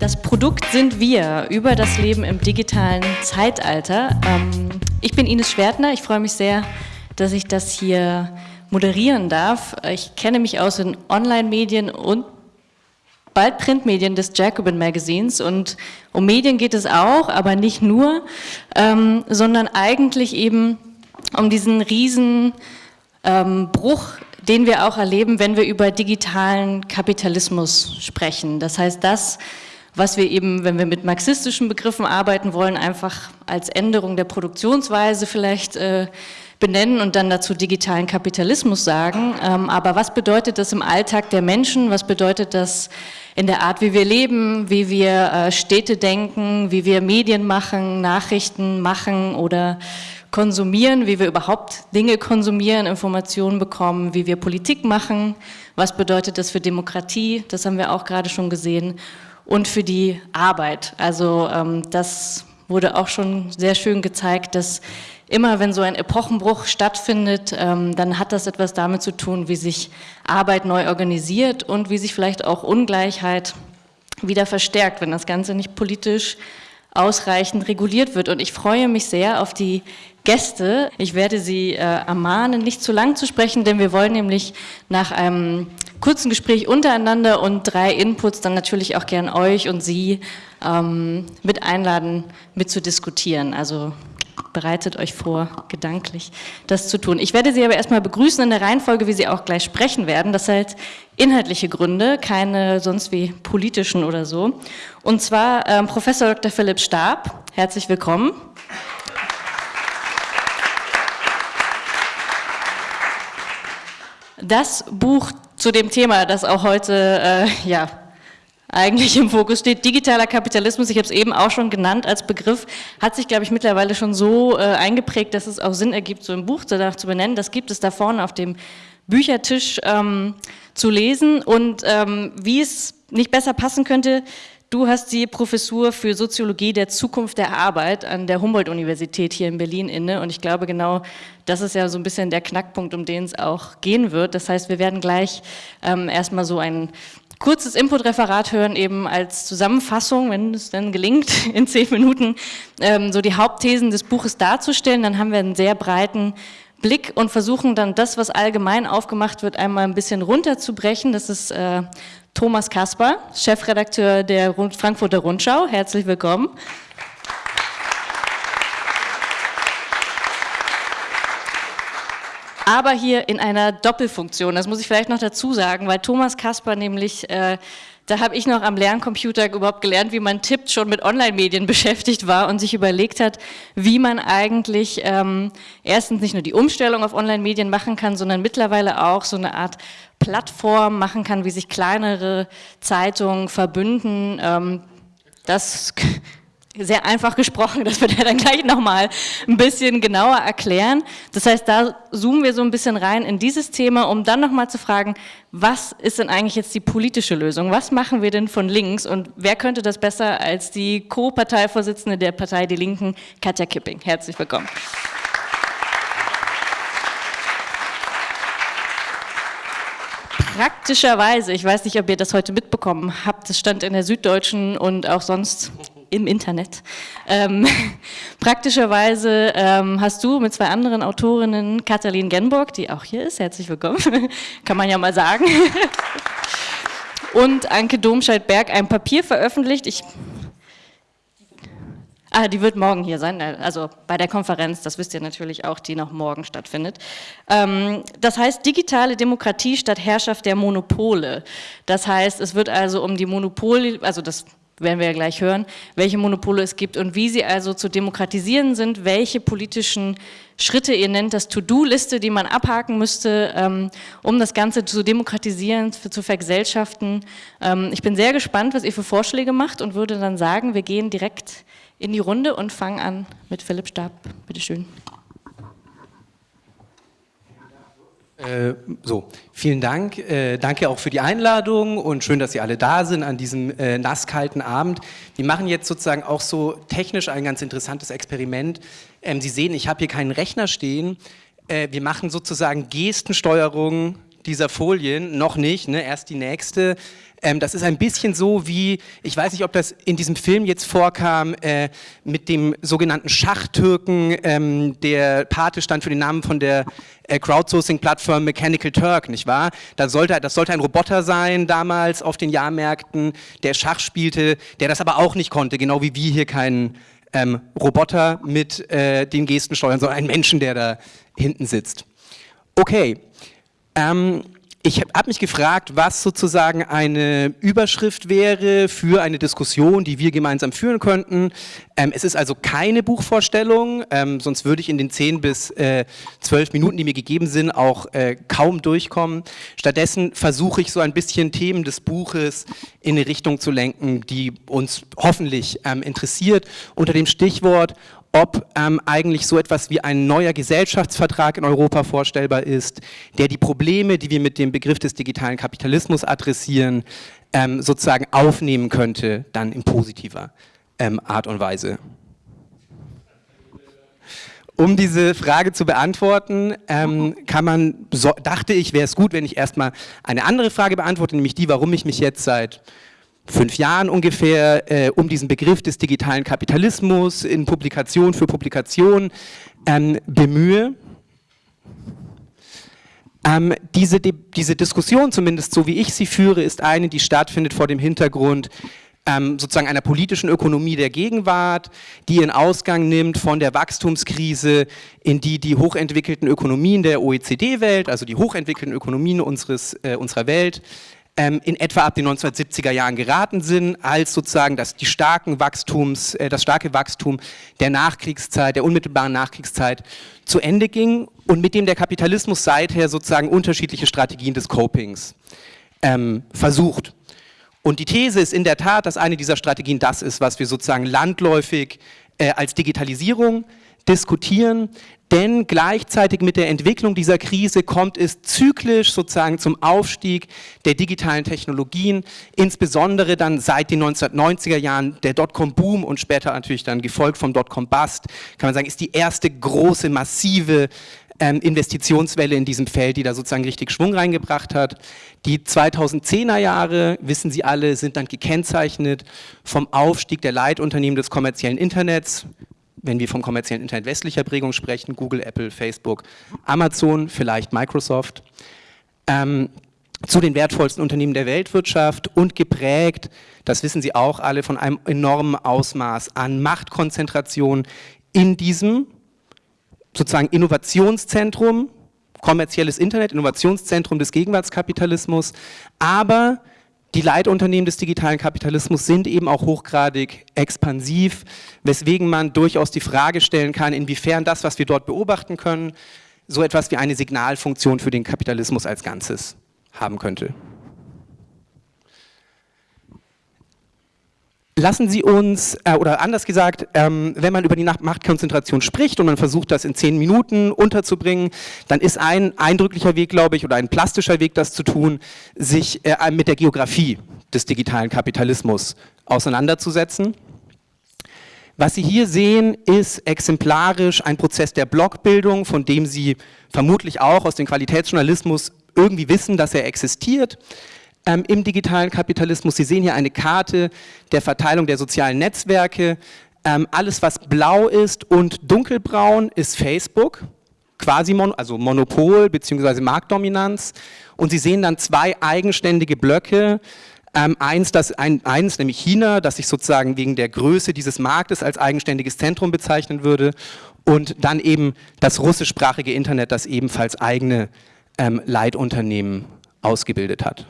Das Produkt sind wir über das Leben im digitalen Zeitalter. Ähm, ich bin Ines Schwertner. Ich freue mich sehr, dass ich das hier moderieren darf. Ich kenne mich aus den Online-Medien und bald Printmedien des Jacobin Magazins und um Medien geht es auch, aber nicht nur, ähm, sondern eigentlich eben um diesen riesen ähm, Bruch, den wir auch erleben, wenn wir über digitalen Kapitalismus sprechen. Das heißt, das, was wir eben, wenn wir mit marxistischen Begriffen arbeiten wollen, einfach als Änderung der Produktionsweise vielleicht äh, benennen und dann dazu digitalen Kapitalismus sagen. Ähm, aber was bedeutet das im Alltag der Menschen? Was bedeutet das in der Art, wie wir leben, wie wir äh, Städte denken, wie wir Medien machen, Nachrichten machen oder konsumieren, wie wir überhaupt Dinge konsumieren, Informationen bekommen, wie wir Politik machen, was bedeutet das für Demokratie, das haben wir auch gerade schon gesehen und für die Arbeit. Also ähm, das wurde auch schon sehr schön gezeigt, dass immer wenn so ein Epochenbruch stattfindet, ähm, dann hat das etwas damit zu tun, wie sich Arbeit neu organisiert und wie sich vielleicht auch Ungleichheit wieder verstärkt, wenn das Ganze nicht politisch ausreichend reguliert wird. Und ich freue mich sehr auf die Gäste. Ich werde Sie äh, ermahnen, nicht zu lang zu sprechen, denn wir wollen nämlich nach einem kurzen Gespräch untereinander und drei Inputs dann natürlich auch gern euch und Sie ähm, mit einladen, mit zu diskutieren. Also bereitet euch vor, gedanklich das zu tun. Ich werde Sie aber erstmal begrüßen in der Reihenfolge, wie Sie auch gleich sprechen werden. Das hat inhaltliche Gründe, keine sonst wie politischen oder so. Und zwar ähm, Professor Dr. Philipp Stab, herzlich willkommen. Das Buch zu dem Thema, das auch heute äh, ja, eigentlich im Fokus steht. Digitaler Kapitalismus, ich habe es eben auch schon genannt als Begriff, hat sich, glaube ich, mittlerweile schon so äh, eingeprägt, dass es auch Sinn ergibt, so ein Buch danach zu benennen. Das gibt es da vorne auf dem Büchertisch ähm, zu lesen. Und ähm, wie es nicht besser passen könnte, Du hast die Professur für Soziologie der Zukunft der Arbeit an der Humboldt-Universität hier in Berlin inne und ich glaube genau, das ist ja so ein bisschen der Knackpunkt, um den es auch gehen wird. Das heißt, wir werden gleich ähm, erstmal so ein kurzes Input-Referat hören, eben als Zusammenfassung, wenn es dann gelingt, in zehn Minuten ähm, so die Hauptthesen des Buches darzustellen. Dann haben wir einen sehr breiten Blick und versuchen dann das, was allgemein aufgemacht wird, einmal ein bisschen runterzubrechen. Das ist äh, Thomas Kasper, Chefredakteur der Frankfurter Rundschau. Herzlich willkommen. Aber hier in einer Doppelfunktion, das muss ich vielleicht noch dazu sagen, weil Thomas Kasper nämlich äh, da habe ich noch am Lerncomputer überhaupt gelernt, wie man tippt, schon mit Online-Medien beschäftigt war und sich überlegt hat, wie man eigentlich ähm, erstens nicht nur die Umstellung auf Online-Medien machen kann, sondern mittlerweile auch so eine Art Plattform machen kann, wie sich kleinere Zeitungen verbünden. Ähm, das sehr einfach gesprochen, das wird er dann gleich nochmal ein bisschen genauer erklären. Das heißt, da zoomen wir so ein bisschen rein in dieses Thema, um dann nochmal zu fragen, was ist denn eigentlich jetzt die politische Lösung? Was machen wir denn von links und wer könnte das besser als die Co-Parteivorsitzende der Partei Die Linken, Katja Kipping. Herzlich willkommen. Praktischerweise, ich weiß nicht, ob ihr das heute mitbekommen habt, das stand in der Süddeutschen und auch sonst im Internet. Ähm, praktischerweise ähm, hast du mit zwei anderen Autorinnen, Katalin Genburg, die auch hier ist, herzlich willkommen, kann man ja mal sagen, und Anke Domscheit-Berg ein Papier veröffentlicht. Ich Ah, die wird morgen hier sein, also bei der Konferenz, das wisst ihr natürlich auch, die noch morgen stattfindet. Ähm, das heißt digitale Demokratie statt Herrschaft der Monopole. Das heißt, es wird also um die Monopole, also das werden wir ja gleich hören, welche Monopole es gibt und wie sie also zu demokratisieren sind, welche politischen Schritte, ihr nennt das To-Do-Liste, die man abhaken müsste, ähm, um das Ganze zu demokratisieren, zu vergesellschaften. Ähm, ich bin sehr gespannt, was ihr für Vorschläge macht und würde dann sagen, wir gehen direkt in die Runde und fangen an mit Philipp Stab. Bitte schön. Äh, so, vielen Dank. Äh, danke auch für die Einladung und schön, dass Sie alle da sind an diesem äh, nasskalten Abend. Wir machen jetzt sozusagen auch so technisch ein ganz interessantes Experiment. Ähm, Sie sehen, ich habe hier keinen Rechner stehen. Äh, wir machen sozusagen Gestensteuerung dieser Folien, noch nicht, ne? erst die nächste. Ähm, das ist ein bisschen so wie, ich weiß nicht, ob das in diesem Film jetzt vorkam, äh, mit dem sogenannten Schachtürken, ähm, der Pate stand für den Namen von der äh, Crowdsourcing-Plattform Mechanical Turk, nicht wahr? Das sollte, das sollte ein Roboter sein damals auf den Jahrmärkten, der Schach spielte, der das aber auch nicht konnte, genau wie wir hier keinen ähm, Roboter mit äh, den Gesten steuern, sondern einen Menschen, der da hinten sitzt. Okay. Ähm, ich habe mich gefragt, was sozusagen eine Überschrift wäre für eine Diskussion, die wir gemeinsam führen könnten. Ähm, es ist also keine Buchvorstellung, ähm, sonst würde ich in den zehn bis äh, zwölf Minuten, die mir gegeben sind, auch äh, kaum durchkommen. Stattdessen versuche ich so ein bisschen Themen des Buches in eine Richtung zu lenken, die uns hoffentlich ähm, interessiert, unter dem Stichwort ob ähm, eigentlich so etwas wie ein neuer Gesellschaftsvertrag in Europa vorstellbar ist, der die Probleme, die wir mit dem Begriff des digitalen Kapitalismus adressieren, ähm, sozusagen aufnehmen könnte, dann in positiver ähm, Art und Weise. Um diese Frage zu beantworten, ähm, kann man, so, dachte ich, wäre es gut, wenn ich erstmal eine andere Frage beantworte, nämlich die, warum ich mich jetzt seit fünf Jahren ungefähr äh, um diesen Begriff des digitalen Kapitalismus in Publikation für Publikation ähm, bemühe. Ähm, diese, diese Diskussion, zumindest so wie ich sie führe, ist eine, die stattfindet vor dem Hintergrund ähm, sozusagen einer politischen Ökonomie der Gegenwart, die ihren Ausgang nimmt von der Wachstumskrise, in die die hochentwickelten Ökonomien der OECD-Welt, also die hochentwickelten Ökonomien unseres, äh, unserer Welt, ähm, in etwa ab den 1970er Jahren geraten sind, als sozusagen das, die starken Wachstums, äh, das starke Wachstum der Nachkriegszeit, der unmittelbaren Nachkriegszeit zu Ende ging und mit dem der Kapitalismus seither sozusagen unterschiedliche Strategien des Copings ähm, versucht. Und die These ist in der Tat, dass eine dieser Strategien das ist, was wir sozusagen landläufig äh, als Digitalisierung diskutieren, denn gleichzeitig mit der Entwicklung dieser Krise kommt es zyklisch sozusagen zum Aufstieg der digitalen Technologien, insbesondere dann seit den 1990er Jahren der Dotcom-Boom und später natürlich dann gefolgt vom Dotcom-Bust, kann man sagen, ist die erste große, massive ähm, Investitionswelle in diesem Feld, die da sozusagen richtig Schwung reingebracht hat. Die 2010er Jahre, wissen Sie alle, sind dann gekennzeichnet vom Aufstieg der Leitunternehmen des kommerziellen Internets, wenn wir vom kommerziellen Internet westlicher Prägung sprechen, Google, Apple, Facebook, Amazon, vielleicht Microsoft, ähm, zu den wertvollsten Unternehmen der Weltwirtschaft und geprägt, das wissen Sie auch alle, von einem enormen Ausmaß an Machtkonzentration in diesem sozusagen Innovationszentrum, kommerzielles Internet, Innovationszentrum des Gegenwartskapitalismus, aber die Leitunternehmen des digitalen Kapitalismus sind eben auch hochgradig expansiv, weswegen man durchaus die Frage stellen kann, inwiefern das, was wir dort beobachten können, so etwas wie eine Signalfunktion für den Kapitalismus als Ganzes haben könnte. Lassen Sie uns, äh, oder anders gesagt, ähm, wenn man über die Machtkonzentration spricht und man versucht, das in zehn Minuten unterzubringen, dann ist ein eindrücklicher Weg, glaube ich, oder ein plastischer Weg, das zu tun, sich äh, mit der Geografie des digitalen Kapitalismus auseinanderzusetzen. Was Sie hier sehen, ist exemplarisch ein Prozess der Blockbildung, von dem Sie vermutlich auch aus dem Qualitätsjournalismus irgendwie wissen, dass er existiert ähm, im digitalen Kapitalismus. Sie sehen hier eine Karte der Verteilung der sozialen Netzwerke. Ähm, alles, was blau ist und dunkelbraun, ist Facebook, quasi mon also Monopol bzw. Marktdominanz. Und Sie sehen dann zwei eigenständige Blöcke, ähm, eins, das, ein, eins, nämlich China, das sich sozusagen wegen der Größe dieses Marktes als eigenständiges Zentrum bezeichnen würde und dann eben das russischsprachige Internet, das ebenfalls eigene ähm, Leitunternehmen ausgebildet hat.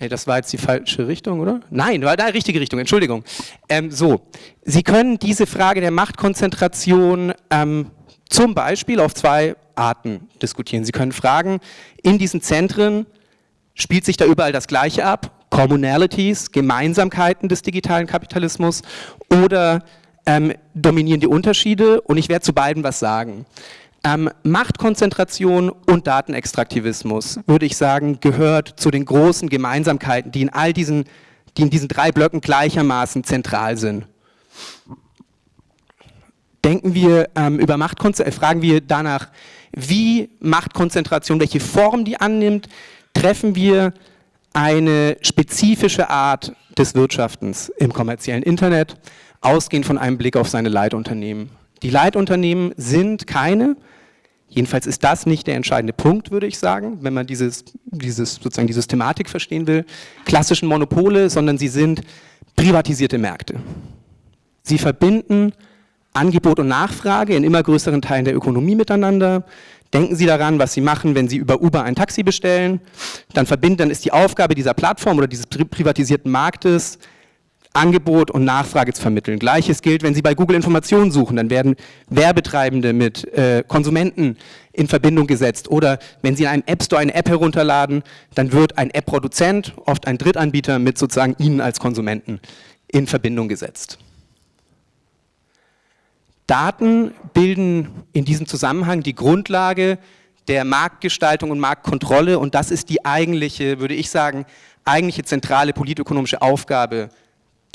Hey, das war jetzt die falsche Richtung, oder? Nein, war die richtige Richtung, Entschuldigung. Ähm, so, Sie können diese Frage der Machtkonzentration ähm, zum Beispiel auf zwei Arten diskutieren. Sie können fragen, in diesen Zentren spielt sich da überall das Gleiche ab? Commonalities, Gemeinsamkeiten des digitalen Kapitalismus oder ähm, dominieren die Unterschiede? Und ich werde zu beiden was sagen. Ähm, Machtkonzentration und Datenextraktivismus, würde ich sagen, gehört zu den großen Gemeinsamkeiten, die in all diesen, die in diesen drei Blöcken gleichermaßen zentral sind. Denken wir ähm, über Machtkonzentration, äh, fragen wir danach, wie Machtkonzentration, welche Form die annimmt, treffen wir eine spezifische Art des Wirtschaftens im kommerziellen Internet, ausgehend von einem Blick auf seine Leitunternehmen. Die Leitunternehmen sind keine, jedenfalls ist das nicht der entscheidende Punkt, würde ich sagen, wenn man dieses, dieses, sozusagen die Systematik verstehen will, klassischen Monopole, sondern sie sind privatisierte Märkte. Sie verbinden Angebot und Nachfrage in immer größeren Teilen der Ökonomie miteinander. Denken Sie daran, was Sie machen, wenn Sie über Uber ein Taxi bestellen. Dann verbinden, dann ist die Aufgabe dieser Plattform oder dieses privatisierten Marktes, Angebot und Nachfrage zu vermitteln. Gleiches gilt, wenn Sie bei Google Informationen suchen, dann werden Werbetreibende mit äh, Konsumenten in Verbindung gesetzt. Oder wenn Sie in einem App Store eine App herunterladen, dann wird ein App-Produzent, oft ein Drittanbieter, mit sozusagen Ihnen als Konsumenten in Verbindung gesetzt. Daten bilden in diesem Zusammenhang die Grundlage der Marktgestaltung und Marktkontrolle und das ist die eigentliche, würde ich sagen, eigentliche zentrale politökonomische Aufgabe,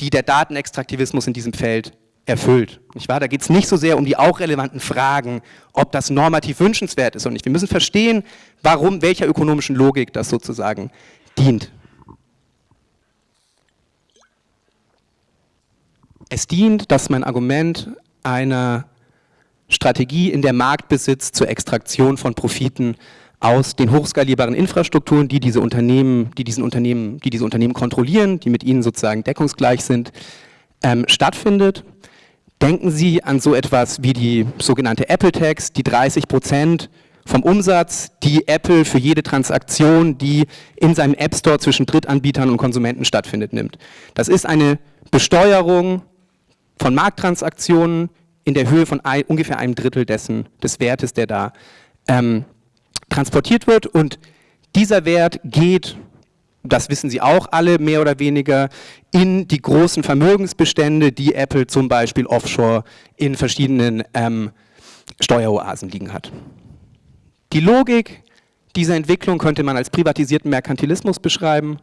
die der Datenextraktivismus in diesem Feld erfüllt. Nicht wahr? Da geht es nicht so sehr um die auch relevanten Fragen, ob das normativ wünschenswert ist oder nicht. Wir müssen verstehen, warum, welcher ökonomischen Logik das sozusagen dient. Es dient, dass mein Argument einer Strategie in der Marktbesitz zur Extraktion von Profiten aus den hochskalierbaren Infrastrukturen, die diese Unternehmen, die diesen Unternehmen, die diese Unternehmen kontrollieren, die mit ihnen sozusagen deckungsgleich sind, ähm, stattfindet. Denken Sie an so etwas wie die sogenannte Apple Tax, die 30 Prozent vom Umsatz, die Apple für jede Transaktion, die in seinem App Store zwischen Drittanbietern und Konsumenten stattfindet, nimmt. Das ist eine Besteuerung von Markttransaktionen in der Höhe von ein, ungefähr einem Drittel dessen, des Wertes, der da ähm, transportiert wird. Und dieser Wert geht, das wissen Sie auch alle mehr oder weniger, in die großen Vermögensbestände, die Apple zum Beispiel offshore in verschiedenen ähm, Steueroasen liegen hat. Die Logik dieser Entwicklung könnte man als privatisierten Merkantilismus beschreiben,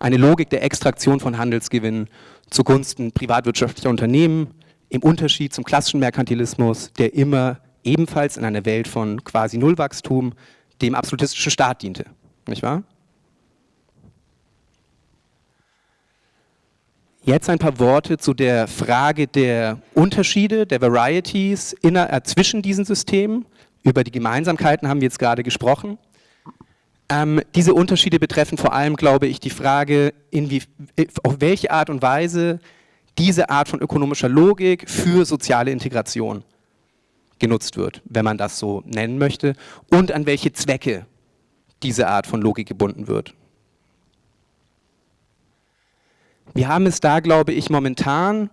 eine Logik der Extraktion von Handelsgewinnen zugunsten privatwirtschaftlicher Unternehmen, im Unterschied zum klassischen Merkantilismus, der immer ebenfalls in einer Welt von quasi Nullwachstum dem absolutistischen Staat diente. Nicht wahr? Jetzt ein paar Worte zu der Frage der Unterschiede, der Varieties inner, äh, zwischen diesen Systemen. Über die Gemeinsamkeiten haben wir jetzt gerade gesprochen. Ähm, diese Unterschiede betreffen vor allem, glaube ich, die Frage, wie, auf welche Art und Weise diese Art von ökonomischer Logik für soziale Integration genutzt wird, wenn man das so nennen möchte, und an welche Zwecke diese Art von Logik gebunden wird. Wir haben es da, glaube ich, momentan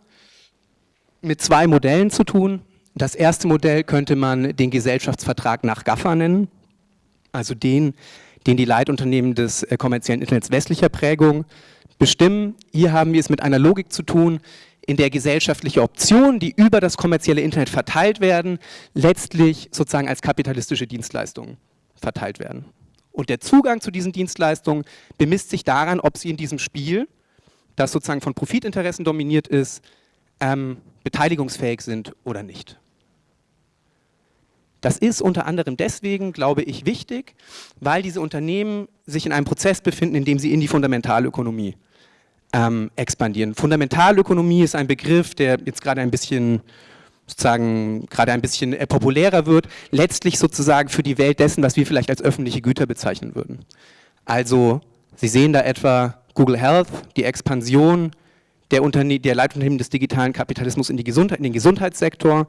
mit zwei Modellen zu tun. Das erste Modell könnte man den Gesellschaftsvertrag nach GAFA nennen, also den, den die Leitunternehmen des äh, kommerziellen Internets westlicher Prägung bestimmen. Hier haben wir es mit einer Logik zu tun, in der gesellschaftliche Optionen, die über das kommerzielle Internet verteilt werden, letztlich sozusagen als kapitalistische Dienstleistungen verteilt werden. Und der Zugang zu diesen Dienstleistungen bemisst sich daran, ob sie in diesem Spiel, das sozusagen von Profitinteressen dominiert ist, ähm, beteiligungsfähig sind oder nicht. Das ist unter anderem deswegen, glaube ich, wichtig, weil diese Unternehmen sich in einem Prozess befinden, in dem sie in die Fundamentalökonomie ähm, expandieren. Fundamentalökonomie ist ein Begriff, der jetzt gerade ein bisschen sozusagen gerade ein bisschen äh, populärer wird, letztlich sozusagen für die Welt dessen, was wir vielleicht als öffentliche Güter bezeichnen würden. Also Sie sehen da etwa Google Health, die Expansion der, Unterne der Leitunternehmen des digitalen Kapitalismus in, in den Gesundheitssektor,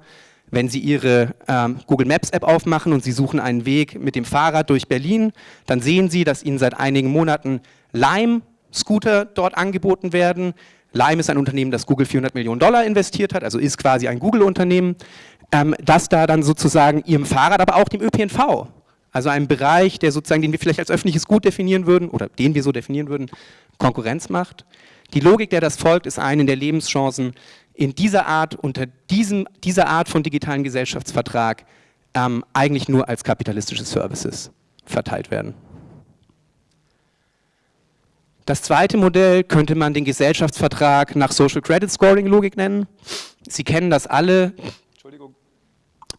wenn Sie Ihre ähm, Google Maps App aufmachen und Sie suchen einen Weg mit dem Fahrrad durch Berlin, dann sehen Sie, dass Ihnen seit einigen Monaten Lime Scooter dort angeboten werden. Lime ist ein Unternehmen, das Google 400 Millionen Dollar investiert hat, also ist quasi ein Google-Unternehmen, ähm, das da dann sozusagen ihrem Fahrrad, aber auch dem ÖPNV, also einem Bereich, der sozusagen, den wir vielleicht als öffentliches Gut definieren würden oder den wir so definieren würden, Konkurrenz macht. Die Logik, der das folgt, ist eine der Lebenschancen in dieser Art, unter diesem, dieser Art von digitalen Gesellschaftsvertrag ähm, eigentlich nur als kapitalistische Services verteilt werden. Das zweite Modell könnte man den Gesellschaftsvertrag nach Social Credit Scoring Logik nennen. Sie kennen das alle. Entschuldigung.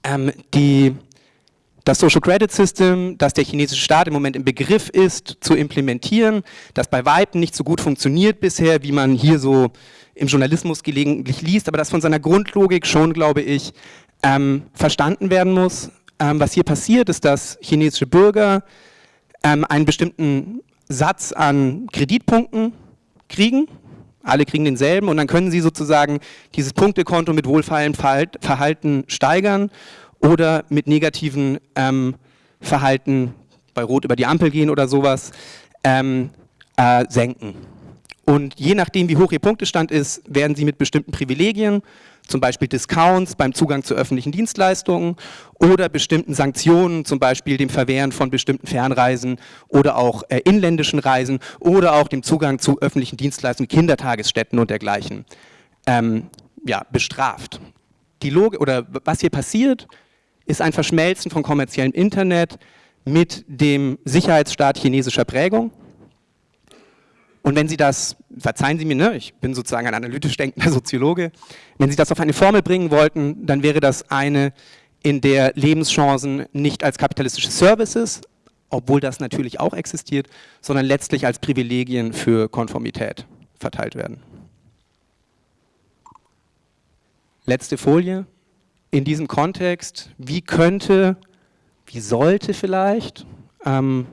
Ähm, die, das Social Credit System, das der chinesische Staat im Moment im Begriff ist, zu implementieren, das bei Weitem nicht so gut funktioniert bisher, wie man hier so im Journalismus gelegentlich liest, aber das von seiner Grundlogik schon, glaube ich, ähm, verstanden werden muss. Ähm, was hier passiert, ist, dass chinesische Bürger ähm, einen bestimmten Satz an Kreditpunkten kriegen, alle kriegen denselben und dann können sie sozusagen dieses Punktekonto mit wohlfeilem Verhalten steigern oder mit negativen ähm, Verhalten bei Rot über die Ampel gehen oder sowas ähm, äh, senken. Und je nachdem, wie hoch Ihr Punktestand ist, werden Sie mit bestimmten Privilegien, zum Beispiel Discounts beim Zugang zu öffentlichen Dienstleistungen oder bestimmten Sanktionen, zum Beispiel dem Verwehren von bestimmten Fernreisen oder auch äh, inländischen Reisen oder auch dem Zugang zu öffentlichen Dienstleistungen, Kindertagesstätten und dergleichen, ähm, ja, bestraft. Die Logik, oder was hier passiert, ist ein Verschmelzen von kommerziellem Internet mit dem Sicherheitsstaat chinesischer Prägung. Und wenn Sie das, verzeihen Sie mir, ne, ich bin sozusagen ein analytisch denkender Soziologe, wenn Sie das auf eine Formel bringen wollten, dann wäre das eine, in der Lebenschancen nicht als kapitalistische Services, obwohl das natürlich auch existiert, sondern letztlich als Privilegien für Konformität verteilt werden. Letzte Folie in diesem Kontext, wie könnte, wie sollte vielleicht ähm,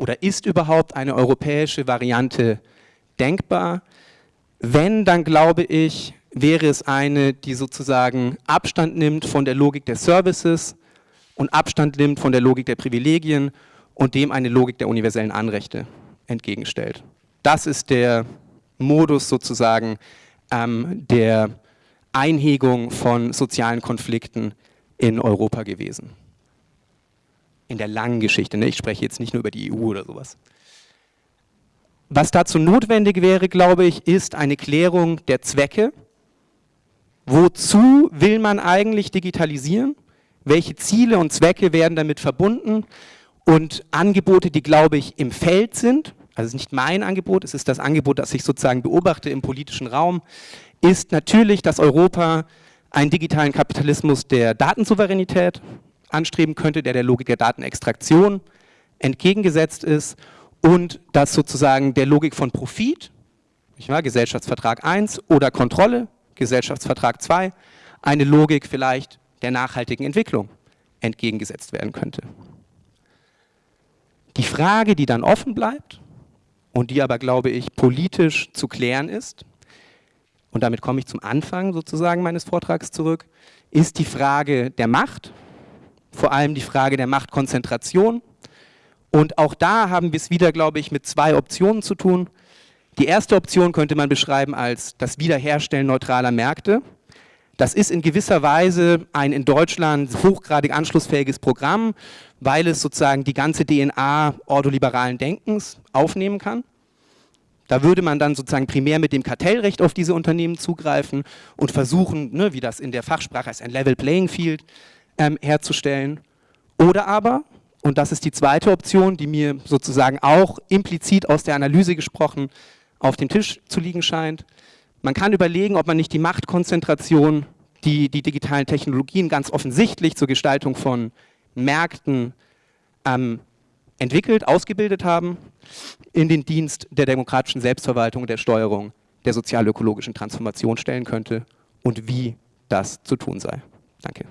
oder ist überhaupt eine europäische Variante denkbar? Wenn, dann glaube ich, wäre es eine, die sozusagen Abstand nimmt von der Logik der Services und Abstand nimmt von der Logik der Privilegien und dem eine Logik der universellen Anrechte entgegenstellt. Das ist der Modus sozusagen ähm, der Einhegung von sozialen Konflikten in Europa gewesen. In der langen Geschichte, ne? ich spreche jetzt nicht nur über die EU oder sowas. Was dazu notwendig wäre, glaube ich, ist eine Klärung der Zwecke. Wozu will man eigentlich digitalisieren? Welche Ziele und Zwecke werden damit verbunden? Und Angebote, die, glaube ich, im Feld sind, also es ist nicht mein Angebot, es ist das Angebot, das ich sozusagen beobachte im politischen Raum, ist natürlich, dass Europa einen digitalen Kapitalismus der Datensouveränität anstreben könnte, der der Logik der Datenextraktion entgegengesetzt ist und dass sozusagen der Logik von Profit, wahr, Gesellschaftsvertrag 1 oder Kontrolle, Gesellschaftsvertrag 2, eine Logik vielleicht der nachhaltigen Entwicklung entgegengesetzt werden könnte. Die Frage, die dann offen bleibt und die aber, glaube ich, politisch zu klären ist, und damit komme ich zum Anfang sozusagen meines Vortrags zurück, ist die Frage der Macht, vor allem die Frage der Machtkonzentration. Und auch da haben wir es wieder, glaube ich, mit zwei Optionen zu tun. Die erste Option könnte man beschreiben als das Wiederherstellen neutraler Märkte. Das ist in gewisser Weise ein in Deutschland hochgradig anschlussfähiges Programm, weil es sozusagen die ganze DNA ordoliberalen Denkens aufnehmen kann. Da würde man dann sozusagen primär mit dem Kartellrecht auf diese Unternehmen zugreifen und versuchen, ne, wie das in der Fachsprache heißt, ein Level Playing Field ähm, herzustellen. Oder aber, und das ist die zweite Option, die mir sozusagen auch implizit aus der Analyse gesprochen auf dem Tisch zu liegen scheint, man kann überlegen, ob man nicht die Machtkonzentration, die die digitalen Technologien ganz offensichtlich zur Gestaltung von Märkten ähm, entwickelt, ausgebildet haben, in den Dienst der demokratischen Selbstverwaltung der Steuerung der sozial-ökologischen Transformation stellen könnte und wie das zu tun sei. Danke.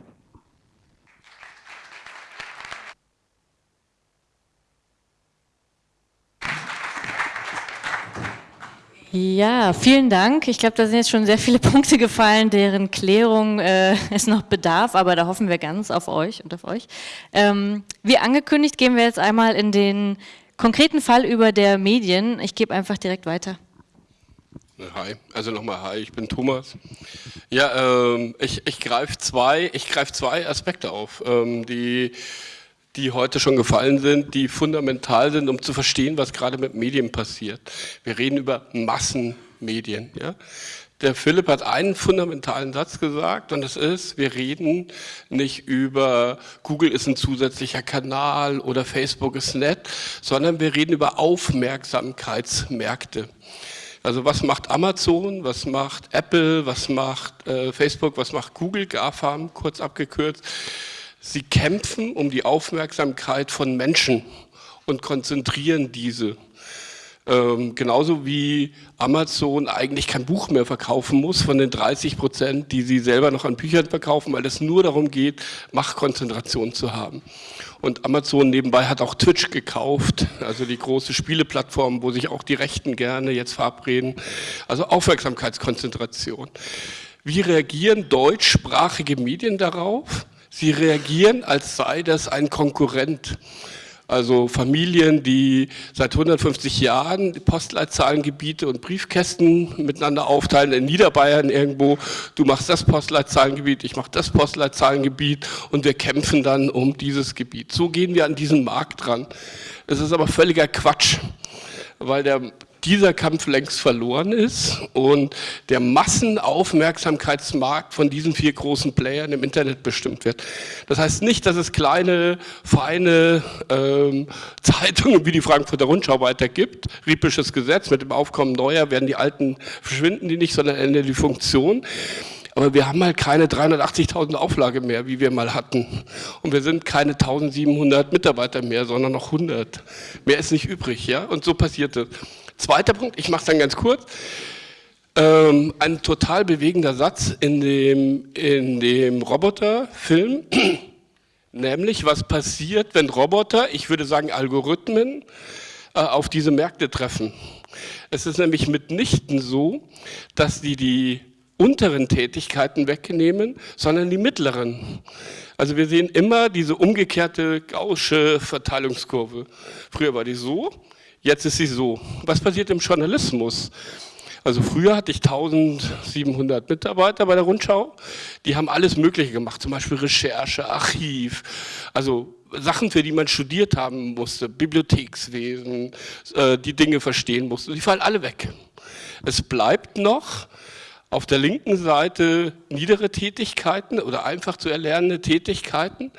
Ja, vielen Dank. Ich glaube, da sind jetzt schon sehr viele Punkte gefallen, deren Klärung äh, es noch bedarf, aber da hoffen wir ganz auf euch und auf euch. Ähm, wie angekündigt, gehen wir jetzt einmal in den konkreten Fall über der Medien. Ich gebe einfach direkt weiter. Hi, also nochmal hi, ich bin Thomas. Ja, ähm, ich, ich greife zwei, greif zwei Aspekte auf, ähm, die die heute schon gefallen sind, die fundamental sind, um zu verstehen, was gerade mit Medien passiert. Wir reden über Massenmedien. Ja? Der Philipp hat einen fundamentalen Satz gesagt und das ist, wir reden nicht über Google ist ein zusätzlicher Kanal oder Facebook ist nett, sondern wir reden über Aufmerksamkeitsmärkte. Also was macht Amazon, was macht Apple, was macht äh, Facebook, was macht Google, GAFAM, kurz abgekürzt Sie kämpfen um die Aufmerksamkeit von Menschen und konzentrieren diese. Ähm, genauso wie Amazon eigentlich kein Buch mehr verkaufen muss von den 30 Prozent, die sie selber noch an Büchern verkaufen, weil es nur darum geht, Machtkonzentration zu haben. Und Amazon nebenbei hat auch Twitch gekauft, also die große Spieleplattform, wo sich auch die Rechten gerne jetzt verabreden. Also Aufmerksamkeitskonzentration. Wie reagieren deutschsprachige Medien darauf? Sie reagieren, als sei das ein Konkurrent. Also Familien, die seit 150 Jahren Postleitzahlengebiete und Briefkästen miteinander aufteilen, in Niederbayern irgendwo, du machst das Postleitzahlengebiet, ich mache das Postleitzahlengebiet und wir kämpfen dann um dieses Gebiet. So gehen wir an diesen Markt ran. Das ist aber völliger Quatsch, weil der dieser Kampf längst verloren ist und der Massenaufmerksamkeitsmarkt von diesen vier großen Playern im Internet bestimmt wird. Das heißt nicht, dass es kleine, feine ähm, Zeitungen wie die Frankfurter Rundschau weiter gibt. Riepisches Gesetz, mit dem Aufkommen neuer werden die alten, verschwinden die nicht, sondern ändern die Funktion. Aber wir haben halt keine 380.000 Auflage mehr, wie wir mal hatten. Und wir sind keine 1700 Mitarbeiter mehr, sondern noch 100. Mehr ist nicht übrig, ja? Und so passiert es. Zweiter Punkt, ich mache es dann ganz kurz. Ähm, ein total bewegender Satz in dem, in dem Roboterfilm, nämlich was passiert, wenn Roboter, ich würde sagen Algorithmen, äh, auf diese Märkte treffen. Es ist nämlich mitnichten so, dass die die unteren Tätigkeiten wegnehmen, sondern die mittleren. Also wir sehen immer diese umgekehrte gausche Verteilungskurve. Früher war die so, Jetzt ist sie so. Was passiert im Journalismus? Also früher hatte ich 1700 Mitarbeiter bei der Rundschau. Die haben alles Mögliche gemacht, zum Beispiel Recherche, Archiv, also Sachen, für die man studiert haben musste, Bibliothekswesen, äh, die Dinge verstehen musste. Die fallen alle weg. Es bleibt noch auf der linken Seite niedere Tätigkeiten oder einfach zu erlernende Tätigkeiten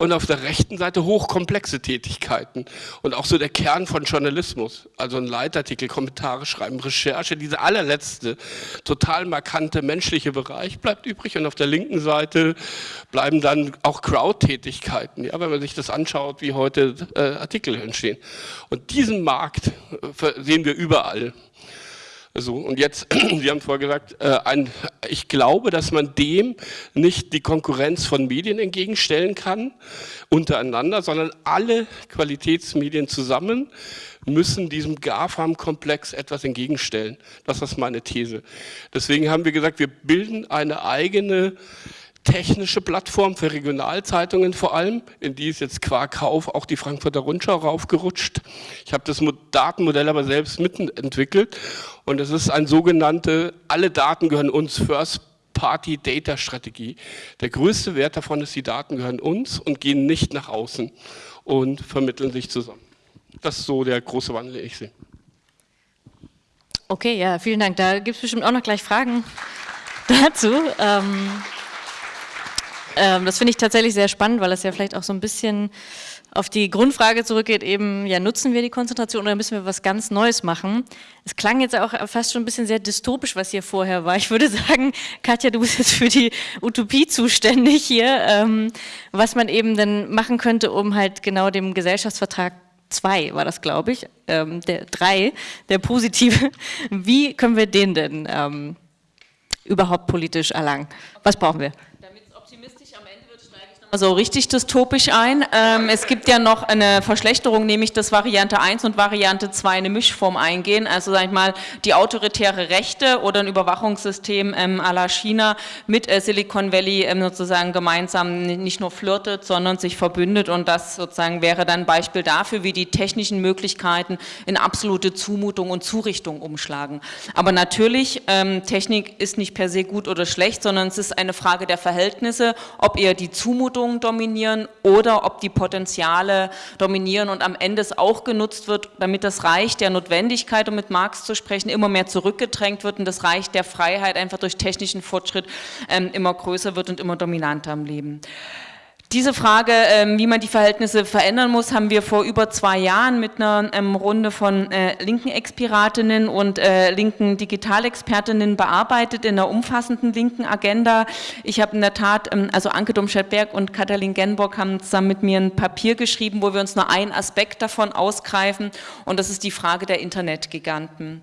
und auf der rechten Seite hochkomplexe Tätigkeiten und auch so der Kern von Journalismus, also ein Leitartikel, Kommentare schreiben, Recherche, diese allerletzte, total markante menschliche Bereich bleibt übrig und auf der linken Seite bleiben dann auch Crowd-Tätigkeiten, ja, wenn man sich das anschaut, wie heute äh, Artikel entstehen. Und diesen Markt äh, sehen wir überall. So, und jetzt, Sie haben vorher gesagt, äh, ein, ich glaube, dass man dem nicht die Konkurrenz von Medien entgegenstellen kann, untereinander, sondern alle Qualitätsmedien zusammen müssen diesem GAFAM-Komplex etwas entgegenstellen. Das ist meine These. Deswegen haben wir gesagt, wir bilden eine eigene technische Plattform für Regionalzeitungen vor allem, in die ist jetzt qua Kauf auch die Frankfurter Rundschau raufgerutscht. Ich habe das Datenmodell aber selbst mitentwickelt und es ist ein sogenannte, alle Daten gehören uns, First Party Data Strategie. Der größte Wert davon ist, die Daten gehören uns und gehen nicht nach außen und vermitteln sich zusammen. Das ist so der große Wandel, den ich sehe. Okay, ja, vielen Dank. Da gibt es bestimmt auch noch gleich Fragen dazu. Ähm ähm, das finde ich tatsächlich sehr spannend, weil es ja vielleicht auch so ein bisschen auf die Grundfrage zurückgeht, eben, ja, nutzen wir die Konzentration oder müssen wir was ganz Neues machen? Es klang jetzt auch fast schon ein bisschen sehr dystopisch, was hier vorher war. Ich würde sagen, Katja, du bist jetzt für die Utopie zuständig hier, ähm, was man eben dann machen könnte, um halt genau dem Gesellschaftsvertrag 2 war das, glaube ich, ähm, der 3, der positive. Wie können wir den denn ähm, überhaupt politisch erlangen? Was brauchen wir? So richtig dystopisch ein. Ähm, es gibt ja noch eine Verschlechterung, nämlich dass Variante 1 und Variante 2 eine Mischform eingehen. Also sag ich mal, die autoritäre Rechte oder ein Überwachungssystem ähm, à la China mit äh, Silicon Valley ähm, sozusagen gemeinsam nicht nur flirtet, sondern sich verbündet und das sozusagen wäre dann ein Beispiel dafür, wie die technischen Möglichkeiten in absolute Zumutung und Zurichtung umschlagen. Aber natürlich, ähm, Technik ist nicht per se gut oder schlecht, sondern es ist eine Frage der Verhältnisse, ob eher die Zumutung Richtungen dominieren oder ob die Potenziale dominieren und am Ende es auch genutzt wird, damit das Reich der Notwendigkeit, um mit Marx zu sprechen, immer mehr zurückgedrängt wird und das Reich der Freiheit einfach durch technischen Fortschritt ähm, immer größer wird und immer dominanter im Leben. Diese Frage, ähm, wie man die Verhältnisse verändern muss, haben wir vor über zwei Jahren mit einer ähm, Runde von äh, linken Expiratinnen und äh, linken Digitalexpertinnen bearbeitet in einer umfassenden linken Agenda. Ich habe in der Tat, ähm, also Anke Domscheit-Berg und Katalin Genbock haben zusammen mit mir ein Papier geschrieben, wo wir uns nur einen Aspekt davon ausgreifen und das ist die Frage der Internetgiganten.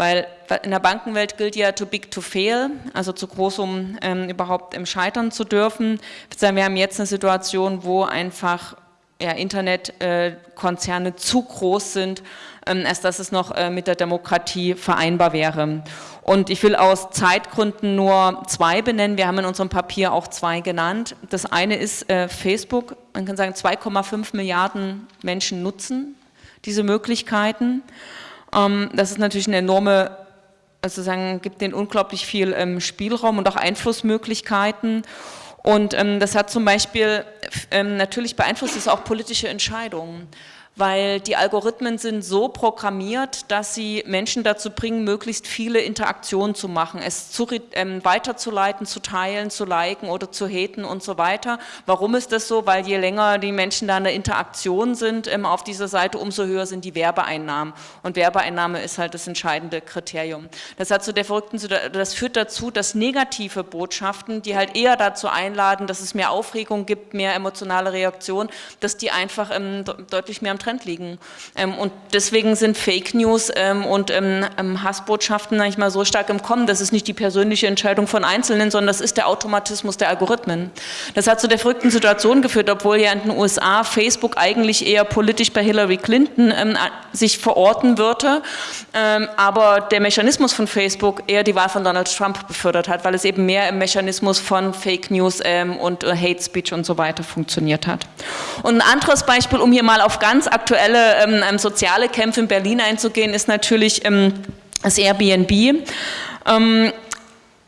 Weil in der Bankenwelt gilt ja too big to fail, also zu groß, um ähm, überhaupt im Scheitern zu dürfen. Wir haben jetzt eine Situation, wo einfach ja, Internetkonzerne äh, zu groß sind, ähm, als dass es noch äh, mit der Demokratie vereinbar wäre. Und ich will aus Zeitgründen nur zwei benennen. Wir haben in unserem Papier auch zwei genannt. Das eine ist äh, Facebook. Man kann sagen, 2,5 Milliarden Menschen nutzen diese Möglichkeiten. Ähm, das ist natürlich eine enorme, also sagen, gibt denen unglaublich viel ähm, Spielraum und auch Einflussmöglichkeiten. Und ähm, das hat zum Beispiel, natürlich beeinflusst es auch politische Entscheidungen weil die Algorithmen sind so programmiert, dass sie Menschen dazu bringen, möglichst viele Interaktionen zu machen, es zu, ähm, weiterzuleiten, zu teilen, zu liken oder zu haten und so weiter. Warum ist das so? Weil je länger die Menschen da in der Interaktion sind ähm, auf dieser Seite, umso höher sind die Werbeeinnahmen. Und Werbeeinnahme ist halt das entscheidende Kriterium. Das hat zu der verrückten, das führt dazu, dass negative Botschaften, die halt eher dazu einladen, dass es mehr Aufregung gibt, mehr emotionale Reaktion, dass die einfach ähm, deutlich mehr am Trend liegen. Ähm, und deswegen sind Fake News ähm, und ähm, Hassbotschaften manchmal so stark im Kommen. Das ist nicht die persönliche Entscheidung von Einzelnen, sondern das ist der Automatismus der Algorithmen. Das hat zu der verrückten Situation geführt, obwohl ja in den USA Facebook eigentlich eher politisch bei Hillary Clinton sich verorten würde, aber der Mechanismus von Facebook eher die Wahl von Donald Trump befördert hat, weil es eben mehr im Mechanismus von Fake News und äh, Hate Speech und so weiter funktioniert hat. Und ein anderes Beispiel, um hier mal auf ganz aktuelle ähm, ähm, soziale Kämpfe in Berlin einzugehen, ist natürlich ähm, das Airbnb.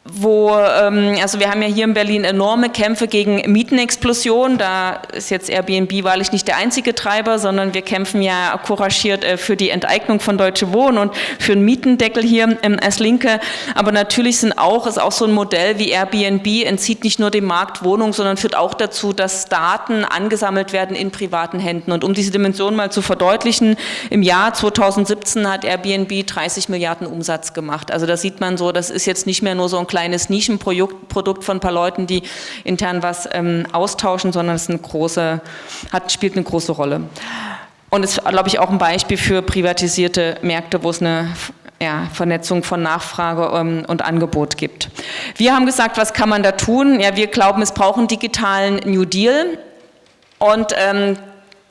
Wo, ähm, also wir haben ja hier in Berlin enorme Kämpfe gegen Mietenexplosion. Da ist jetzt Airbnb wahrlich nicht der einzige Treiber, sondern wir kämpfen ja couragiert äh, für die Enteignung von Deutsche Wohnen und für einen Mietendeckel hier ähm, als Linke. Aber natürlich sind auch, ist auch so ein Modell wie Airbnb, entzieht nicht nur dem Markt Wohnungen, sondern führt auch dazu, dass Daten angesammelt werden in privaten Händen. Und um diese Dimension mal zu verdeutlichen, im Jahr 2017 hat Airbnb 30 Milliarden Umsatz gemacht. Also da sieht man so, das ist jetzt nicht mehr nur so ein kleines Nischenprodukt von ein paar Leuten, die intern was ähm, austauschen, sondern es eine große, hat, spielt eine große Rolle. Und es ist, glaube ich, auch ein Beispiel für privatisierte Märkte, wo es eine ja, Vernetzung von Nachfrage ähm, und Angebot gibt. Wir haben gesagt, was kann man da tun? Ja, wir glauben, es braucht einen digitalen New Deal. Und ähm,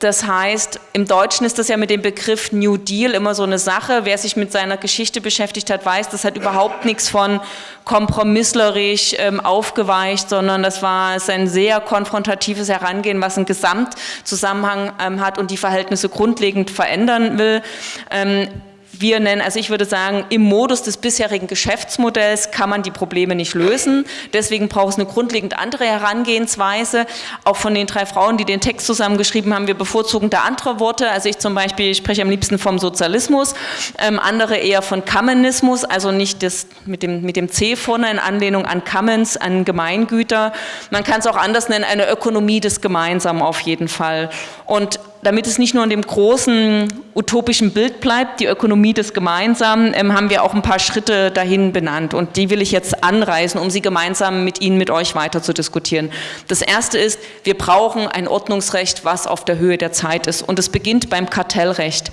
das heißt, im Deutschen ist das ja mit dem Begriff New Deal immer so eine Sache. Wer sich mit seiner Geschichte beschäftigt hat, weiß, das hat überhaupt nichts von kompromisslerisch ähm, aufgeweicht, sondern das war ein sehr konfrontatives Herangehen, was einen Gesamtzusammenhang ähm, hat und die Verhältnisse grundlegend verändern will. Ähm, wir nennen, also ich würde sagen, im Modus des bisherigen Geschäftsmodells kann man die Probleme nicht lösen. Deswegen braucht es eine grundlegend andere Herangehensweise. Auch von den drei Frauen, die den Text zusammengeschrieben haben, wir bevorzugen da andere Worte. Also ich zum Beispiel spreche am liebsten vom Sozialismus, ähm, andere eher von Kammenismus, also nicht das mit dem, mit dem C vorne in Anlehnung an Commons, an Gemeingüter. Man kann es auch anders nennen, eine Ökonomie des Gemeinsamen auf jeden Fall. Und damit es nicht nur in dem großen utopischen Bild bleibt, die Ökonomie des Gemeinsamen, ähm, haben wir auch ein paar Schritte dahin benannt und die will ich jetzt anreißen, um sie gemeinsam mit Ihnen, mit euch weiter zu diskutieren. Das erste ist, wir brauchen ein Ordnungsrecht, was auf der Höhe der Zeit ist und es beginnt beim Kartellrecht,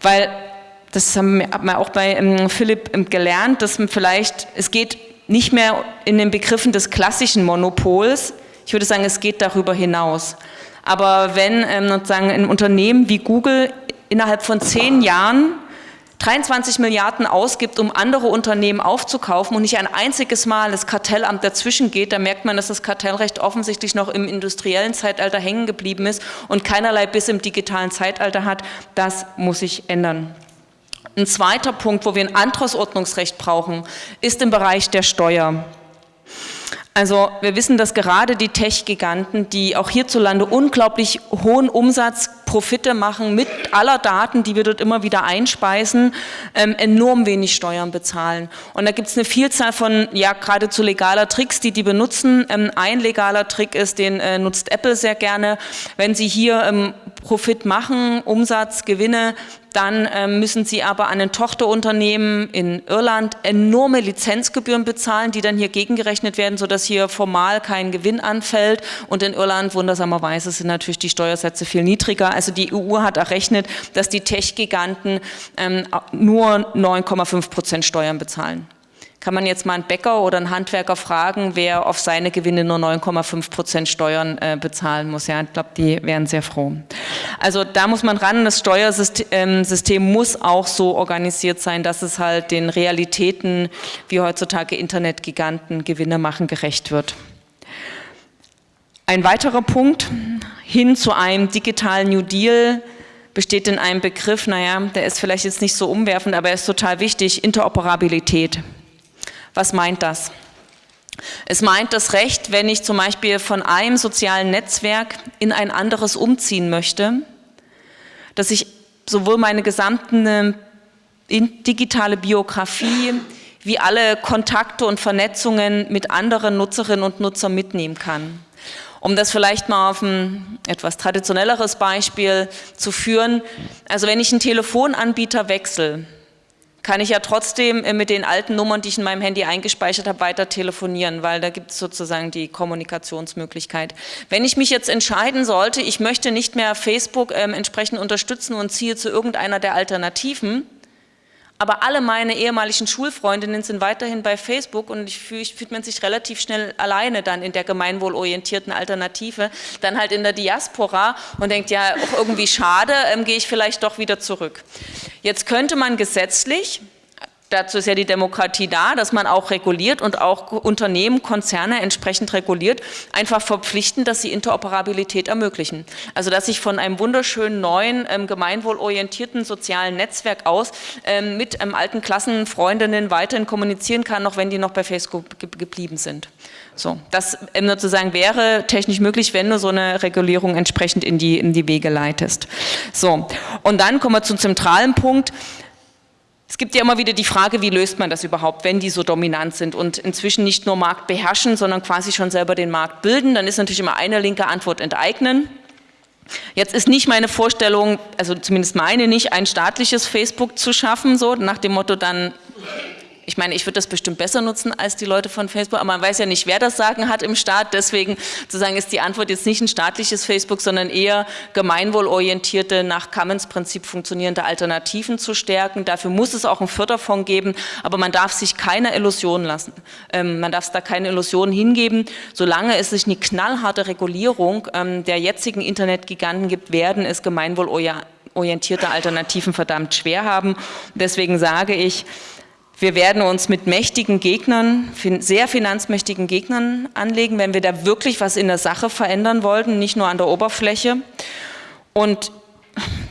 weil das haben wir auch bei ähm, Philipp ähm, gelernt, dass vielleicht, es geht nicht mehr in den Begriffen des klassischen Monopols, ich würde sagen, es geht darüber hinaus. Aber wenn ähm, sozusagen ein Unternehmen wie Google innerhalb von zehn Jahren 23 Milliarden ausgibt, um andere Unternehmen aufzukaufen und nicht ein einziges Mal das Kartellamt dazwischen geht, dann merkt man, dass das Kartellrecht offensichtlich noch im industriellen Zeitalter hängen geblieben ist und keinerlei bis im digitalen Zeitalter hat. Das muss sich ändern. Ein zweiter Punkt, wo wir ein anderes Ordnungsrecht brauchen, ist im Bereich der Steuer. Also wir wissen, dass gerade die Tech-Giganten, die auch hierzulande unglaublich hohen Umsatz pro Profite machen mit aller Daten, die wir dort immer wieder einspeisen, ähm, enorm wenig Steuern bezahlen. Und da gibt es eine Vielzahl von, ja, geradezu legaler Tricks, die die benutzen. Ähm, ein legaler Trick ist, den äh, nutzt Apple sehr gerne. Wenn sie hier ähm, Profit machen, Umsatz, Gewinne, dann ähm, müssen sie aber an ein Tochterunternehmen in Irland enorme Lizenzgebühren bezahlen, die dann hier gegengerechnet werden, sodass hier formal kein Gewinn anfällt. Und in Irland, wundersamerweise, sind natürlich die Steuersätze viel niedriger. Also die EU hat errechnet, dass die Tech-Giganten ähm, nur 9,5 Prozent Steuern bezahlen kann man jetzt mal einen Bäcker oder einen Handwerker fragen, wer auf seine Gewinne nur 9,5 Prozent Steuern äh, bezahlen muss. Ja, ich glaube, die wären sehr froh. Also da muss man ran. Das Steuersystem ähm, muss auch so organisiert sein, dass es halt den Realitäten, wie heutzutage Internetgiganten Gewinne machen, gerecht wird. Ein weiterer Punkt hin zu einem digitalen New Deal besteht in einem Begriff, naja, der ist vielleicht jetzt nicht so umwerfend, aber er ist total wichtig, Interoperabilität. Was meint das? Es meint das Recht, wenn ich zum Beispiel von einem sozialen Netzwerk in ein anderes umziehen möchte, dass ich sowohl meine gesamte digitale Biografie wie alle Kontakte und Vernetzungen mit anderen Nutzerinnen und Nutzern mitnehmen kann. Um das vielleicht mal auf ein etwas traditionelleres Beispiel zu führen, also wenn ich einen Telefonanbieter wechsle, kann ich ja trotzdem äh, mit den alten Nummern, die ich in meinem Handy eingespeichert habe, weiter telefonieren, weil da gibt es sozusagen die Kommunikationsmöglichkeit. Wenn ich mich jetzt entscheiden sollte, ich möchte nicht mehr Facebook ähm, entsprechend unterstützen und ziehe zu irgendeiner der Alternativen, aber alle meine ehemaligen Schulfreundinnen sind weiterhin bei Facebook und ich fühle, fühlt man sich relativ schnell alleine dann in der gemeinwohlorientierten Alternative, dann halt in der Diaspora und denkt, ja, auch irgendwie schade, ähm, gehe ich vielleicht doch wieder zurück. Jetzt könnte man gesetzlich Dazu ist ja die Demokratie da, dass man auch reguliert und auch Unternehmen, Konzerne entsprechend reguliert, einfach verpflichten, dass sie Interoperabilität ermöglichen. Also dass ich von einem wunderschönen neuen, ähm, gemeinwohlorientierten sozialen Netzwerk aus ähm, mit ähm, alten Klassenfreundinnen weiterhin kommunizieren kann, auch wenn die noch bei Facebook ge geblieben sind. So, das ähm, sozusagen wäre technisch möglich, wenn du so eine Regulierung entsprechend in die, in die Wege leitest. So, und dann kommen wir zum zentralen Punkt. Es gibt ja immer wieder die Frage, wie löst man das überhaupt, wenn die so dominant sind und inzwischen nicht nur Markt beherrschen, sondern quasi schon selber den Markt bilden. Dann ist natürlich immer eine linke Antwort enteignen. Jetzt ist nicht meine Vorstellung, also zumindest meine nicht, ein staatliches Facebook zu schaffen, so nach dem Motto dann ich meine, ich würde das bestimmt besser nutzen als die Leute von Facebook, aber man weiß ja nicht, wer das Sagen hat im Staat. Deswegen sozusagen ist die Antwort jetzt nicht ein staatliches Facebook, sondern eher gemeinwohlorientierte, nach Commons-Prinzip funktionierende Alternativen zu stärken. Dafür muss es auch einen Förderfonds geben, aber man darf sich keine Illusionen lassen. Ähm, man darf da keine Illusionen hingeben. Solange es sich eine knallharte Regulierung ähm, der jetzigen Internetgiganten gibt, werden es gemeinwohlorientierte Alternativen verdammt schwer haben. Deswegen sage ich, wir werden uns mit mächtigen Gegnern, sehr finanzmächtigen Gegnern anlegen, wenn wir da wirklich was in der Sache verändern wollten, nicht nur an der Oberfläche. Und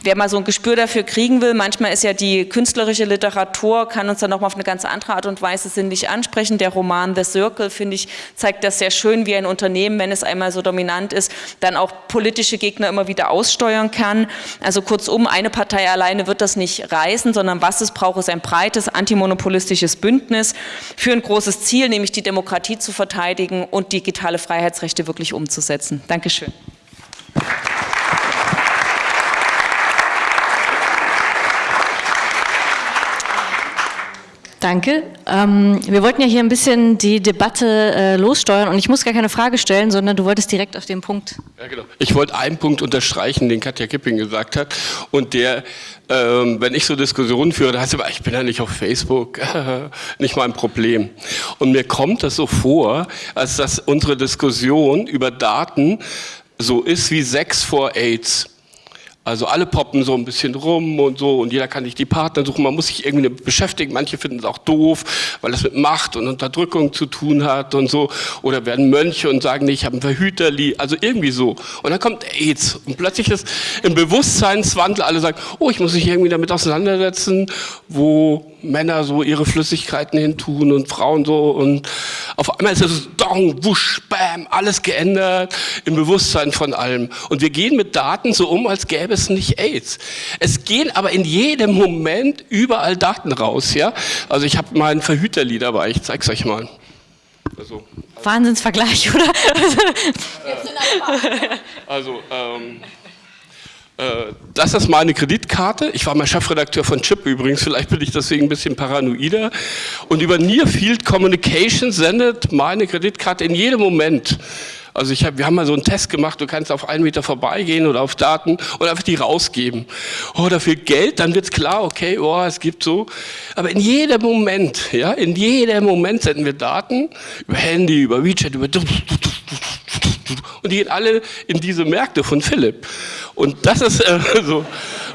wer mal so ein Gespür dafür kriegen will, manchmal ist ja die künstlerische Literatur, kann uns dann nochmal auf eine ganz andere Art und Weise sinnlich ansprechen. Der Roman The Circle, finde ich, zeigt das sehr schön, wie ein Unternehmen, wenn es einmal so dominant ist, dann auch politische Gegner immer wieder aussteuern kann. Also kurzum, eine Partei alleine wird das nicht reißen, sondern was es braucht, ist ein breites antimonopolistisches Bündnis für ein großes Ziel, nämlich die Demokratie zu verteidigen und digitale Freiheitsrechte wirklich umzusetzen. Dankeschön. Danke. Ähm, wir wollten ja hier ein bisschen die Debatte äh, lossteuern und ich muss gar keine Frage stellen, sondern du wolltest direkt auf den Punkt. Ja, genau. Ich wollte einen Punkt unterstreichen, den Katja Kipping gesagt hat und der, ähm, wenn ich so Diskussionen führe, da heißt es, ich bin ja nicht auf Facebook, nicht mein Problem. Und mir kommt das so vor, als dass unsere Diskussion über Daten so ist wie Sex vor AIDS. Also alle poppen so ein bisschen rum und so und jeder kann sich die Partner suchen. Man muss sich irgendwie beschäftigen. Manche finden es auch doof, weil das mit Macht und Unterdrückung zu tun hat und so. Oder werden Mönche und sagen, nee, ich habe einen Verhüterli. Also irgendwie so. Und dann kommt AIDS und plötzlich ist im Bewusstseinswandel alle sagen, oh, ich muss mich irgendwie damit auseinandersetzen, wo Männer so ihre Flüssigkeiten hin tun und Frauen so und Auf einmal ist es dong, wusch, bam, alles geändert im Bewusstsein von allem. Und wir gehen mit Daten so um, als gäbe es nicht AIDS. Es gehen aber in jedem Moment überall Daten raus. Ja? Also ich habe mal ein Verhüterlied dabei, ich zeige es euch mal. Also, Wahnsinnsvergleich, oder? also ähm, äh, das ist meine Kreditkarte. Ich war mal Chefredakteur von Chip übrigens, vielleicht bin ich deswegen ein bisschen paranoider. Und über Near Field Communication sendet meine Kreditkarte in jedem Moment. Also ich hab, wir haben mal so einen Test gemacht, du kannst auf einen Meter vorbeigehen oder auf Daten und einfach die rausgeben. Oh, dafür Geld, dann wird's klar, okay, oh, es gibt so. Aber in jedem Moment, ja, in jedem Moment senden wir Daten über Handy, über WeChat, über und die gehen alle in diese Märkte von Philipp. Und das ist äh, so.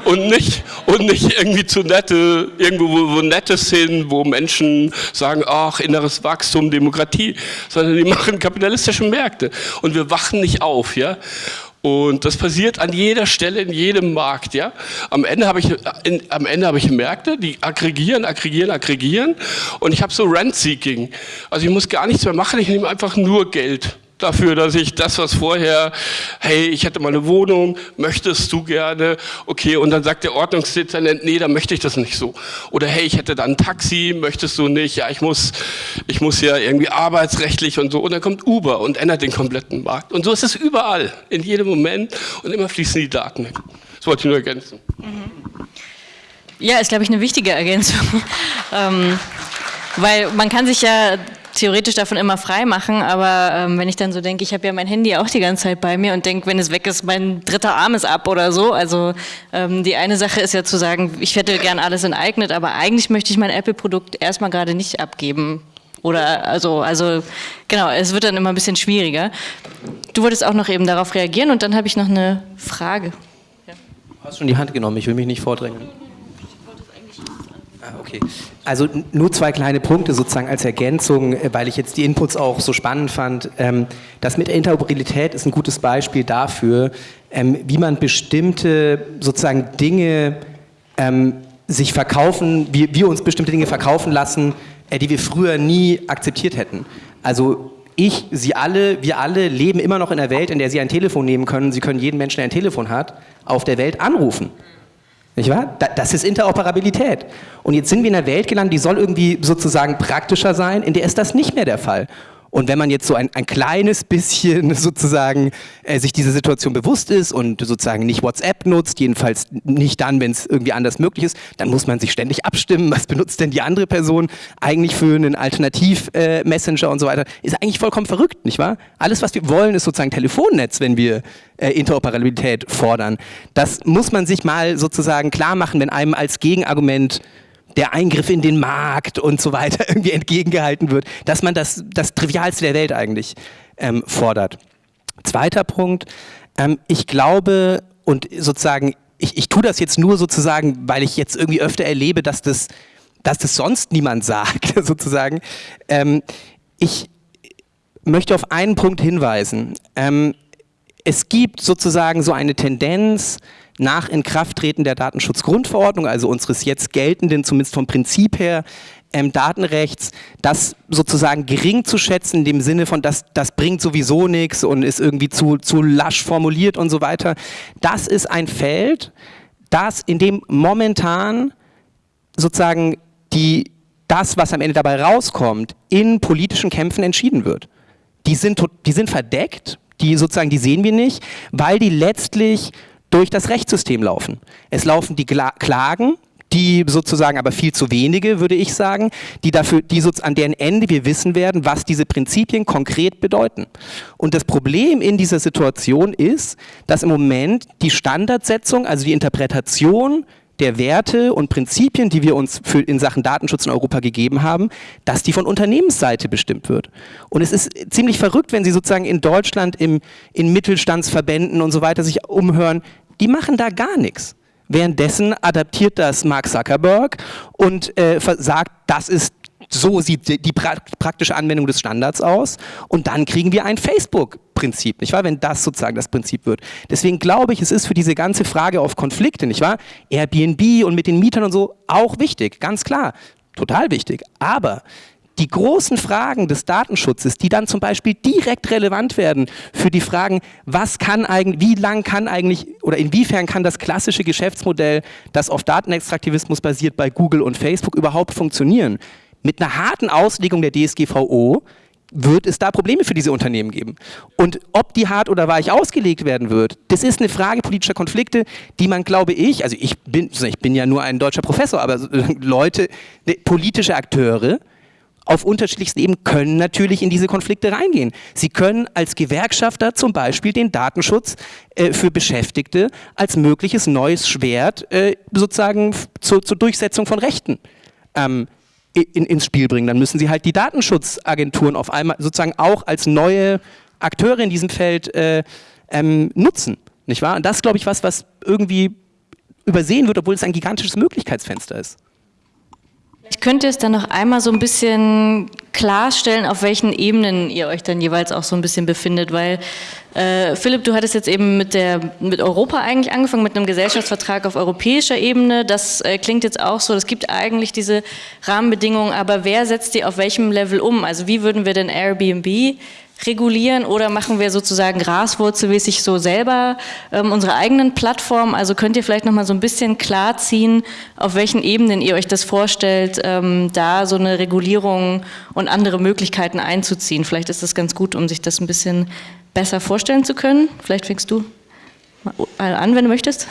Und nicht, und nicht irgendwie zu nette, irgendwo wo, Nettes hin, wo Menschen sagen, ach, inneres Wachstum, Demokratie, sondern die machen kapitalistische Märkte. Und wir wachen nicht auf, ja. Und das passiert an jeder Stelle, in jedem Markt. Ja? Am Ende habe ich, in, am Ende habe ich Märkte, die aggregieren, aggregieren, aggregieren. Und ich habe so Rent-Seeking. Also ich muss gar nichts mehr machen, ich nehme einfach nur Geld dafür, dass ich das, was vorher, hey, ich hätte mal eine Wohnung, möchtest du gerne? Okay, und dann sagt der Ordnungsdezernent, nee, dann möchte ich das nicht so. Oder hey, ich hätte da ein Taxi, möchtest du nicht? Ja, ich muss, ich muss ja irgendwie arbeitsrechtlich und so. Und dann kommt Uber und ändert den kompletten Markt. Und so ist es überall, in jedem Moment und immer fließen die Daten weg. Das wollte ich nur ergänzen. Ja, ist, glaube ich, eine wichtige Ergänzung. ähm, weil man kann sich ja theoretisch davon immer frei machen, aber ähm, wenn ich dann so denke, ich habe ja mein Handy auch die ganze Zeit bei mir und denke, wenn es weg ist, mein dritter Arm ist ab oder so. Also ähm, die eine Sache ist ja zu sagen, ich hätte gern alles enteignet, aber eigentlich möchte ich mein Apple-Produkt erstmal gerade nicht abgeben. Oder also, also genau, es wird dann immer ein bisschen schwieriger. Du wolltest auch noch eben darauf reagieren und dann habe ich noch eine Frage. Ja. Du hast schon die Hand genommen, ich will mich nicht vordrängen. Ah, okay. Also nur zwei kleine Punkte sozusagen als Ergänzung, äh, weil ich jetzt die Inputs auch so spannend fand. Ähm, das mit Interoperabilität ist ein gutes Beispiel dafür, ähm, wie man bestimmte sozusagen Dinge ähm, sich verkaufen, wie wir uns bestimmte Dinge verkaufen lassen, äh, die wir früher nie akzeptiert hätten. Also ich, Sie alle, wir alle leben immer noch in einer Welt, in der Sie ein Telefon nehmen können. Sie können jeden Menschen, der ein Telefon hat, auf der Welt anrufen. Nicht wahr? Das ist Interoperabilität. Und jetzt sind wir in einer Welt gelandet, die soll irgendwie sozusagen praktischer sein, in der ist das nicht mehr der Fall. Und wenn man jetzt so ein, ein kleines bisschen sozusagen äh, sich dieser Situation bewusst ist und sozusagen nicht WhatsApp nutzt, jedenfalls nicht dann, wenn es irgendwie anders möglich ist, dann muss man sich ständig abstimmen, was benutzt denn die andere Person eigentlich für einen Alternativ-Messenger äh, und so weiter. Ist eigentlich vollkommen verrückt, nicht wahr? Alles, was wir wollen, ist sozusagen Telefonnetz, wenn wir äh, Interoperabilität fordern. Das muss man sich mal sozusagen klar machen, wenn einem als Gegenargument der Eingriff in den Markt und so weiter irgendwie entgegengehalten wird, dass man das, das Trivialste der Welt eigentlich ähm, fordert. Zweiter Punkt, ähm, ich glaube und sozusagen, ich, ich tue das jetzt nur sozusagen, weil ich jetzt irgendwie öfter erlebe, dass das, dass das sonst niemand sagt, sozusagen. Ähm, ich möchte auf einen Punkt hinweisen. Ähm, es gibt sozusagen so eine Tendenz, nach Inkrafttreten der Datenschutzgrundverordnung, also unseres jetzt geltenden, zumindest vom Prinzip her, ähm, Datenrechts, das sozusagen gering zu schätzen, in dem Sinne von, das, das bringt sowieso nichts und ist irgendwie zu, zu lasch formuliert und so weiter. Das ist ein Feld, das in dem momentan sozusagen die, das, was am Ende dabei rauskommt, in politischen Kämpfen entschieden wird. Die sind, die sind verdeckt, die sozusagen, die sehen wir nicht, weil die letztlich durch das Rechtssystem laufen. Es laufen die Klagen, die sozusagen aber viel zu wenige, würde ich sagen, die dafür, die an deren Ende wir wissen werden, was diese Prinzipien konkret bedeuten. Und das Problem in dieser Situation ist, dass im Moment die Standardsetzung, also die Interpretation der Werte und Prinzipien, die wir uns für in Sachen Datenschutz in Europa gegeben haben, dass die von Unternehmensseite bestimmt wird. Und es ist ziemlich verrückt, wenn Sie sozusagen in Deutschland im, in Mittelstandsverbänden und so weiter sich umhören, die machen da gar nichts. Währenddessen adaptiert das Mark Zuckerberg und äh, sagt, das ist so sieht die praktische Anwendung des Standards aus und dann kriegen wir ein Facebook-Prinzip, nicht wahr? Wenn das sozusagen das Prinzip wird. Deswegen glaube ich, es ist für diese ganze Frage auf Konflikte, nicht wahr? Airbnb und mit den Mietern und so auch wichtig, ganz klar, total wichtig. Aber die großen Fragen des Datenschutzes, die dann zum Beispiel direkt relevant werden für die Fragen, was kann eigentlich, wie lang kann eigentlich oder inwiefern kann das klassische Geschäftsmodell, das auf Datenextraktivismus basiert bei Google und Facebook überhaupt funktionieren? Mit einer harten Auslegung der DSGVO wird es da Probleme für diese Unternehmen geben. Und ob die hart oder weich ausgelegt werden wird, das ist eine Frage politischer Konflikte, die man, glaube ich, also ich bin, ich bin ja nur ein deutscher Professor, aber Leute, ne, politische Akteure auf unterschiedlichsten Ebenen können natürlich in diese Konflikte reingehen. Sie können als Gewerkschafter zum Beispiel den Datenschutz äh, für Beschäftigte als mögliches neues Schwert äh, sozusagen zur, zur Durchsetzung von Rechten ähm, in, ins Spiel bringen. Dann müssen sie halt die Datenschutzagenturen auf einmal sozusagen auch als neue Akteure in diesem Feld äh, ähm, nutzen. Nicht wahr? Und das glaube ich, was, was irgendwie übersehen wird, obwohl es ein gigantisches Möglichkeitsfenster ist. Ich könnte es dann noch einmal so ein bisschen klarstellen, auf welchen Ebenen ihr euch dann jeweils auch so ein bisschen befindet, weil äh, Philipp, du hattest jetzt eben mit, der, mit Europa eigentlich angefangen, mit einem Gesellschaftsvertrag auf europäischer Ebene. Das äh, klingt jetzt auch so, es gibt eigentlich diese Rahmenbedingungen, aber wer setzt die auf welchem Level um? Also wie würden wir denn Airbnb regulieren oder machen wir sozusagen graswurzelmäßig so selber ähm, unsere eigenen Plattformen? Also könnt ihr vielleicht nochmal so ein bisschen klarziehen, auf welchen Ebenen ihr euch das vorstellt, ähm, da so eine Regulierung und andere Möglichkeiten einzuziehen. Vielleicht ist das ganz gut, um sich das ein bisschen besser vorstellen zu können. Vielleicht fängst du mal an, wenn du möchtest.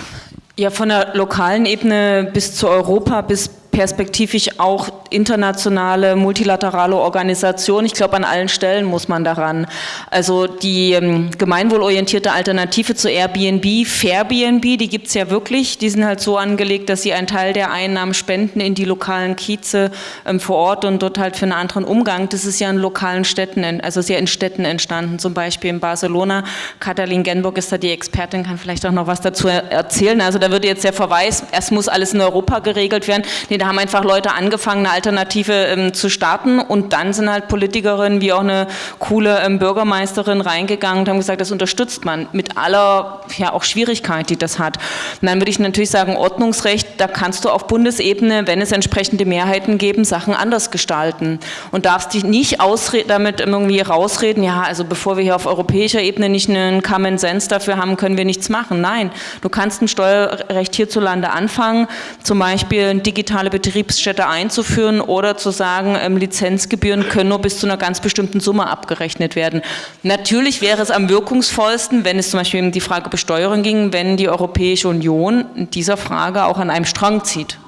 Ja, von der lokalen Ebene bis zu Europa, bis perspektivisch auch internationale, multilaterale Organisation. Ich glaube, an allen Stellen muss man daran. Also die ähm, gemeinwohlorientierte Alternative zu Airbnb, Fairbnb, die gibt es ja wirklich. Die sind halt so angelegt, dass sie einen Teil der Einnahmen spenden in die lokalen Kieze ähm, vor Ort und dort halt für einen anderen Umgang. Das ist ja in lokalen Städten, also sehr in Städten entstanden, zum Beispiel in Barcelona. Katalin Genburg ist da die Expertin, kann vielleicht auch noch was dazu erzählen. Also da würde jetzt der Verweis, erst muss alles in Europa geregelt werden. Nee, da haben einfach Leute angefangen, eine Alternative ähm, zu starten und dann sind halt Politikerinnen wie auch eine coole ähm, Bürgermeisterin reingegangen und haben gesagt, das unterstützt man mit aller ja auch Schwierigkeit, die das hat. Und dann würde ich natürlich sagen, Ordnungsrecht, da kannst du auf Bundesebene, wenn es entsprechende Mehrheiten geben, Sachen anders gestalten und darfst dich nicht damit irgendwie rausreden, ja, also bevor wir hier auf europäischer Ebene nicht einen Common Sense dafür haben, können wir nichts machen. Nein, du kannst ein Steuerrecht hierzulande anfangen, zum Beispiel digitale Betriebsstätte einzuführen oder zu sagen, ähm, Lizenzgebühren können nur bis zu einer ganz bestimmten Summe abgerechnet werden. Natürlich wäre es am wirkungsvollsten, wenn es zum Beispiel um die Frage Besteuerung ging, wenn die Europäische Union in dieser Frage auch an einem Strang zieht.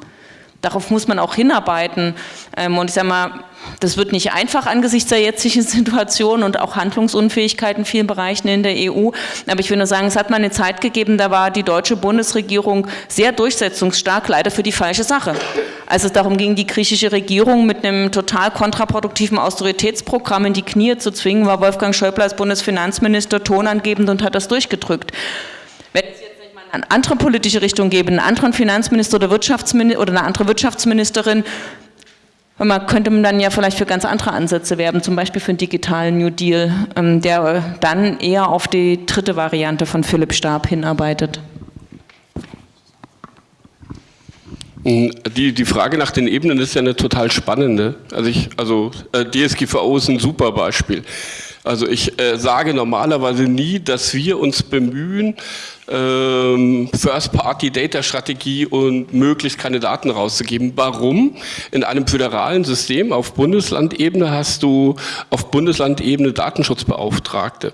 Darauf muss man auch hinarbeiten. Ähm, und ich sage mal, das wird nicht einfach angesichts der jetzigen Situation und auch Handlungsunfähigkeit in vielen Bereichen in der EU. Aber ich will nur sagen, es hat mal eine Zeit gegeben, da war die deutsche Bundesregierung sehr durchsetzungsstark, leider für die falsche Sache. Als es darum ging, die griechische Regierung mit einem total kontraproduktiven Austeritätsprogramm in die Knie zu zwingen, war Wolfgang Schäuble als Bundesfinanzminister tonangebend und hat das durchgedrückt. Wenn eine andere politische Richtung gäbe, einen anderen Finanzminister oder, Wirtschaftsminister oder eine andere Wirtschaftsministerin, man könnte dann ja vielleicht für ganz andere Ansätze werben, zum Beispiel für einen digitalen New Deal, ähm, der dann eher auf die dritte Variante von Philipp Stab hinarbeitet. Die, die Frage nach den Ebenen ist ja eine total spannende. Also, ich, also äh, DSGVO ist ein super Beispiel. Also ich äh, sage normalerweise nie, dass wir uns bemühen, ähm, First-Party-Data-Strategie und möglichst keine Daten rauszugeben. Warum? In einem föderalen System auf Bundeslandebene hast du auf Bundeslandebene Datenschutzbeauftragte.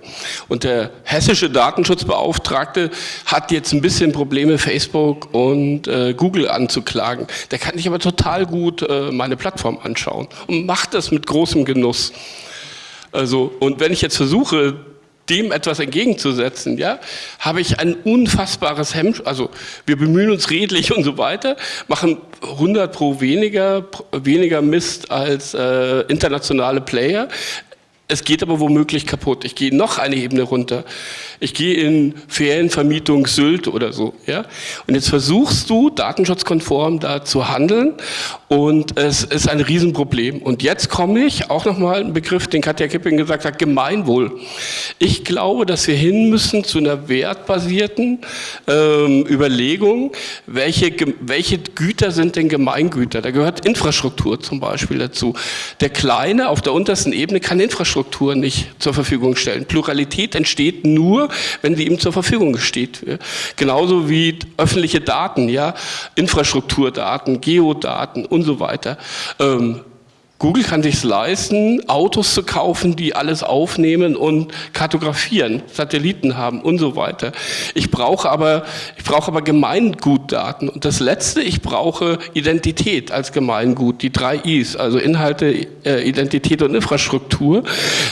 Und der hessische Datenschutzbeauftragte hat jetzt ein bisschen Probleme, Facebook und äh, Google anzuklagen. Der kann sich aber total gut äh, meine Plattform anschauen und macht das mit großem Genuss. Also, und wenn ich jetzt versuche, dem etwas entgegenzusetzen, ja, habe ich ein unfassbares Hemd, also wir bemühen uns redlich und so weiter, machen 100 pro weniger, weniger Mist als äh, internationale Player. Es geht aber womöglich kaputt. Ich gehe noch eine Ebene runter. Ich gehe in Ferienvermietung Sylt oder so. Ja? Und jetzt versuchst du, datenschutzkonform da zu handeln und es ist ein Riesenproblem. Und jetzt komme ich, auch nochmal ein Begriff, den Katja Kipping gesagt hat, Gemeinwohl. Ich glaube, dass wir hin müssen zu einer wertbasierten ähm, Überlegung, welche, welche Güter sind denn Gemeingüter? Da gehört Infrastruktur zum Beispiel dazu. Der Kleine auf der untersten Ebene kann Infrastruktur Infrastruktur nicht zur Verfügung stellen. Pluralität entsteht nur, wenn sie ihm zur Verfügung steht. Genauso wie öffentliche Daten, ja, Infrastrukturdaten, Geodaten und so weiter. Ähm, Google kann sich leisten, Autos zu kaufen, die alles aufnehmen und kartografieren, Satelliten haben und so weiter. Ich brauche aber, ich brauche aber Gemeingutdaten. Und das letzte, ich brauche Identität als Gemeingut, die drei Is, also Inhalte, äh, Identität und Infrastruktur,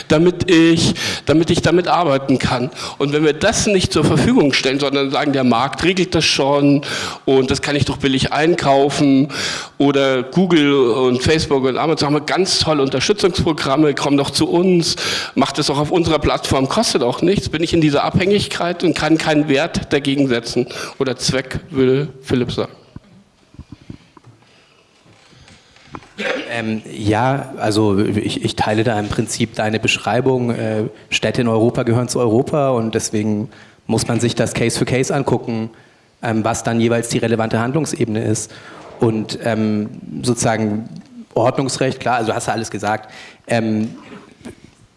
damit ich, damit ich damit arbeiten kann. Und wenn wir das nicht zur Verfügung stellen, sondern sagen, der Markt regelt das schon und das kann ich doch billig einkaufen oder Google und Facebook und Amazon haben ganz tolle Unterstützungsprogramme, komm doch zu uns, macht es auch auf unserer Plattform, kostet auch nichts, bin ich in dieser Abhängigkeit und kann keinen Wert dagegen setzen oder Zweck, würde Philipp sagen. Ähm, ja, also ich, ich, teile da im Prinzip deine Beschreibung. Äh, Städte in Europa gehören zu Europa und deswegen muss man sich das Case für Case angucken, ähm, was dann jeweils die relevante Handlungsebene ist. Und ähm, sozusagen Ordnungsrecht, klar, also hast du alles gesagt. Ähm,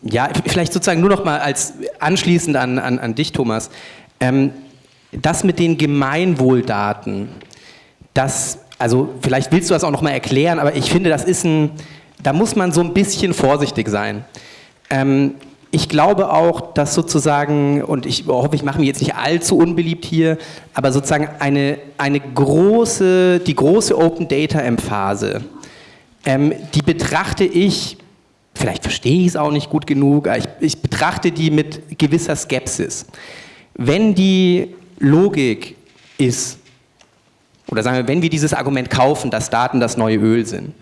ja, vielleicht sozusagen nur noch mal als anschließend an, an, an dich, Thomas. Ähm, das mit den Gemeinwohldaten, das, also vielleicht willst du das auch noch mal erklären, aber ich finde, das ist ein, da muss man so ein bisschen vorsichtig sein. Ähm, ich glaube auch, dass sozusagen, und ich hoffe, ich mache mich jetzt nicht allzu unbeliebt hier, aber sozusagen eine, eine große, die große Open Data Emphase, ähm, die betrachte ich, vielleicht verstehe ich es auch nicht gut genug, ich, ich betrachte die mit gewisser Skepsis. Wenn die Logik ist, oder sagen wir, wenn wir dieses Argument kaufen, dass Daten das neue Öl sind,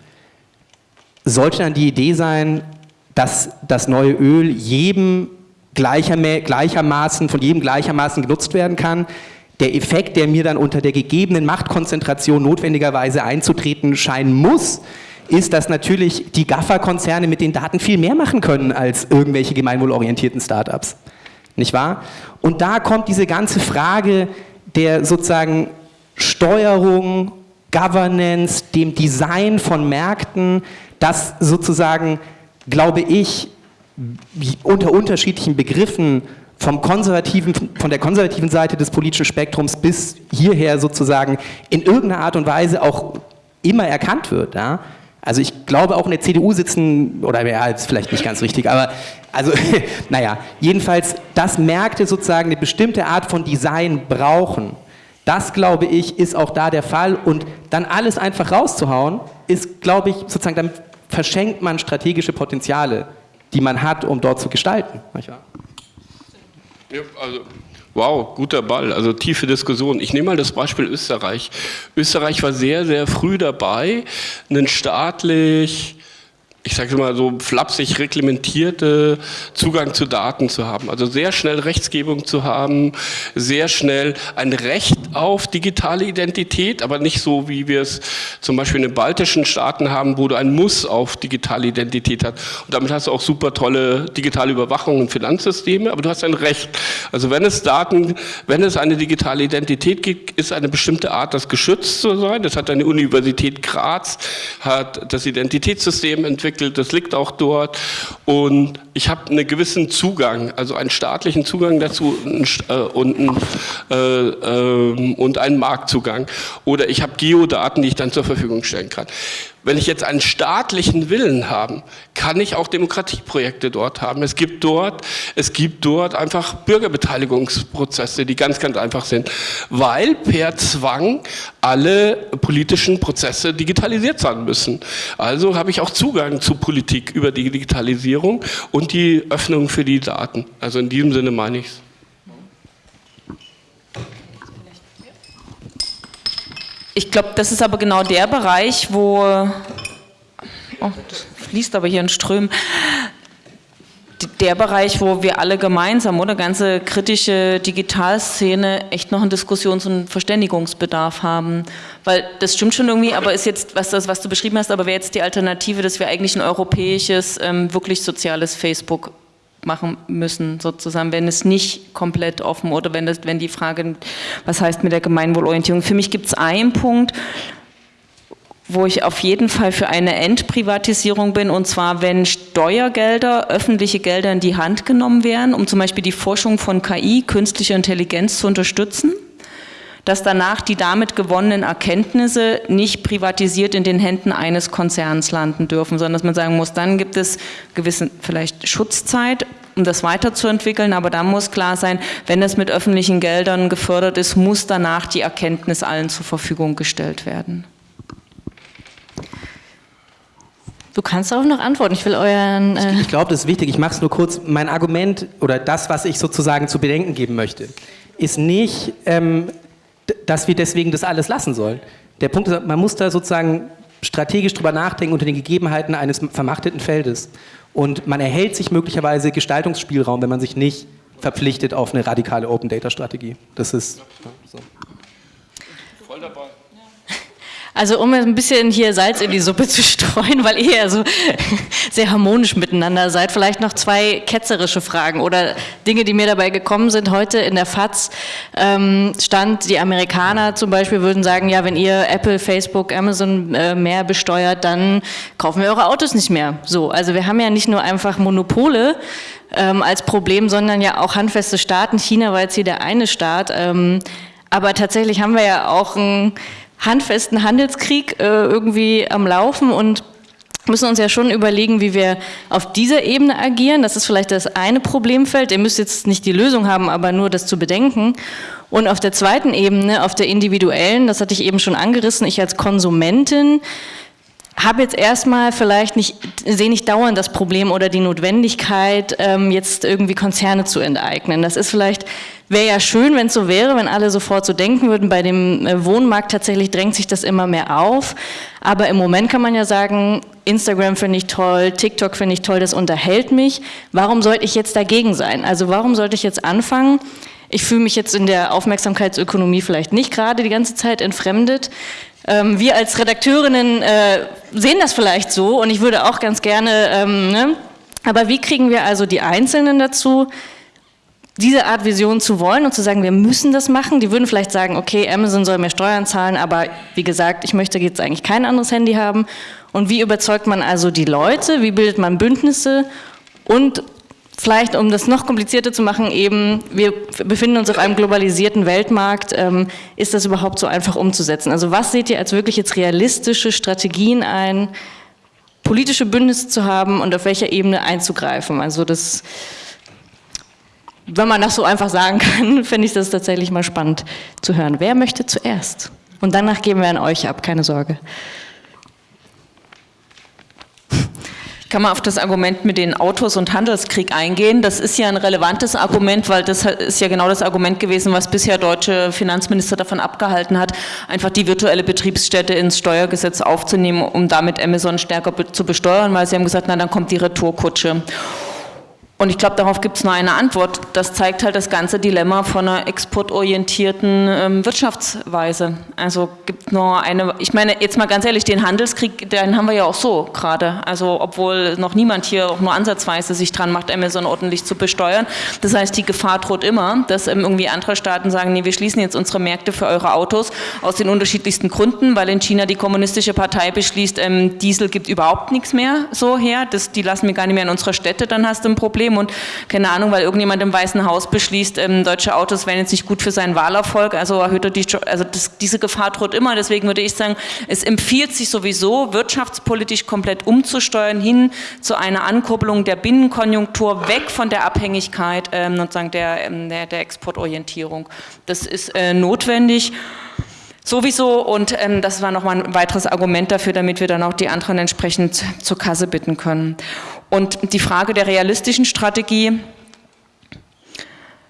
sollte dann die Idee sein, dass das neue Öl jedem gleicher, gleichermaßen, von jedem gleichermaßen genutzt werden kann. Der Effekt, der mir dann unter der gegebenen Machtkonzentration notwendigerweise einzutreten scheinen muss, ist, dass natürlich die GAFA-Konzerne mit den Daten viel mehr machen können als irgendwelche gemeinwohlorientierten Startups. Nicht wahr? Und da kommt diese ganze Frage der sozusagen Steuerung, Governance, dem Design von Märkten, das sozusagen glaube ich, unter unterschiedlichen Begriffen vom konservativen, von der konservativen Seite des politischen Spektrums bis hierher sozusagen in irgendeiner Art und Weise auch immer erkannt wird. Ja? Also ich glaube auch in der CDU sitzen, oder ja, ist vielleicht nicht ganz richtig, aber also, naja, jedenfalls, dass Märkte sozusagen eine bestimmte Art von Design brauchen, das glaube ich, ist auch da der Fall und dann alles einfach rauszuhauen, ist, glaube ich, sozusagen, damit verschenkt man strategische Potenziale, die man hat, um dort zu gestalten. Ja, also Wow, guter Ball, also tiefe Diskussion. Ich nehme mal das Beispiel Österreich. Österreich war sehr, sehr früh dabei, einen staatlich ich sage mal so flapsig reglementierte Zugang zu Daten zu haben. Also sehr schnell Rechtsgebung zu haben, sehr schnell ein Recht auf digitale Identität, aber nicht so, wie wir es zum Beispiel in den baltischen Staaten haben, wo du ein Muss auf digitale Identität hast. Und damit hast du auch super tolle digitale Überwachung und Finanzsysteme, aber du hast ein Recht. Also wenn es Daten, wenn es eine digitale Identität gibt, ist eine bestimmte Art, das geschützt zu sein. Das hat eine Universität Graz, hat das Identitätssystem entwickelt, entwickelt, das liegt auch dort und ich habe einen gewissen Zugang, also einen staatlichen Zugang dazu äh, und, äh, äh, und einen Marktzugang oder ich habe Geodaten, die ich dann zur Verfügung stellen kann. Wenn ich jetzt einen staatlichen Willen habe, kann ich auch Demokratieprojekte dort haben. Es gibt dort, es gibt dort einfach Bürgerbeteiligungsprozesse, die ganz, ganz einfach sind, weil per Zwang alle politischen Prozesse digitalisiert sein müssen. Also habe ich auch Zugang zu Politik über die Digitalisierung und die Öffnung für die Daten. Also in diesem Sinne meine ich es. Ich glaube, das ist aber genau der Bereich, wo, oh, das fließt aber hier in Strömen, der Bereich, wo wir alle gemeinsam oder ganze kritische Digitalszene echt noch einen Diskussions- und Verständigungsbedarf haben. Weil das stimmt schon irgendwie, aber ist jetzt, was, das, was du beschrieben hast, aber wäre jetzt die Alternative, dass wir eigentlich ein europäisches, ähm, wirklich soziales Facebook machen müssen, sozusagen, wenn es nicht komplett offen oder wenn, das, wenn die Frage, was heißt mit der Gemeinwohlorientierung. Für mich gibt es einen Punkt, wo ich auf jeden Fall für eine Entprivatisierung bin, und zwar, wenn Steuergelder, öffentliche Gelder in die Hand genommen werden, um zum Beispiel die Forschung von KI, künstlicher Intelligenz zu unterstützen, dass danach die damit gewonnenen Erkenntnisse nicht privatisiert in den Händen eines Konzerns landen dürfen, sondern dass man sagen muss, dann gibt es gewisse vielleicht Schutzzeit, um das weiterzuentwickeln, aber da muss klar sein, wenn das mit öffentlichen Geldern gefördert ist, muss danach die Erkenntnis allen zur Verfügung gestellt werden. Du kannst auch noch antworten. Ich will euren. Äh ich, ich glaube, das ist wichtig. Ich mache es nur kurz. Mein Argument oder das, was ich sozusagen zu bedenken geben möchte, ist nicht, ähm, dass wir deswegen das alles lassen sollen. Der Punkt ist, man muss da sozusagen strategisch drüber nachdenken unter den Gegebenheiten eines vermachteten Feldes. Und man erhält sich möglicherweise Gestaltungsspielraum, wenn man sich nicht verpflichtet auf eine radikale Open Data Strategie. Das ist so. Voll dabei. Also um ein bisschen hier Salz in die Suppe zu streuen, weil ihr ja so sehr harmonisch miteinander seid, vielleicht noch zwei ketzerische Fragen oder Dinge, die mir dabei gekommen sind. Heute in der FAZ ähm, stand, die Amerikaner zum Beispiel würden sagen, ja, wenn ihr Apple, Facebook, Amazon äh, mehr besteuert, dann kaufen wir eure Autos nicht mehr. So, also wir haben ja nicht nur einfach Monopole, ähm, als Problem, sondern ja auch handfeste Staaten. China war jetzt hier der eine Staat. Ähm, aber tatsächlich haben wir ja auch ein handfesten Handelskrieg äh, irgendwie am Laufen und müssen uns ja schon überlegen, wie wir auf dieser Ebene agieren. Das ist vielleicht das eine Problemfeld. Ihr müsst jetzt nicht die Lösung haben, aber nur das zu bedenken. Und auf der zweiten Ebene, auf der individuellen, das hatte ich eben schon angerissen, ich als Konsumentin habe jetzt erstmal vielleicht nicht, sehe nicht dauernd das Problem oder die Notwendigkeit, ähm, jetzt irgendwie Konzerne zu enteignen. Das ist vielleicht, wäre ja schön, wenn es so wäre, wenn alle sofort so denken würden. Bei dem äh, Wohnmarkt tatsächlich drängt sich das immer mehr auf. Aber im Moment kann man ja sagen, Instagram finde ich toll, TikTok finde ich toll, das unterhält mich. Warum sollte ich jetzt dagegen sein? Also warum sollte ich jetzt anfangen? Ich fühle mich jetzt in der Aufmerksamkeitsökonomie vielleicht nicht gerade die ganze Zeit entfremdet. Ähm, wir als Redakteurinnen äh, sehen das vielleicht so und ich würde auch ganz gerne, ähm, ne? aber wie kriegen wir also die Einzelnen dazu, diese Art Vision zu wollen und zu sagen, wir müssen das machen. Die würden vielleicht sagen, okay, Amazon soll mehr Steuern zahlen, aber wie gesagt, ich möchte jetzt eigentlich kein anderes Handy haben. Und wie überzeugt man also die Leute? Wie bildet man Bündnisse? Und vielleicht, um das noch komplizierter zu machen, eben, wir befinden uns auf einem globalisierten Weltmarkt, ähm, ist das überhaupt so einfach umzusetzen? Also was seht ihr als wirklich jetzt realistische Strategien ein, politische Bündnisse zu haben und auf welcher Ebene einzugreifen? Also das, wenn man das so einfach sagen kann, finde ich das tatsächlich mal spannend zu hören. Wer möchte zuerst? Und danach geben wir an euch ab, keine Sorge. Kann man auf das Argument mit den Autos und Handelskrieg eingehen. Das ist ja ein relevantes Argument, weil das ist ja genau das Argument gewesen, was bisher deutsche Finanzminister davon abgehalten hat, einfach die virtuelle Betriebsstätte ins Steuergesetz aufzunehmen, um damit Amazon stärker zu besteuern, weil sie haben gesagt, na dann kommt die Retourkutsche. Und ich glaube, darauf gibt es nur eine Antwort. Das zeigt halt das ganze Dilemma von einer exportorientierten ähm, Wirtschaftsweise. Also gibt nur eine, ich meine, jetzt mal ganz ehrlich, den Handelskrieg, den haben wir ja auch so gerade. Also obwohl noch niemand hier auch nur ansatzweise sich dran macht, Amazon ordentlich zu besteuern. Das heißt, die Gefahr droht immer, dass ähm, irgendwie andere Staaten sagen, nee, wir schließen jetzt unsere Märkte für eure Autos aus den unterschiedlichsten Gründen, weil in China die kommunistische Partei beschließt, ähm, Diesel gibt überhaupt nichts mehr so her, das, die lassen wir gar nicht mehr in unsere Städte, dann hast du ein Problem. Problem und keine Ahnung, weil irgendjemand im Weißen Haus beschließt, ähm, deutsche Autos wären jetzt nicht gut für seinen Wahlerfolg, also erhöht er die, also das, diese Gefahr droht immer, deswegen würde ich sagen, es empfiehlt sich sowieso, wirtschaftspolitisch komplett umzusteuern hin zu einer Ankurbelung der Binnenkonjunktur, weg von der Abhängigkeit ähm, sozusagen der, ähm, der, der Exportorientierung. Das ist äh, notwendig. Sowieso und ähm, das war nochmal ein weiteres Argument dafür, damit wir dann auch die anderen entsprechend zur Kasse bitten können. Und die Frage der realistischen Strategie,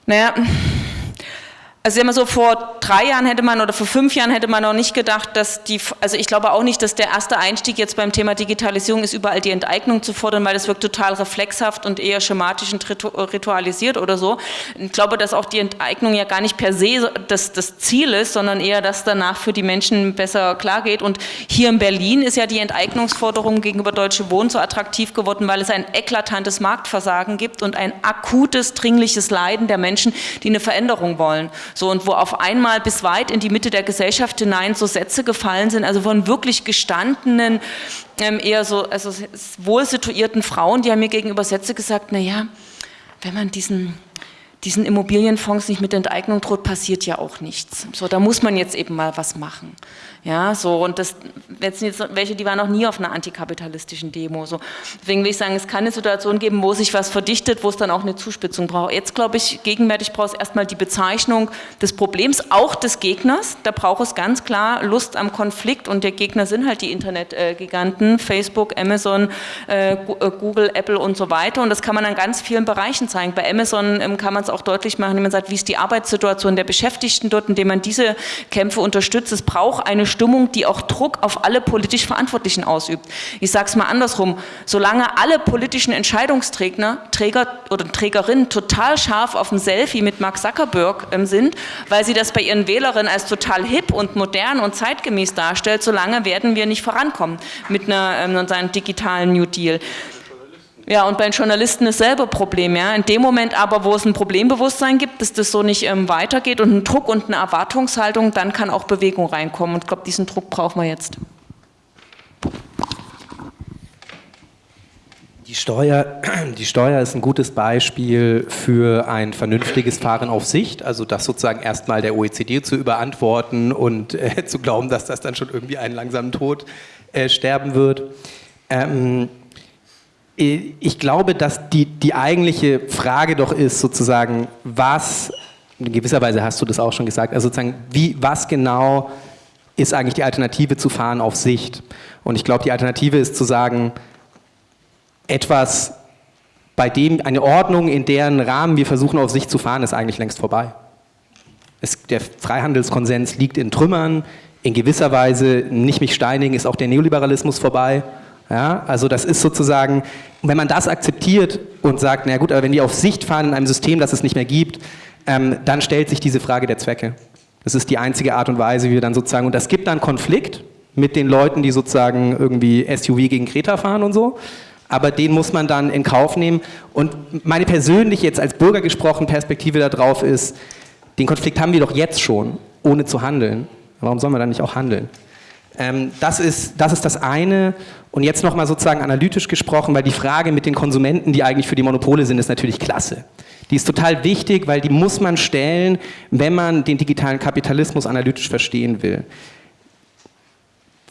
naja, Also immer so vor drei Jahren hätte man oder vor fünf Jahren hätte man noch nicht gedacht, dass die, also ich glaube auch nicht, dass der erste Einstieg jetzt beim Thema Digitalisierung ist, überall die Enteignung zu fordern, weil das wirkt total reflexhaft und eher schematisch und ritualisiert oder so. Ich glaube, dass auch die Enteignung ja gar nicht per se das, das Ziel ist, sondern eher, dass danach für die Menschen besser klar geht. Und hier in Berlin ist ja die Enteignungsforderung gegenüber Deutsche Wohnen so attraktiv geworden, weil es ein eklatantes Marktversagen gibt und ein akutes, dringliches Leiden der Menschen, die eine Veränderung wollen. So, und wo auf einmal bis weit in die Mitte der Gesellschaft hinein so Sätze gefallen sind, also von wirklich gestandenen, ähm, eher so also wohl situierten Frauen, die haben mir gegenüber Sätze gesagt, naja, wenn man diesen diesen Immobilienfonds nicht mit Enteignung droht, passiert ja auch nichts. So, da muss man jetzt eben mal was machen. Ja, so, und das, jetzt welche, die waren noch nie auf einer antikapitalistischen Demo. So. Deswegen will ich sagen, es kann eine Situation geben, wo sich was verdichtet, wo es dann auch eine Zuspitzung braucht. Jetzt glaube ich, gegenwärtig braucht es erstmal die Bezeichnung des Problems, auch des Gegners. Da braucht es ganz klar Lust am Konflikt und der Gegner sind halt die Internetgiganten, Facebook, Amazon, äh, äh, Google, Apple und so weiter. Und das kann man an ganz vielen Bereichen zeigen. Bei Amazon ähm, kann man es auch deutlich machen, indem man sagt, wie ist die Arbeitssituation der Beschäftigten dort, indem man diese Kämpfe unterstützt. Es braucht eine Stimmung, die auch Druck auf alle politisch Verantwortlichen ausübt. Ich sage es mal andersrum, solange alle politischen Entscheidungsträger Träger oder Trägerinnen total scharf auf ein Selfie mit Mark Zuckerberg ähm, sind, weil sie das bei ihren Wählerinnen als total hip und modern und zeitgemäß darstellt, solange werden wir nicht vorankommen mit einer, ähm, einem digitalen New Deal. Ja, und bei den Journalisten ist selber Problem. Ja. In dem Moment aber, wo es ein Problembewusstsein gibt, dass das so nicht ähm, weitergeht und ein Druck und eine Erwartungshaltung, dann kann auch Bewegung reinkommen. Und ich glaube, diesen Druck brauchen wir jetzt. Die Steuer, die Steuer ist ein gutes Beispiel für ein vernünftiges Fahren auf Sicht, also das sozusagen erstmal der OECD zu überantworten und äh, zu glauben, dass das dann schon irgendwie einen langsamen Tod äh, sterben wird. Ähm, ich glaube, dass die, die eigentliche Frage doch ist sozusagen, was, in gewisser Weise hast du das auch schon gesagt, also sozusagen, wie, was genau ist eigentlich die Alternative zu fahren auf Sicht? Und ich glaube, die Alternative ist zu sagen, etwas, bei dem eine Ordnung, in deren Rahmen wir versuchen auf Sicht zu fahren, ist eigentlich längst vorbei. Es, der Freihandelskonsens liegt in Trümmern, in gewisser Weise, nicht mich steinigen, ist auch der Neoliberalismus vorbei. Ja, also das ist sozusagen, wenn man das akzeptiert und sagt, na gut, aber wenn die auf Sicht fahren in einem System, das es nicht mehr gibt, ähm, dann stellt sich diese Frage der Zwecke. Das ist die einzige Art und Weise, wie wir dann sozusagen, und das gibt dann Konflikt mit den Leuten, die sozusagen irgendwie SUV gegen Kreta fahren und so, aber den muss man dann in Kauf nehmen. Und meine persönliche, jetzt als Bürger gesprochen, Perspektive darauf ist, den Konflikt haben wir doch jetzt schon, ohne zu handeln. Warum sollen wir dann nicht auch handeln? Ähm, das, ist, das ist das eine. Und jetzt nochmal sozusagen analytisch gesprochen, weil die Frage mit den Konsumenten, die eigentlich für die Monopole sind, ist natürlich klasse. Die ist total wichtig, weil die muss man stellen, wenn man den digitalen Kapitalismus analytisch verstehen will.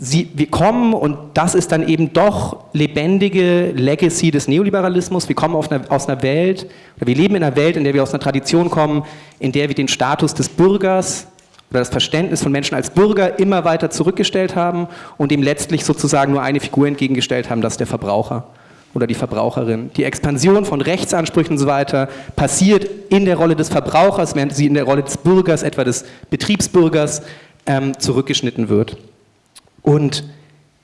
Sie, wir kommen, und das ist dann eben doch lebendige Legacy des Neoliberalismus, wir kommen eine, aus einer Welt, oder wir leben in einer Welt, in der wir aus einer Tradition kommen, in der wir den Status des Bürgers oder das Verständnis von Menschen als Bürger immer weiter zurückgestellt haben und dem letztlich sozusagen nur eine Figur entgegengestellt haben, das ist der Verbraucher oder die Verbraucherin. Die Expansion von Rechtsansprüchen und so weiter passiert in der Rolle des Verbrauchers, während sie in der Rolle des Bürgers, etwa des Betriebsbürgers, ähm, zurückgeschnitten wird. Und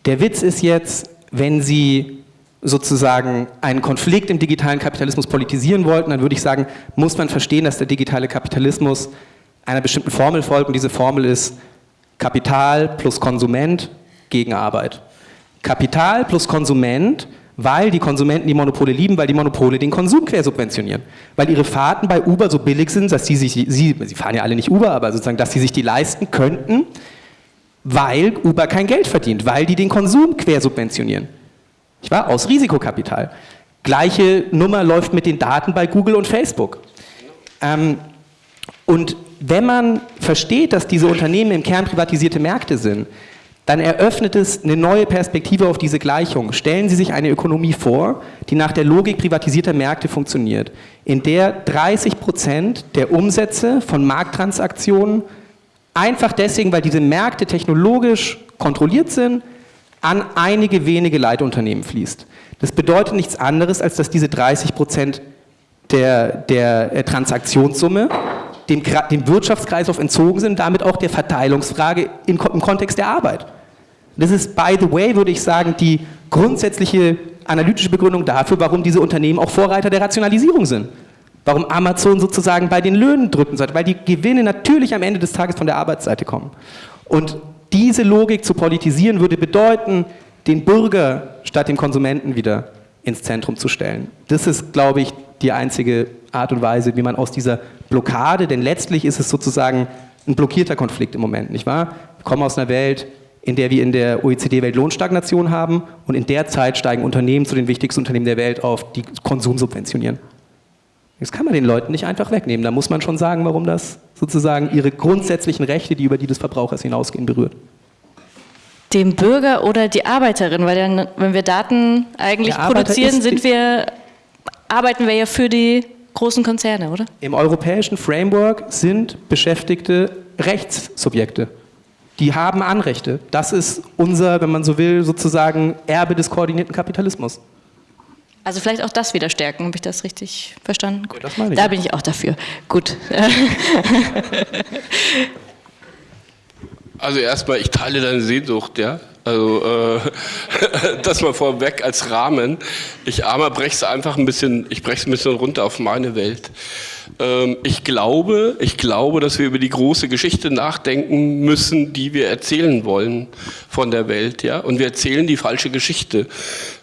der Witz ist jetzt, wenn Sie sozusagen einen Konflikt im digitalen Kapitalismus politisieren wollten, dann würde ich sagen, muss man verstehen, dass der digitale Kapitalismus einer bestimmten Formel folgt und diese Formel ist Kapital plus Konsument gegen Arbeit. Kapital plus Konsument, weil die Konsumenten die Monopole lieben, weil die Monopole den Konsum quersubventionieren. Weil ihre Fahrten bei Uber so billig sind, dass sie sich, sie, sie fahren ja alle nicht Uber, aber sozusagen, dass sie sich die leisten könnten, weil Uber kein Geld verdient, weil die den Konsum quersubventionieren. Ich war aus Risikokapital. Gleiche Nummer läuft mit den Daten bei Google und Facebook. Ähm, und wenn man versteht, dass diese Unternehmen im Kern privatisierte Märkte sind, dann eröffnet es eine neue Perspektive auf diese Gleichung. Stellen Sie sich eine Ökonomie vor, die nach der Logik privatisierter Märkte funktioniert, in der 30 Prozent der Umsätze von Markttransaktionen einfach deswegen, weil diese Märkte technologisch kontrolliert sind, an einige wenige Leitunternehmen fließt. Das bedeutet nichts anderes, als dass diese 30 Prozent der, der Transaktionssumme dem, dem Wirtschaftskreislauf entzogen sind, damit auch der Verteilungsfrage im, Kontext der Arbeit. Das ist, by the way, würde ich sagen, die grundsätzliche analytische Begründung dafür, warum diese Unternehmen auch Vorreiter der Rationalisierung sind. Warum Amazon sozusagen bei den Löhnen drücken sollte, weil die Gewinne natürlich am Ende des Tages von der Arbeitsseite kommen. Und diese Logik zu politisieren würde bedeuten, den Bürger statt dem Konsumenten wieder ins Zentrum zu stellen. Das ist, glaube ich, die einzige Art und Weise, wie man aus dieser Blockade, denn letztlich ist es sozusagen ein blockierter Konflikt im Moment, nicht wahr? Wir kommen aus einer Welt, in der wir in der OECD Weltlohnstagnation haben und in der Zeit steigen Unternehmen zu den wichtigsten Unternehmen der Welt auf, die Konsum subventionieren. Das kann man den Leuten nicht einfach wegnehmen. Da muss man schon sagen, warum das sozusagen ihre grundsätzlichen Rechte, die über die des Verbrauchers hinausgehen, berührt. Dem Bürger oder die Arbeiterin, weil dann, wenn wir Daten eigentlich produzieren, sind wir, arbeiten wir ja für die großen Konzerne, oder? Im europäischen Framework sind Beschäftigte Rechtssubjekte. Die haben Anrechte. Das ist unser, wenn man so will, sozusagen Erbe des koordinierten Kapitalismus. Also vielleicht auch das wieder stärken, habe ich das richtig verstanden? Gut. Ja, das meine ich. Da bin ich auch dafür. Gut. Also erstmal, ich teile deine Sehnsucht, ja. Also äh, das mal vorweg als Rahmen. Ich armer breche es einfach ein bisschen, ich breche es ein bisschen runter auf meine Welt. Ähm, ich glaube, ich glaube, dass wir über die große Geschichte nachdenken müssen, die wir erzählen wollen von der Welt, ja. Und wir erzählen die falsche Geschichte.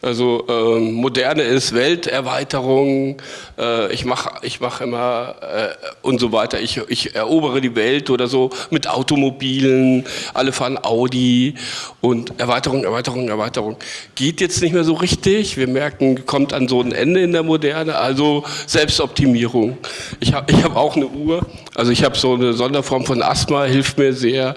Also ähm, moderne ist Welterweiterung. Äh, ich mache, ich mache immer äh, und so weiter. Ich, ich erobere die Welt oder so mit Automobilen. Alle fahren Audi und Erweiterung, Erweiterung, Erweiterung. Geht jetzt nicht mehr so richtig. Wir merken, kommt an so ein Ende in der Moderne. Also Selbstoptimierung. Ich habe ich hab auch eine Uhr. Also ich habe so eine Sonderform von Asthma, hilft mir sehr,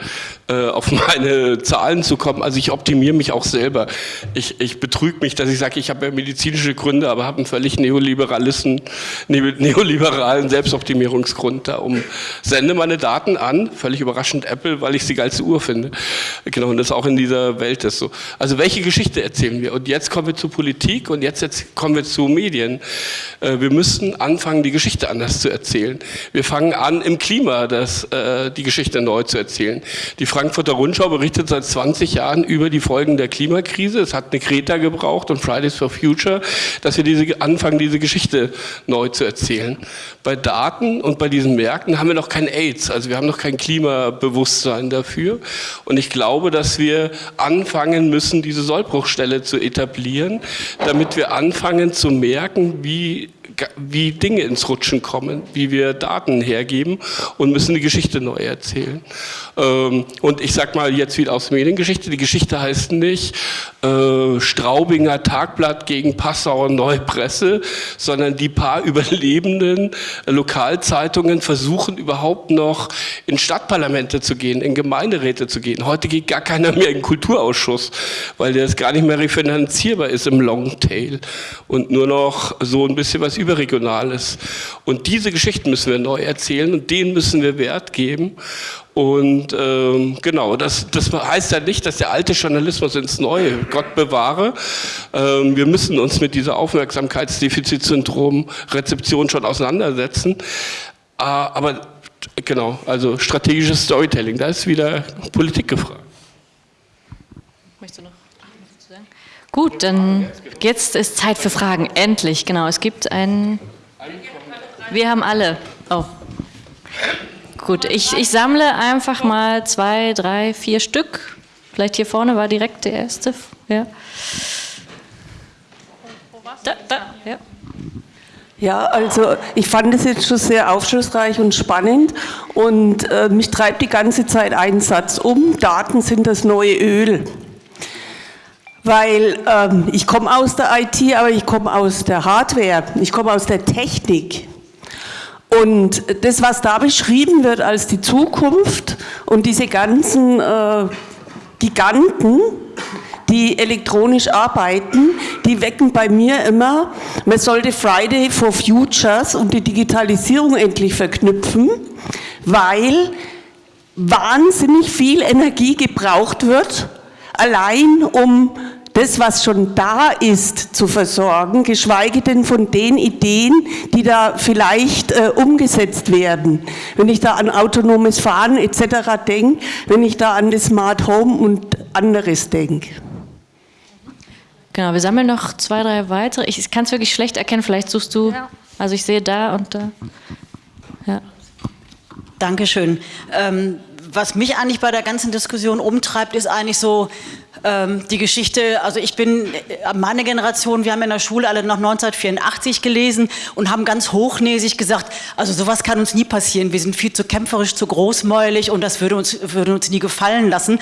äh, auf meine Zahlen zu kommen. Also ich optimiere mich auch selber. Ich, ich betrüge mich, dass ich sage, ich habe ja medizinische Gründe, aber habe einen völlig neoliberalisten, neoliberalen Selbstoptimierungsgrund da um. Sende meine Daten an, völlig überraschend Apple, weil ich sie geilste Uhr finde. Genau, und das auch in dieser Welt ist so. Also welche Geschichte erzählen wir? Und jetzt kommen wir zur Politik und jetzt, jetzt kommen wir zu Medien. Äh, wir müssten anfangen, die Geschichte anders zu erzählen. Wir fangen an, im Klima das, äh, die Geschichte neu zu erzählen. Die Frankfurter Rundschau berichtet seit 20 Jahren über die Folgen der Klimakrise. Es hat eine Kreta gebraucht und Fridays for Future, dass wir diese, anfangen, diese Geschichte neu zu erzählen. Bei Daten und bei diesen Märkten haben wir noch kein AIDS, also wir haben noch kein Klimabewusstsein dafür. Und ich glaube, dass wir anfangen müssen, diese Sollbruchstelle zu etablieren, damit wir anfangen zu merken, wie wie Dinge ins Rutschen kommen, wie wir Daten hergeben und müssen die Geschichte neu erzählen. Ähm, und ich sag mal jetzt wieder aus Mediengeschichte, die Geschichte heißt nicht äh, Straubinger Tagblatt gegen Passauer Neupresse, sondern die paar überlebenden Lokalzeitungen versuchen überhaupt noch in Stadtparlamente zu gehen, in Gemeinderäte zu gehen. Heute geht gar keiner mehr in den Kulturausschuss, weil es gar nicht mehr refinanzierbar ist im Longtail und nur noch so ein bisschen was Überregionales. Und diese Geschichten müssen wir neu erzählen und denen müssen wir Wert geben. Und ähm, genau, das, das heißt ja nicht, dass der alte Journalismus ins Neue, Gott bewahre. Ähm, wir müssen uns mit dieser Aufmerksamkeitsdefizitsyndrom Rezeption schon auseinandersetzen. Äh, aber genau, also strategisches Storytelling, da ist wieder Politik gefragt. Möchtest du noch was sagen? Gut, dann jetzt ist Zeit für Fragen. Endlich, genau. Es gibt einen. Wir haben alle. Oh. Gut, ich, ich sammle einfach mal zwei, drei, vier Stück. Vielleicht hier vorne war direkt der erste. Ja. Da, da, ja. Ja, also ich fand es jetzt schon sehr aufschlussreich und spannend und äh, mich treibt die ganze Zeit ein Satz um, Daten sind das neue Öl. Weil ähm, ich komme aus der IT, aber ich komme aus der Hardware, ich komme aus der Technik. Und das, was da beschrieben wird als die Zukunft und diese ganzen äh, Giganten, die elektronisch arbeiten, die wecken bei mir immer, man sollte Friday for Futures und die Digitalisierung endlich verknüpfen, weil wahnsinnig viel Energie gebraucht wird, allein um das, was schon da ist, zu versorgen, geschweige denn von den Ideen, die da vielleicht äh, umgesetzt werden. Wenn ich da an autonomes Fahren etc. denke, wenn ich da an das Smart Home und anderes denke. Genau, wir sammeln noch zwei, drei weitere. Ich kann es wirklich schlecht erkennen, vielleicht suchst du, ja. also ich sehe da und da. Ja. Dankeschön. Ähm, was mich eigentlich bei der ganzen Diskussion umtreibt, ist eigentlich so ähm, die Geschichte, also ich bin, äh, meine Generation, wir haben in der Schule alle noch 1984 gelesen und haben ganz hochnäsig gesagt, also sowas kann uns nie passieren, wir sind viel zu kämpferisch, zu großmäulig und das würde uns, würde uns nie gefallen lassen.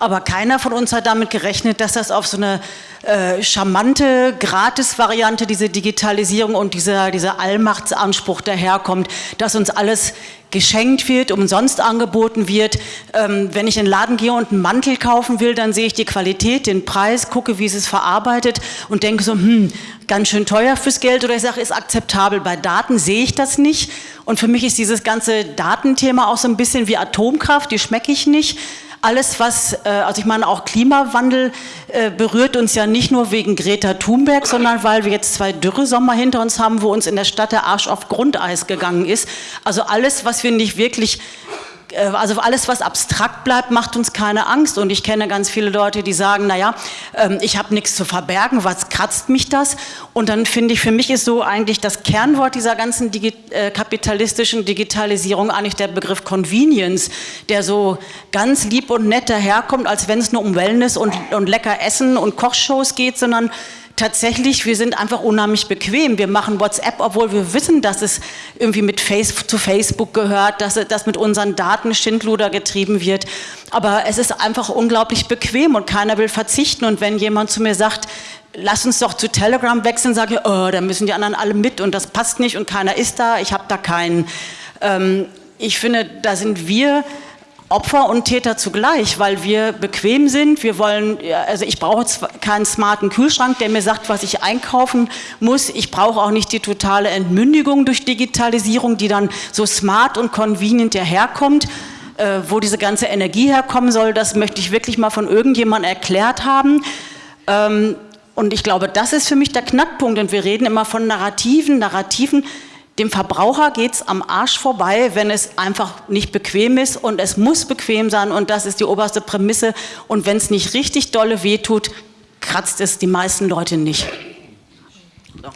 Aber keiner von uns hat damit gerechnet, dass das auf so eine äh, charmante Gratis-Variante, diese Digitalisierung und dieser, dieser Allmachtsanspruch daherkommt, dass uns alles geschenkt wird, umsonst angeboten wird. Ähm, wenn ich in den Laden gehe und einen Mantel kaufen will, dann sehe ich die Qualität, den Preis, gucke, wie es ist verarbeitet und denke so, hm, ganz schön teuer fürs Geld oder ich sage, ist akzeptabel. Bei Daten sehe ich das nicht und für mich ist dieses ganze Datenthema auch so ein bisschen wie Atomkraft, die schmecke ich nicht alles, was, äh, also ich meine, auch Klimawandel äh, berührt uns ja nicht nur wegen Greta Thunberg, sondern weil wir jetzt zwei Dürresommer hinter uns haben, wo uns in der Stadt der Arsch auf Grundeis gegangen ist. Also alles, was wir nicht wirklich also alles, was abstrakt bleibt, macht uns keine Angst. Und ich kenne ganz viele Leute, die sagen, naja, ähm, ich habe nichts zu verbergen, was kratzt mich das? Und dann finde ich, für mich ist so eigentlich das Kernwort dieser ganzen Digi äh, kapitalistischen Digitalisierung eigentlich der Begriff Convenience, der so ganz lieb und nett daherkommt, als wenn es nur um Wellness und, und lecker Essen und Kochshows geht, sondern tatsächlich, wir sind einfach unheimlich bequem. Wir machen WhatsApp, obwohl wir wissen, dass es irgendwie mit Face zu Facebook gehört, dass das mit unseren Daten Schindluder getrieben wird. Aber es ist einfach unglaublich bequem und keiner will verzichten. Und wenn jemand zu mir sagt, lass uns doch zu Telegram wechseln, sage ich, oh, da müssen die anderen alle mit und das passt nicht und keiner ist da, ich habe da keinen. Ähm, ich finde, da sind wir Opfer und Täter zugleich, weil wir bequem sind. Wir wollen, also ich brauche keinen smarten Kühlschrank, der mir sagt, was ich einkaufen muss. Ich brauche auch nicht die totale Entmündigung durch Digitalisierung, die dann so smart und convenient daherkommt. Äh, wo diese ganze Energie herkommen soll, das möchte ich wirklich mal von irgendjemandem erklärt haben. Ähm, und ich glaube, das ist für mich der Knackpunkt. Und wir reden immer von Narrativen, Narrativen. Dem Verbraucher geht es am Arsch vorbei, wenn es einfach nicht bequem ist und es muss bequem sein und das ist die oberste Prämisse und wenn es nicht richtig dolle wehtut, kratzt es die meisten Leute nicht. So.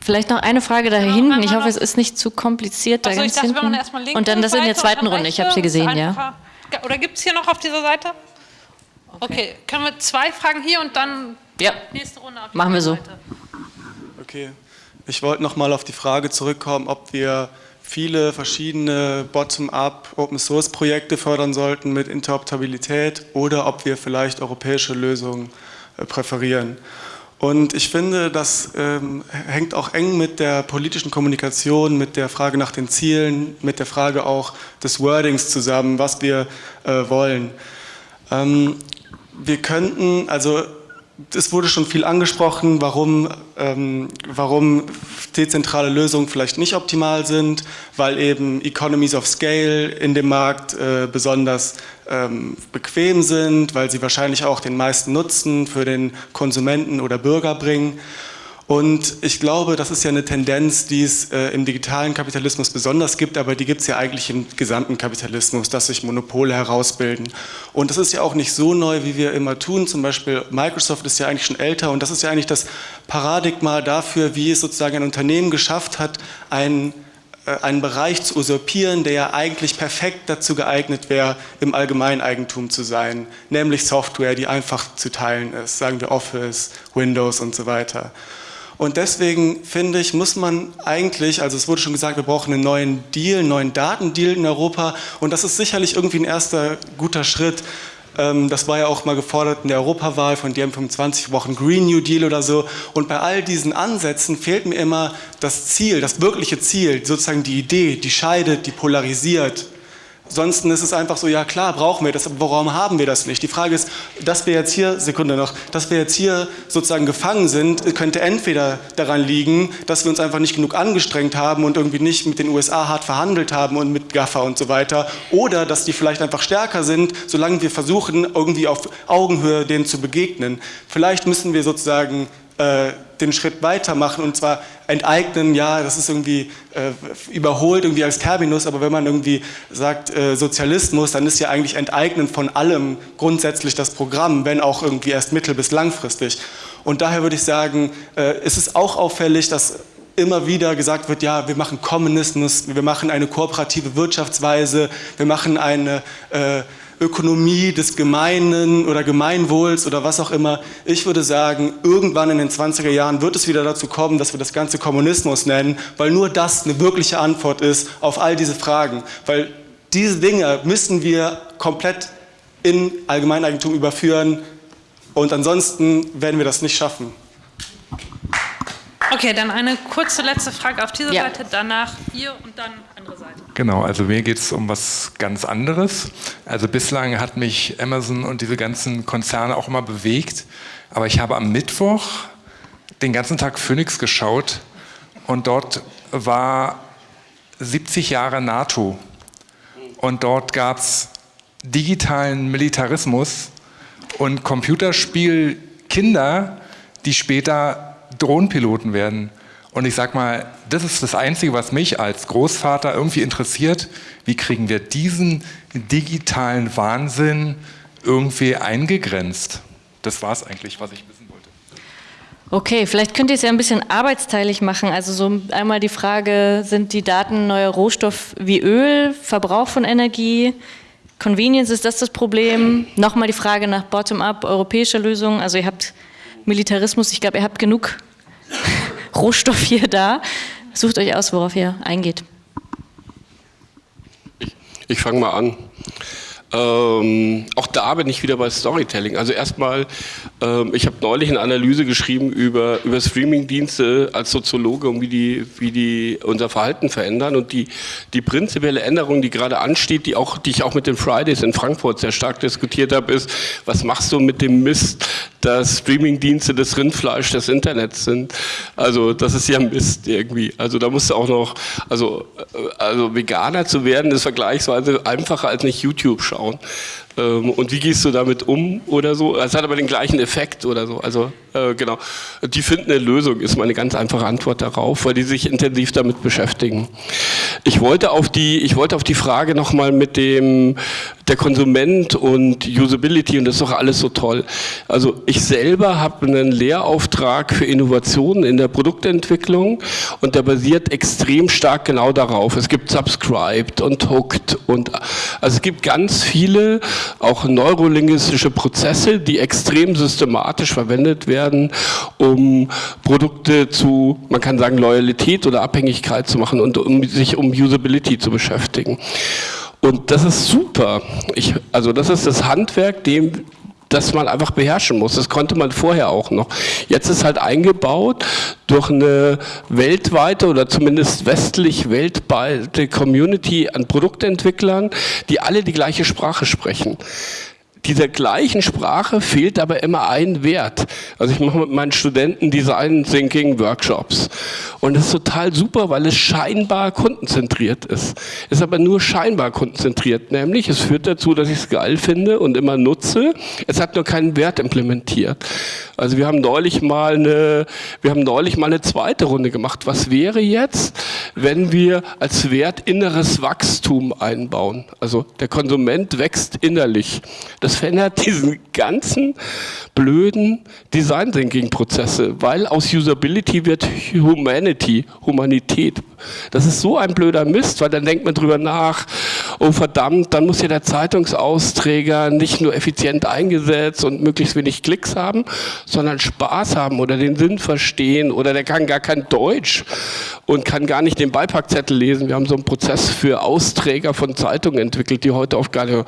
Vielleicht noch eine Frage da hinten. Ich hoffe, es ist nicht zu kompliziert. Also da ich dachte, hinten. Und dann das in der zweiten Runde. Ich habe sie gesehen, ja. Oder gibt es hier noch auf dieser Seite? Okay. okay. können wir zwei Fragen hier und dann ja. nächste Runde auf Machen wir so. Seite. Okay. Ich wollte noch mal auf die Frage zurückkommen, ob wir viele verschiedene Bottom-up Open-Source-Projekte fördern sollten mit Interoperabilität oder ob wir vielleicht europäische Lösungen äh, präferieren. Und ich finde, das ähm, hängt auch eng mit der politischen Kommunikation, mit der Frage nach den Zielen, mit der Frage auch des Wordings zusammen, was wir äh, wollen. Ähm, wir könnten, also es wurde schon viel angesprochen, warum, ähm, warum dezentrale Lösungen vielleicht nicht optimal sind, weil eben Economies of Scale in dem Markt äh, besonders ähm, bequem sind, weil sie wahrscheinlich auch den meisten Nutzen für den Konsumenten oder Bürger bringen. Und ich glaube, das ist ja eine Tendenz, die es äh, im digitalen Kapitalismus besonders gibt, aber die gibt es ja eigentlich im gesamten Kapitalismus, dass sich Monopole herausbilden. Und das ist ja auch nicht so neu, wie wir immer tun. Zum Beispiel Microsoft ist ja eigentlich schon älter und das ist ja eigentlich das Paradigma dafür, wie es sozusagen ein Unternehmen geschafft hat, einen äh, einen Bereich zu usurpieren, der ja eigentlich perfekt dazu geeignet wäre, im Allgemeineigentum zu sein, nämlich Software, die einfach zu teilen ist, sagen wir Office, Windows und so weiter. Und deswegen finde ich, muss man eigentlich, also es wurde schon gesagt, wir brauchen einen neuen Deal, einen neuen Datendeal in Europa und das ist sicherlich irgendwie ein erster guter Schritt. Ähm, das war ja auch mal gefordert in der Europawahl von DM25, wir brauchen Green New Deal oder so. Und bei all diesen Ansätzen fehlt mir immer das Ziel, das wirkliche Ziel, sozusagen die Idee, die scheidet, die polarisiert. Ansonsten ist es einfach so, ja klar, brauchen wir das, aber warum haben wir das nicht? Die Frage ist, dass wir jetzt hier, Sekunde noch, dass wir jetzt hier sozusagen gefangen sind, könnte entweder daran liegen, dass wir uns einfach nicht genug angestrengt haben und irgendwie nicht mit den USA hart verhandelt haben und mit GAFA und so weiter, oder dass die vielleicht einfach stärker sind, solange wir versuchen, irgendwie auf Augenhöhe denen zu begegnen. Vielleicht müssen wir sozusagen äh, den Schritt weitermachen und zwar enteignen, ja, das ist irgendwie äh, überholt irgendwie als Terminus, aber wenn man irgendwie sagt äh, Sozialismus, dann ist ja eigentlich enteignen von allem grundsätzlich das Programm, wenn auch irgendwie erst mittel- bis langfristig. Und daher würde ich sagen, äh, ist es auch auffällig, dass immer wieder gesagt wird, ja, wir machen Kommunismus, wir machen eine kooperative Wirtschaftsweise, wir machen eine äh, Ökonomie des Gemeinen oder Gemeinwohls oder was auch immer. Ich würde sagen, irgendwann in den 20er Jahren wird es wieder dazu kommen, dass wir das Ganze Kommunismus nennen, weil nur das eine wirkliche Antwort ist auf all diese Fragen. Weil diese Dinge müssen wir komplett in Allgemeineigentum überführen und ansonsten werden wir das nicht schaffen. Okay, dann eine kurze letzte Frage auf dieser ja. Seite, danach ihr und dann andere Seite. Genau, also mir geht es um was ganz anderes. Also bislang hat mich Amazon und diese ganzen Konzerne auch immer bewegt, aber ich habe am Mittwoch den ganzen Tag Phoenix geschaut und dort war 70 Jahre NATO und dort gab es digitalen Militarismus und Computerspielkinder, die später Drohnenpiloten werden. Und ich sag mal, das ist das Einzige, was mich als Großvater irgendwie interessiert. Wie kriegen wir diesen digitalen Wahnsinn irgendwie eingegrenzt? Das war es eigentlich, was ich wissen wollte. Okay, vielleicht könnt ihr es ja ein bisschen arbeitsteilig machen. Also so einmal die Frage, sind die Daten neuer Rohstoff wie Öl, Verbrauch von Energie, Convenience, ist das das Problem? Nochmal die Frage nach Bottom-up, europäischer Lösungen. Also ihr habt Militarismus, ich glaube, ihr habt genug Rohstoff hier da. Sucht euch aus, worauf ihr eingeht. Ich, ich fange mal an. Ähm, auch da bin ich wieder bei Storytelling. Also erstmal, ähm, ich habe neulich eine Analyse geschrieben über, über Streamingdienste als Soziologe und wie die, wie die unser Verhalten verändern. Und die, die prinzipielle Änderung, die gerade ansteht, die, auch, die ich auch mit den Fridays in Frankfurt sehr stark diskutiert habe, ist, was machst du mit dem Mist, dass Streamingdienste das Rindfleisch des Internets sind? Also das ist ja Mist irgendwie. Also da musst du auch noch, also, äh, also Veganer zu werden, ist vergleichsweise einfacher als nicht YouTube schauen anschauen. Ähm, und wie gehst du damit um oder so? Es hat aber den gleichen Effekt oder so. Also äh, genau. Die finden eine Lösung, ist meine ganz einfache Antwort darauf, weil die sich intensiv damit beschäftigen. Ich wollte auf die, ich wollte auf die Frage nochmal mit dem der Konsument und Usability und das ist doch alles so toll. Also ich selber habe einen Lehrauftrag für Innovationen in der Produktentwicklung und der basiert extrem stark genau darauf. Es gibt Subscribed und Hooked und also es gibt ganz viele auch neurolinguistische Prozesse, die extrem systematisch verwendet werden, um Produkte zu, man kann sagen, Loyalität oder Abhängigkeit zu machen und um sich um Usability zu beschäftigen. Und das ist super. Ich, also das ist das Handwerk, dem, das man einfach beherrschen muss. Das konnte man vorher auch noch. Jetzt ist halt eingebaut durch eine weltweite oder zumindest westlich weltweite Community an Produktentwicklern, die alle die gleiche Sprache sprechen dieser gleichen Sprache fehlt aber immer ein Wert. Also ich mache mit meinen Studenten Design Thinking Workshops und das ist total super, weil es scheinbar kundenzentriert ist. Ist aber nur scheinbar kundenzentriert, nämlich es führt dazu, dass ich es geil finde und immer nutze. Es hat nur keinen Wert implementiert. Also wir haben neulich mal eine, wir haben neulich mal eine zweite Runde gemacht. Was wäre jetzt, wenn wir als Wert inneres Wachstum einbauen? Also der Konsument wächst innerlich. Das das verändert diesen ganzen blöden Design Thinking Prozesse, weil aus Usability wird Humanity, Humanität. Das ist so ein blöder Mist, weil dann denkt man drüber nach, oh verdammt, dann muss ja der Zeitungsausträger nicht nur effizient eingesetzt und möglichst wenig Klicks haben, sondern Spaß haben oder den Sinn verstehen oder der kann gar kein Deutsch und kann gar nicht den Beipackzettel lesen. Wir haben so einen Prozess für Austräger von Zeitungen entwickelt, die heute oft gar nicht.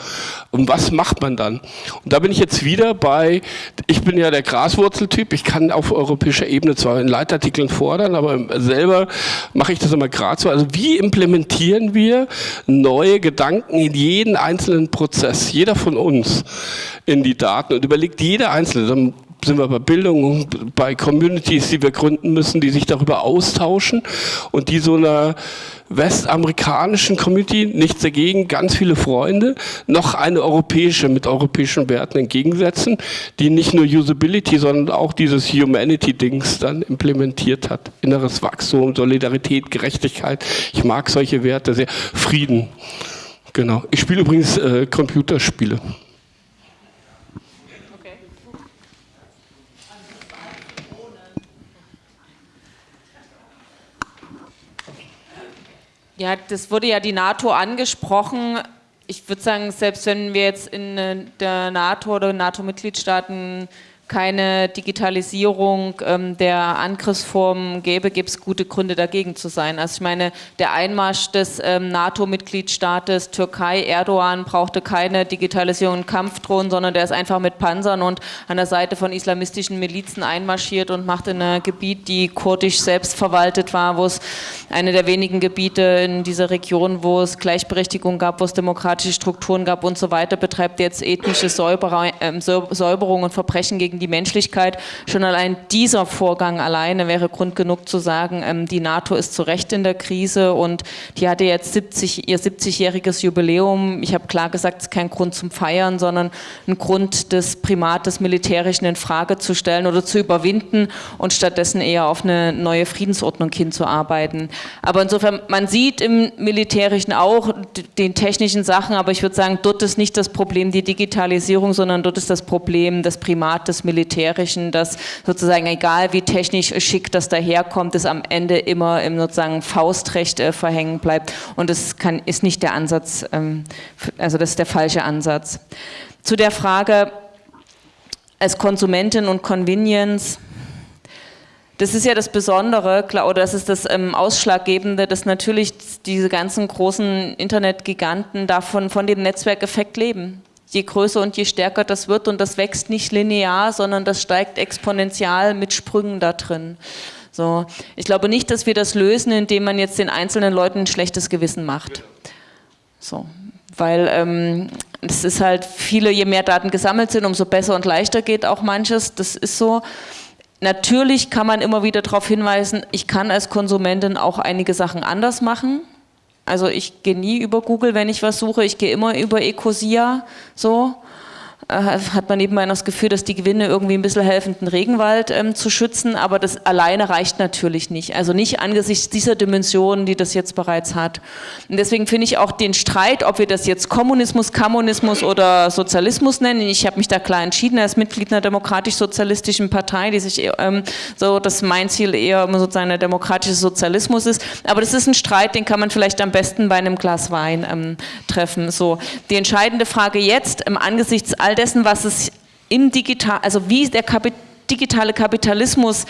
Und was macht man dann? Und da bin ich jetzt wieder bei ich bin ja der Graswurzeltyp. Ich kann auf europäischer Ebene zwar in Leitartikeln fordern, aber selber mache ich das immer gerade so. Also wie implementieren wir neue Gedanken Gedanken in jeden einzelnen Prozess, jeder von uns, in die Daten und überlegt jeder Einzelne, dann sind wir bei Bildung, bei Communities, die wir gründen müssen, die sich darüber austauschen und die so einer westamerikanischen Community, nichts dagegen, ganz viele Freunde, noch eine europäische mit europäischen Werten entgegensetzen, die nicht nur Usability, sondern auch dieses Humanity-Dings dann implementiert hat. Inneres Wachstum, Solidarität, Gerechtigkeit. Ich mag solche Werte sehr. Frieden. Genau. Ich spiele übrigens äh, Computerspiele. Ja, das wurde ja die NATO angesprochen. Ich würde sagen, selbst wenn wir jetzt in äh, der NATO oder NATO-Mitgliedstaaten keine Digitalisierung ähm, der Angriffsformen gäbe, gibt es gute Gründe dagegen zu sein. Also ich meine, der Einmarsch des ähm, NATO-Mitgliedstaates Türkei, Erdogan, brauchte keine Digitalisierung und Kampfdrohnen, sondern der ist einfach mit Panzern und an der Seite von islamistischen Milizen einmarschiert und macht in ein Gebiet, die kurdisch selbst verwaltet war, wo es eine der wenigen Gebiete in dieser Region, wo es Gleichberechtigung gab, wo es demokratische Strukturen gab und so weiter, betreibt jetzt ethnische ähm, Säuberung und Verbrechen gegen die Menschlichkeit. Schon allein dieser Vorgang alleine wäre Grund genug zu sagen, ähm, die NATO ist zu Recht in der Krise und die hatte jetzt 70, ihr 70-jähriges Jubiläum. Ich habe klar gesagt, es ist kein Grund zum Feiern, sondern ein Grund, das Primat des Militärischen in Frage zu stellen oder zu überwinden und stattdessen eher auf eine neue Friedensordnung hinzuarbeiten. Aber insofern, man sieht im Militärischen auch den technischen Sachen, aber ich würde sagen, dort ist nicht das Problem die Digitalisierung, sondern dort ist das Problem das Primat des Militärischen, dass sozusagen egal wie technisch schick das daherkommt, es am Ende immer im sozusagen Faustrecht äh, verhängen bleibt und das kann, ist nicht der Ansatz, ähm, also das ist der falsche Ansatz. Zu der Frage als Konsumentin und Convenience, das ist ja das Besondere, oder das ist das ähm, Ausschlaggebende, dass natürlich diese ganzen großen Internetgiganten davon von dem Netzwerkeffekt leben je größer und je stärker das wird und das wächst nicht linear, sondern das steigt exponentiell mit Sprüngen da drin. So, ich glaube nicht, dass wir das lösen, indem man jetzt den einzelnen Leuten ein schlechtes Gewissen macht. So, weil ähm, es ist halt viele, je mehr Daten gesammelt sind, umso besser und leichter geht auch manches. Das ist so. Natürlich kann man immer wieder darauf hinweisen, ich kann als Konsumentin auch einige Sachen anders machen. Also ich gehe nie über Google, wenn ich was suche, ich gehe immer über Ecosia, so. Hat man noch das Gefühl, dass die Gewinne irgendwie ein bisschen helfen, den Regenwald ähm, zu schützen, aber das alleine reicht natürlich nicht. Also nicht angesichts dieser Dimensionen, die das jetzt bereits hat. Und deswegen finde ich auch den Streit, ob wir das jetzt Kommunismus, Kommunismus oder Sozialismus nennen, ich habe mich da klar entschieden als Mitglied einer demokratisch-sozialistischen Partei, die sich ähm, so, dass mein Ziel eher sozusagen der demokratische Sozialismus ist, aber das ist ein Streit, den kann man vielleicht am besten bei einem Glas Wein ähm, treffen. So, die entscheidende Frage jetzt, im angesichts all der dessen, was es im Digital, also wie der Kapit digitale Kapitalismus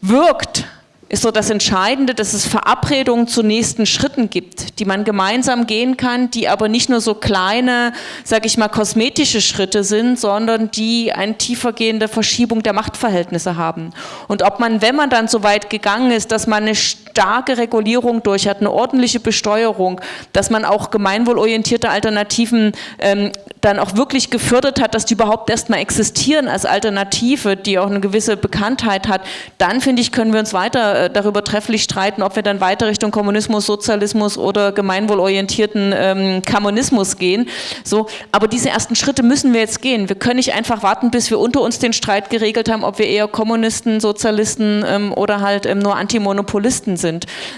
wirkt, ist so das Entscheidende, dass es Verabredungen zu nächsten Schritten gibt, die man gemeinsam gehen kann, die aber nicht nur so kleine, sage ich mal, kosmetische Schritte sind, sondern die eine tiefergehende Verschiebung der Machtverhältnisse haben. Und ob man, wenn man dann so weit gegangen ist, dass man eine starke Regulierung durch hat, eine ordentliche Besteuerung, dass man auch gemeinwohlorientierte Alternativen ähm, dann auch wirklich gefördert hat, dass die überhaupt erstmal existieren als Alternative, die auch eine gewisse Bekanntheit hat, dann finde ich, können wir uns weiter äh, darüber trefflich streiten, ob wir dann weiter Richtung Kommunismus, Sozialismus oder gemeinwohlorientierten ähm, Kommunismus gehen. So, aber diese ersten Schritte müssen wir jetzt gehen. Wir können nicht einfach warten, bis wir unter uns den Streit geregelt haben, ob wir eher Kommunisten, Sozialisten ähm, oder halt ähm, nur Antimonopolisten sind.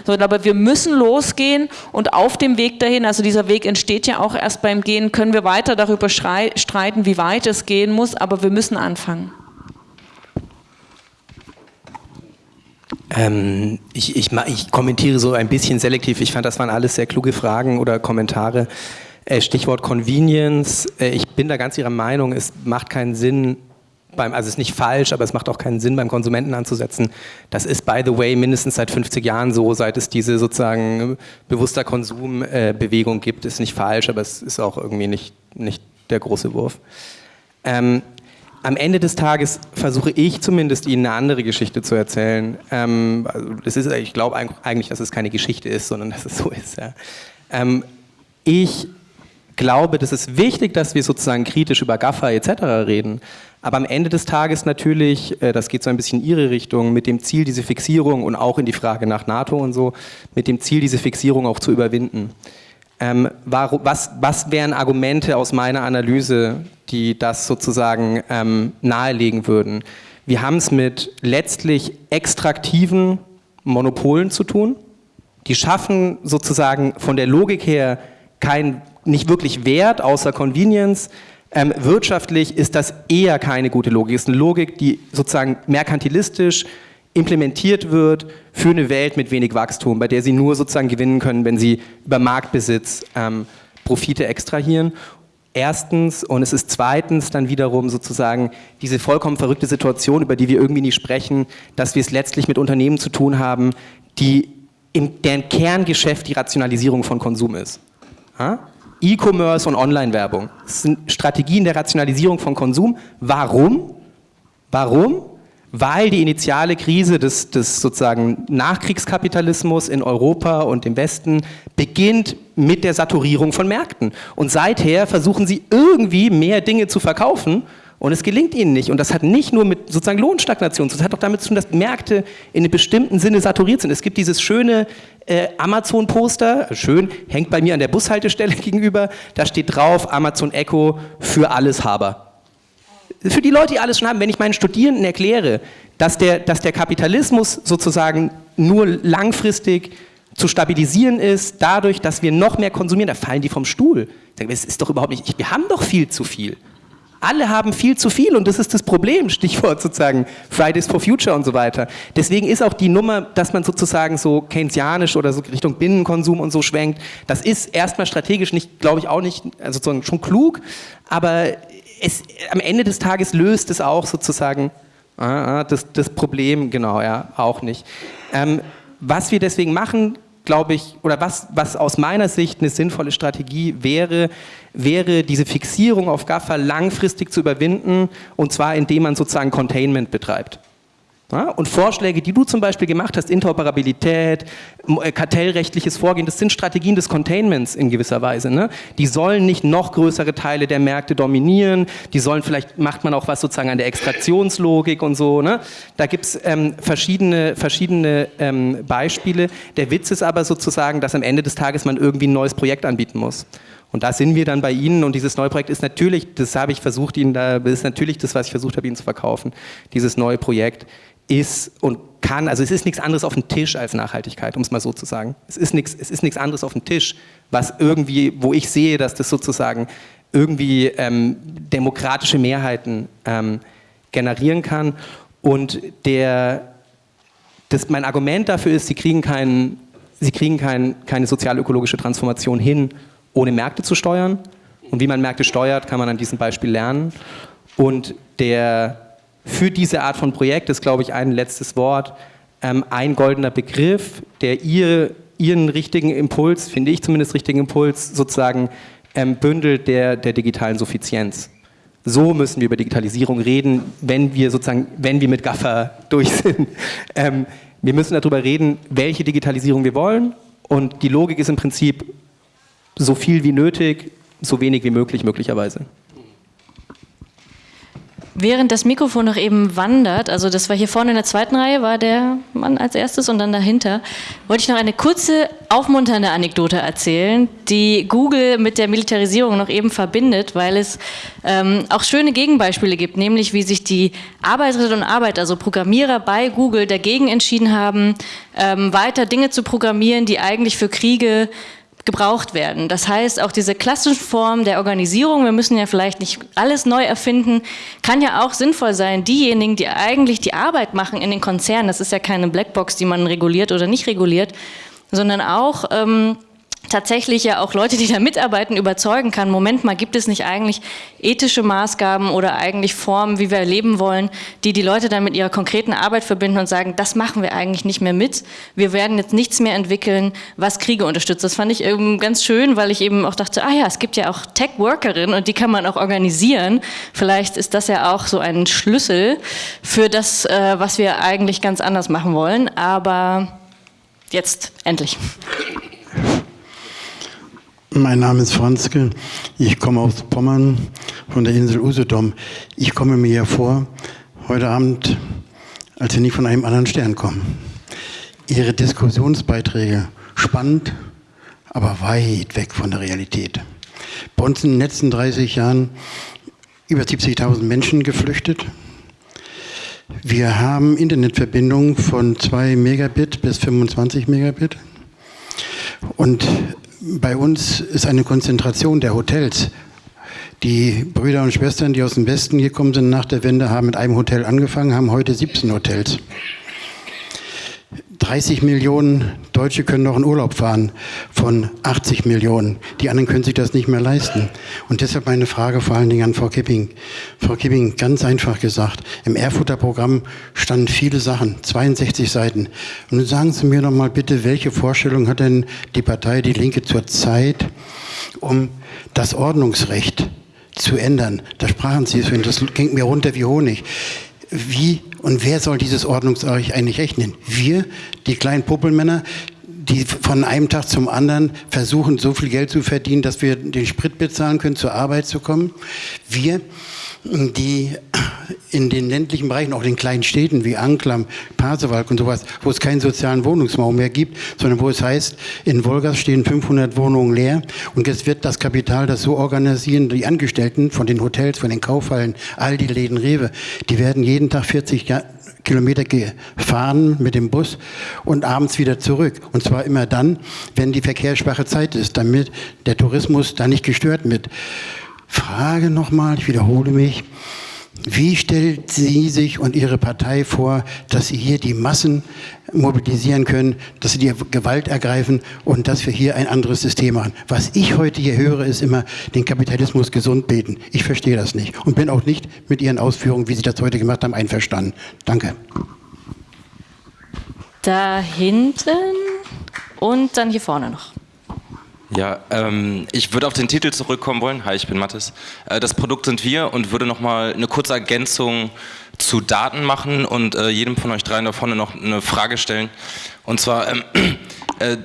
So, aber wir müssen losgehen und auf dem Weg dahin, also dieser Weg entsteht ja auch erst beim Gehen, können wir weiter darüber darüber streiten, wie weit es gehen muss, aber wir müssen anfangen. Ähm, ich, ich, ich, kommentiere so ein bisschen selektiv. Ich fand, das waren alles sehr kluge Fragen oder Kommentare. Äh, Stichwort Convenience. Äh, ich bin da ganz Ihrer Meinung, es macht keinen Sinn, beim, also es ist nicht falsch, aber es macht auch keinen Sinn, beim Konsumenten anzusetzen. Das ist, by the way, mindestens seit 50 Jahren so, seit es diese sozusagen bewusster Konsumbewegung äh, gibt, ist nicht falsch, aber es ist auch irgendwie nicht, nicht der große Wurf. Ähm, am Ende des Tages versuche ich zumindest Ihnen eine andere Geschichte zu erzählen. Ähm, also das ist, ich glaube eigentlich, dass es keine Geschichte ist, sondern dass es so ist. Ja. Ähm, Ich glaube, das ist wichtig, dass wir sozusagen kritisch über GAFA etc. reden. Aber am Ende des Tages natürlich, äh, das geht so ein bisschen in Ihre Richtung, mit dem Ziel, diese Fixierung und auch in die Frage nach NATO und so, mit dem Ziel, diese Fixierung auch zu überwinden. Ähm, was, was wären Argumente aus meiner Analyse, die das sozusagen ähm, nahelegen würden? Wir haben es mit letztlich extraktiven Monopolen zu tun. Die schaffen sozusagen von der Logik her kein, nicht wirklich Wert außer Convenience. Ähm, wirtschaftlich ist das eher keine gute Logik. Es ist eine Logik, die sozusagen merkantilistisch implementiert wird für eine Welt mit wenig Wachstum, bei der sie nur sozusagen gewinnen können, wenn sie über Marktbesitz ähm, Profite extrahieren. Erstens und es ist zweitens dann wiederum sozusagen diese vollkommen verrückte Situation, über die wir irgendwie nie sprechen, dass wir es letztlich mit Unternehmen zu tun haben, die im, deren Kerngeschäft die Rationalisierung von Konsum ist. E-Commerce und Online-Werbung. Das sind Strategien der Rationalisierung von Konsum. Warum? Warum? Weil die initiale Krise des, des sozusagen Nachkriegskapitalismus in Europa und im Westen beginnt mit der Saturierung von Märkten. Und seither versuchen sie irgendwie mehr Dinge zu verkaufen und es gelingt ihnen nicht. Und das hat nicht nur mit sozusagen Lohnstagnation zu tun, das hat auch damit zu tun, dass Märkte in einem bestimmten Sinne saturiert sind. Es gibt dieses schöne äh, Amazon-Poster, schön, hängt bei mir an der Bushaltestelle gegenüber, da steht drauf Amazon Echo für alles Haber. Für die Leute, die alles schon haben, wenn ich meinen Studierenden erkläre, dass der, dass der Kapitalismus sozusagen nur langfristig zu stabilisieren ist, dadurch, dass wir noch mehr konsumieren, da fallen die vom Stuhl. Es ist doch überhaupt nicht, wir haben doch viel zu viel. Alle haben viel zu viel und das ist das Problem, Stichwort sozusagen Fridays for Future und so weiter. Deswegen ist auch die Nummer, dass man sozusagen so keynesianisch oder so Richtung Binnenkonsum und so schwenkt, das ist erstmal strategisch nicht, glaube ich, auch nicht, also sozusagen schon klug, aber es, am Ende des Tages löst es auch sozusagen ah, ah, das, das Problem, genau, ja, auch nicht. Ähm, was wir deswegen machen, glaube ich, oder was, was aus meiner Sicht eine sinnvolle Strategie wäre, wäre diese Fixierung auf GAFA langfristig zu überwinden und zwar indem man sozusagen Containment betreibt. Ja, und Vorschläge, die du zum Beispiel gemacht hast, Interoperabilität, äh, kartellrechtliches Vorgehen, das sind Strategien des Containments in gewisser Weise. Ne? Die sollen nicht noch größere Teile der Märkte dominieren, die sollen, vielleicht macht man auch was sozusagen an der Extraktionslogik und so. Ne? Da gibt es ähm, verschiedene, verschiedene ähm, Beispiele. Der Witz ist aber sozusagen, dass am Ende des Tages man irgendwie ein neues Projekt anbieten muss. Und da sind wir dann bei Ihnen und dieses neue Projekt ist natürlich, das habe ich versucht Ihnen da, ist natürlich das, was ich versucht habe Ihnen zu verkaufen, dieses neue Projekt ist und kann, also es ist nichts anderes auf dem Tisch als Nachhaltigkeit, um es mal so zu sagen. Es ist nichts, es ist nichts anderes auf dem Tisch, was irgendwie, wo ich sehe, dass das sozusagen irgendwie ähm, demokratische Mehrheiten ähm, generieren kann. Und der, das, mein Argument dafür ist, sie kriegen, kein, sie kriegen kein, keine sozial-ökologische Transformation hin, ohne Märkte zu steuern. Und wie man Märkte steuert, kann man an diesem Beispiel lernen. Und der für diese Art von Projekt ist, glaube ich, ein letztes Wort, ähm, ein goldener Begriff, der ihr, ihren richtigen Impuls, finde ich zumindest richtigen Impuls, sozusagen ähm, bündelt der, der digitalen Suffizienz. So müssen wir über Digitalisierung reden, wenn wir sozusagen, wenn wir mit Gaffer durch sind. Ähm, wir müssen darüber reden, welche Digitalisierung wir wollen und die Logik ist im Prinzip so viel wie nötig, so wenig wie möglich möglicherweise. Während das Mikrofon noch eben wandert, also das war hier vorne in der zweiten Reihe, war der Mann als erstes und dann dahinter, wollte ich noch eine kurze, aufmunternde Anekdote erzählen, die Google mit der Militarisierung noch eben verbindet, weil es ähm, auch schöne Gegenbeispiele gibt, nämlich wie sich die Arbeiterinnen und Arbeiter, also Programmierer bei Google dagegen entschieden haben, ähm, weiter Dinge zu programmieren, die eigentlich für Kriege gebraucht werden. Das heißt, auch diese klassische Form der Organisierung, wir müssen ja vielleicht nicht alles neu erfinden, kann ja auch sinnvoll sein. Diejenigen, die eigentlich die Arbeit machen in den Konzernen, das ist ja keine Blackbox, die man reguliert oder nicht reguliert, sondern auch ähm, tatsächlich ja auch Leute, die da mitarbeiten, überzeugen kann, Moment mal, gibt es nicht eigentlich ethische Maßgaben oder eigentlich Formen, wie wir leben wollen, die die Leute dann mit ihrer konkreten Arbeit verbinden und sagen, das machen wir eigentlich nicht mehr mit, wir werden jetzt nichts mehr entwickeln, was Kriege unterstützt. Das fand ich eben ganz schön, weil ich eben auch dachte, ah ja, es gibt ja auch Tech-Workerinnen und die kann man auch organisieren. Vielleicht ist das ja auch so ein Schlüssel für das, äh, was wir eigentlich ganz anders machen wollen, aber... Jetzt endlich. Mein Name ist Franzke. Ich komme aus Pommern von der Insel Usedom. Ich komme mir hier vor, heute Abend, als wir nicht von einem anderen Stern kommen. Ihre Diskussionsbeiträge spannend, aber weit weg von der Realität. Bei uns in den letzten 30 Jahren über 70.000 Menschen geflüchtet. Wir haben Internetverbindungen von 2 Megabit bis 25 Megabit. Und bei uns ist eine Konzentration der Hotels. Die Brüder und Schwestern, die aus dem Westen gekommen sind nach der Wende, haben mit einem Hotel angefangen, haben heute 17 Hotels. 30 Millionen Deutsche können noch in Urlaub fahren von 80 Millionen. Die anderen können sich das nicht mehr leisten. Und deshalb meine Frage vor allen Dingen an Frau Kipping. Frau Kipping, ganz einfach gesagt, im Erfurter Programm standen viele Sachen, 62 Seiten. Und nun sagen Sie mir doch mal bitte, welche Vorstellung hat denn die Partei Die Linke zurzeit, um das Ordnungsrecht zu ändern? Da sprachen Sie es, das ging mir runter wie Honig wie und wer soll dieses Ordnungsreich eigentlich rechnen? Wir, die kleinen Puppelmänner, die von einem Tag zum anderen versuchen, so viel Geld zu verdienen, dass wir den Sprit bezahlen können, zur Arbeit zu kommen. Wir, die in den ländlichen Bereichen, auch in den kleinen Städten wie Anklam, Pasewalk und sowas, wo es keinen sozialen Wohnungsbau mehr gibt, sondern wo es heißt, in Wolgast stehen 500 Wohnungen leer und jetzt wird das Kapital das so organisieren, die Angestellten von den Hotels, von den Kaufhallen, all die Läden Rewe, die werden jeden Tag 40 Kilometer gefahren mit dem Bus und abends wieder zurück. Und zwar immer dann, wenn die verkehrsschwache Zeit ist, damit der Tourismus da nicht gestört wird. Frage nochmal, ich wiederhole mich. Wie stellt sie sich und ihre Partei vor, dass sie hier die Massen mobilisieren können, dass sie die Gewalt ergreifen und dass wir hier ein anderes System machen? Was ich heute hier höre, ist immer den Kapitalismus gesund beten. Ich verstehe das nicht und bin auch nicht mit ihren Ausführungen, wie sie das heute gemacht haben, einverstanden. Danke. Da hinten und dann hier vorne noch. Ja, ähm, ich würde auf den Titel zurückkommen wollen. Hi, ich bin Mathis. Äh, das Produkt sind wir und würde nochmal eine kurze Ergänzung zu Daten machen und äh, jedem von euch dreien da vorne noch eine Frage stellen. Und zwar, ähm, äh,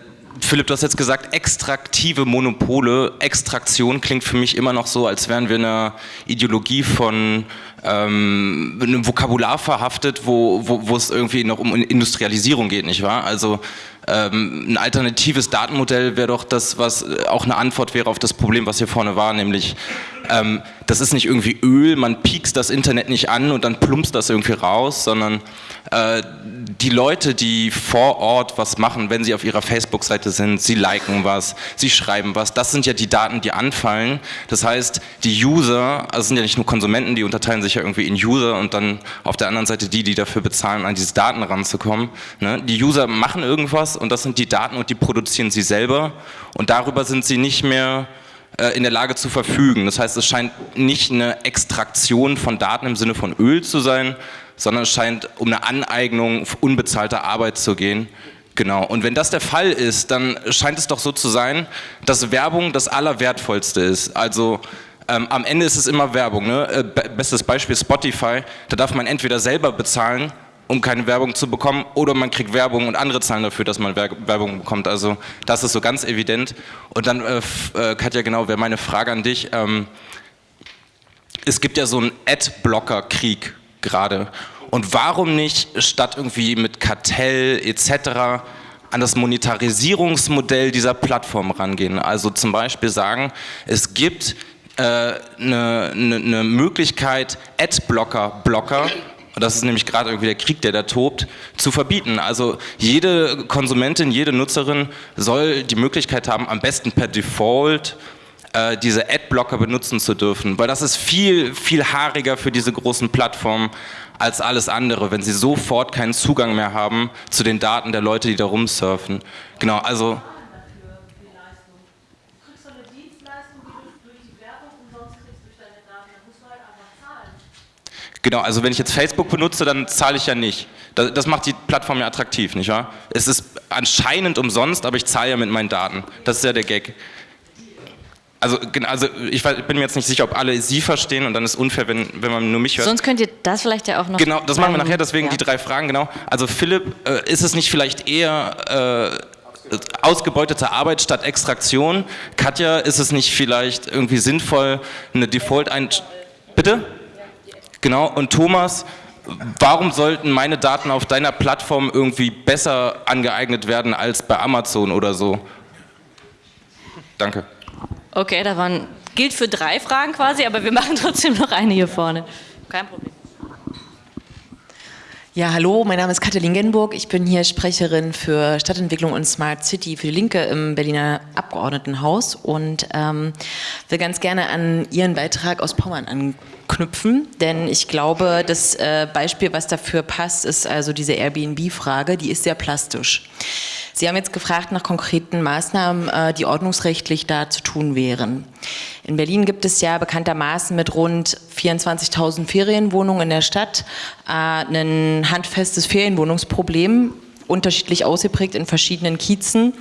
Philipp, du hast jetzt gesagt, extraktive Monopole. Extraktion klingt für mich immer noch so, als wären wir in einer Ideologie von ähm, einem Vokabular verhaftet, wo, wo, wo es irgendwie noch um Industrialisierung geht, nicht wahr? Also ähm, ein alternatives Datenmodell wäre doch das, was äh, auch eine Antwort wäre auf das Problem, was hier vorne war, nämlich ähm, das ist nicht irgendwie Öl, man piekst das Internet nicht an und dann plumpst das irgendwie raus, sondern äh, die Leute, die vor Ort was machen, wenn sie auf ihrer Facebook-Seite sind, sie liken was, sie schreiben was, das sind ja die Daten, die anfallen. Das heißt, die User, also sind ja nicht nur Konsumenten, die unterteilen sich ja irgendwie in User und dann auf der anderen Seite die, die dafür bezahlen, an diese Daten ranzukommen. Ne? Die User machen irgendwas und das sind die Daten und die produzieren sie selber und darüber sind sie nicht mehr äh, in der Lage zu verfügen. Das heißt, es scheint nicht eine Extraktion von Daten im Sinne von Öl zu sein, sondern es scheint um eine Aneignung unbezahlter Arbeit zu gehen. Genau. Und wenn das der Fall ist, dann scheint es doch so zu sein, dass Werbung das Allerwertvollste ist. Also ähm, am Ende ist es immer Werbung. Ne? Äh, bestes Beispiel Spotify. Da darf man entweder selber bezahlen um keine Werbung zu bekommen oder man kriegt Werbung und andere zahlen dafür, dass man Werbung bekommt. Also das ist so ganz evident. Und dann, äh, äh, Katja, genau, wäre meine Frage an dich. Ähm, es gibt ja so einen Ad-Blocker-Krieg gerade. Und warum nicht statt irgendwie mit Kartell etc. an das Monetarisierungsmodell dieser Plattform rangehen? Also zum Beispiel sagen, es gibt eine äh, ne, ne, ne Möglichkeit, Ad-Blocker-Blocker und das ist nämlich gerade irgendwie der Krieg, der da tobt, zu verbieten. Also jede Konsumentin, jede Nutzerin soll die Möglichkeit haben, am besten per Default äh, diese Adblocker benutzen zu dürfen, weil das ist viel, viel haariger für diese großen Plattformen als alles andere, wenn sie sofort keinen Zugang mehr haben zu den Daten der Leute, die da rumsurfen. Genau, also Genau, also wenn ich jetzt Facebook benutze, dann zahle ich ja nicht. Das, das, macht die Plattform ja attraktiv, nicht wahr? Es ist anscheinend umsonst, aber ich zahle ja mit meinen Daten. Das ist ja der Gag. Also, also ich bin mir jetzt nicht sicher, ob alle Sie verstehen und dann ist es unfair, wenn, wenn man nur mich hört. Sonst könnt ihr das vielleicht ja auch noch... Genau, das machen wir nachher, deswegen ja. die drei Fragen, genau. Also Philipp, äh, ist es nicht vielleicht eher... Äh, ausgebeutete Arbeit statt Extraktion. Katja, ist es nicht vielleicht irgendwie sinnvoll, eine Default ein... Bitte? Genau, und Thomas, warum sollten meine Daten auf deiner Plattform irgendwie besser angeeignet werden als bei Amazon oder so? Danke. Okay, da waren, gilt für drei Fragen quasi, aber wir machen trotzdem noch eine hier vorne. Kein Problem. Ja, hallo, mein Name ist Katalin Genburg. Ich bin hier Sprecherin für Stadtentwicklung und Smart City für die Linke im Berliner Abgeordnetenhaus und ähm, will ganz gerne an Ihren Beitrag aus Pommern anknüpfen, denn ich glaube, das äh, Beispiel, was dafür passt, ist also diese Airbnb-Frage, die ist sehr plastisch. Sie haben jetzt gefragt nach konkreten Maßnahmen, äh, die ordnungsrechtlich da zu tun wären. In Berlin gibt es ja bekanntermaßen mit rund 24.000 Ferienwohnungen in der Stadt äh, ein handfestes Ferienwohnungsproblem unterschiedlich ausgeprägt in verschiedenen Kiezen.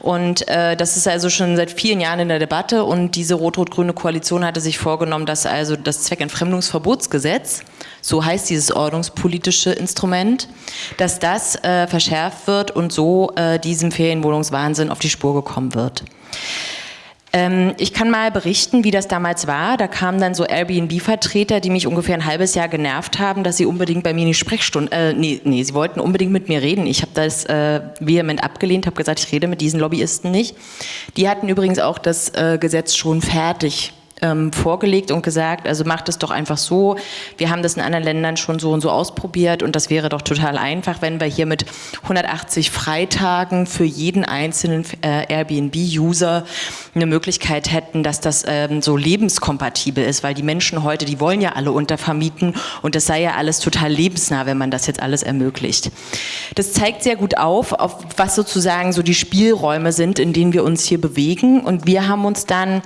Und äh, das ist also schon seit vielen Jahren in der Debatte und diese rot-rot-grüne Koalition hatte sich vorgenommen, dass also das Zweckentfremdungsverbotsgesetz, so heißt dieses ordnungspolitische Instrument, dass das äh, verschärft wird und so äh, diesem Ferienwohnungswahnsinn auf die Spur gekommen wird. Ähm, ich kann mal berichten, wie das damals war. Da kamen dann so Airbnb-Vertreter, die mich ungefähr ein halbes Jahr genervt haben, dass sie unbedingt bei mir in die Sprechstunde, äh, nee, nee, sie wollten unbedingt mit mir reden. Ich habe das äh, vehement abgelehnt, habe gesagt, ich rede mit diesen Lobbyisten nicht. Die hatten übrigens auch das äh, Gesetz schon fertig ähm, vorgelegt und gesagt, also macht es doch einfach so, wir haben das in anderen Ländern schon so und so ausprobiert und das wäre doch total einfach, wenn wir hier mit 180 Freitagen für jeden einzelnen äh, Airbnb-User eine Möglichkeit hätten, dass das ähm, so lebenskompatibel ist, weil die Menschen heute, die wollen ja alle untervermieten und das sei ja alles total lebensnah, wenn man das jetzt alles ermöglicht. Das zeigt sehr gut auf, auf was sozusagen so die Spielräume sind, in denen wir uns hier bewegen und wir haben uns dann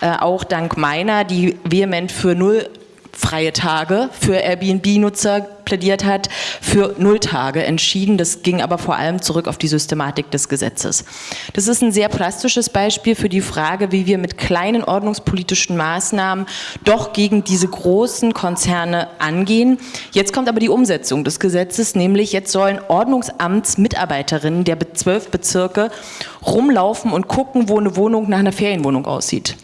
äh, auch dank meiner, die vehement für null freie Tage für Airbnb-Nutzer plädiert hat, für null Tage entschieden. Das ging aber vor allem zurück auf die Systematik des Gesetzes. Das ist ein sehr plastisches Beispiel für die Frage, wie wir mit kleinen ordnungspolitischen Maßnahmen doch gegen diese großen Konzerne angehen. Jetzt kommt aber die Umsetzung des Gesetzes, nämlich jetzt sollen Ordnungsamtsmitarbeiterinnen der zwölf Bezirke rumlaufen und gucken, wo eine Wohnung nach einer Ferienwohnung aussieht.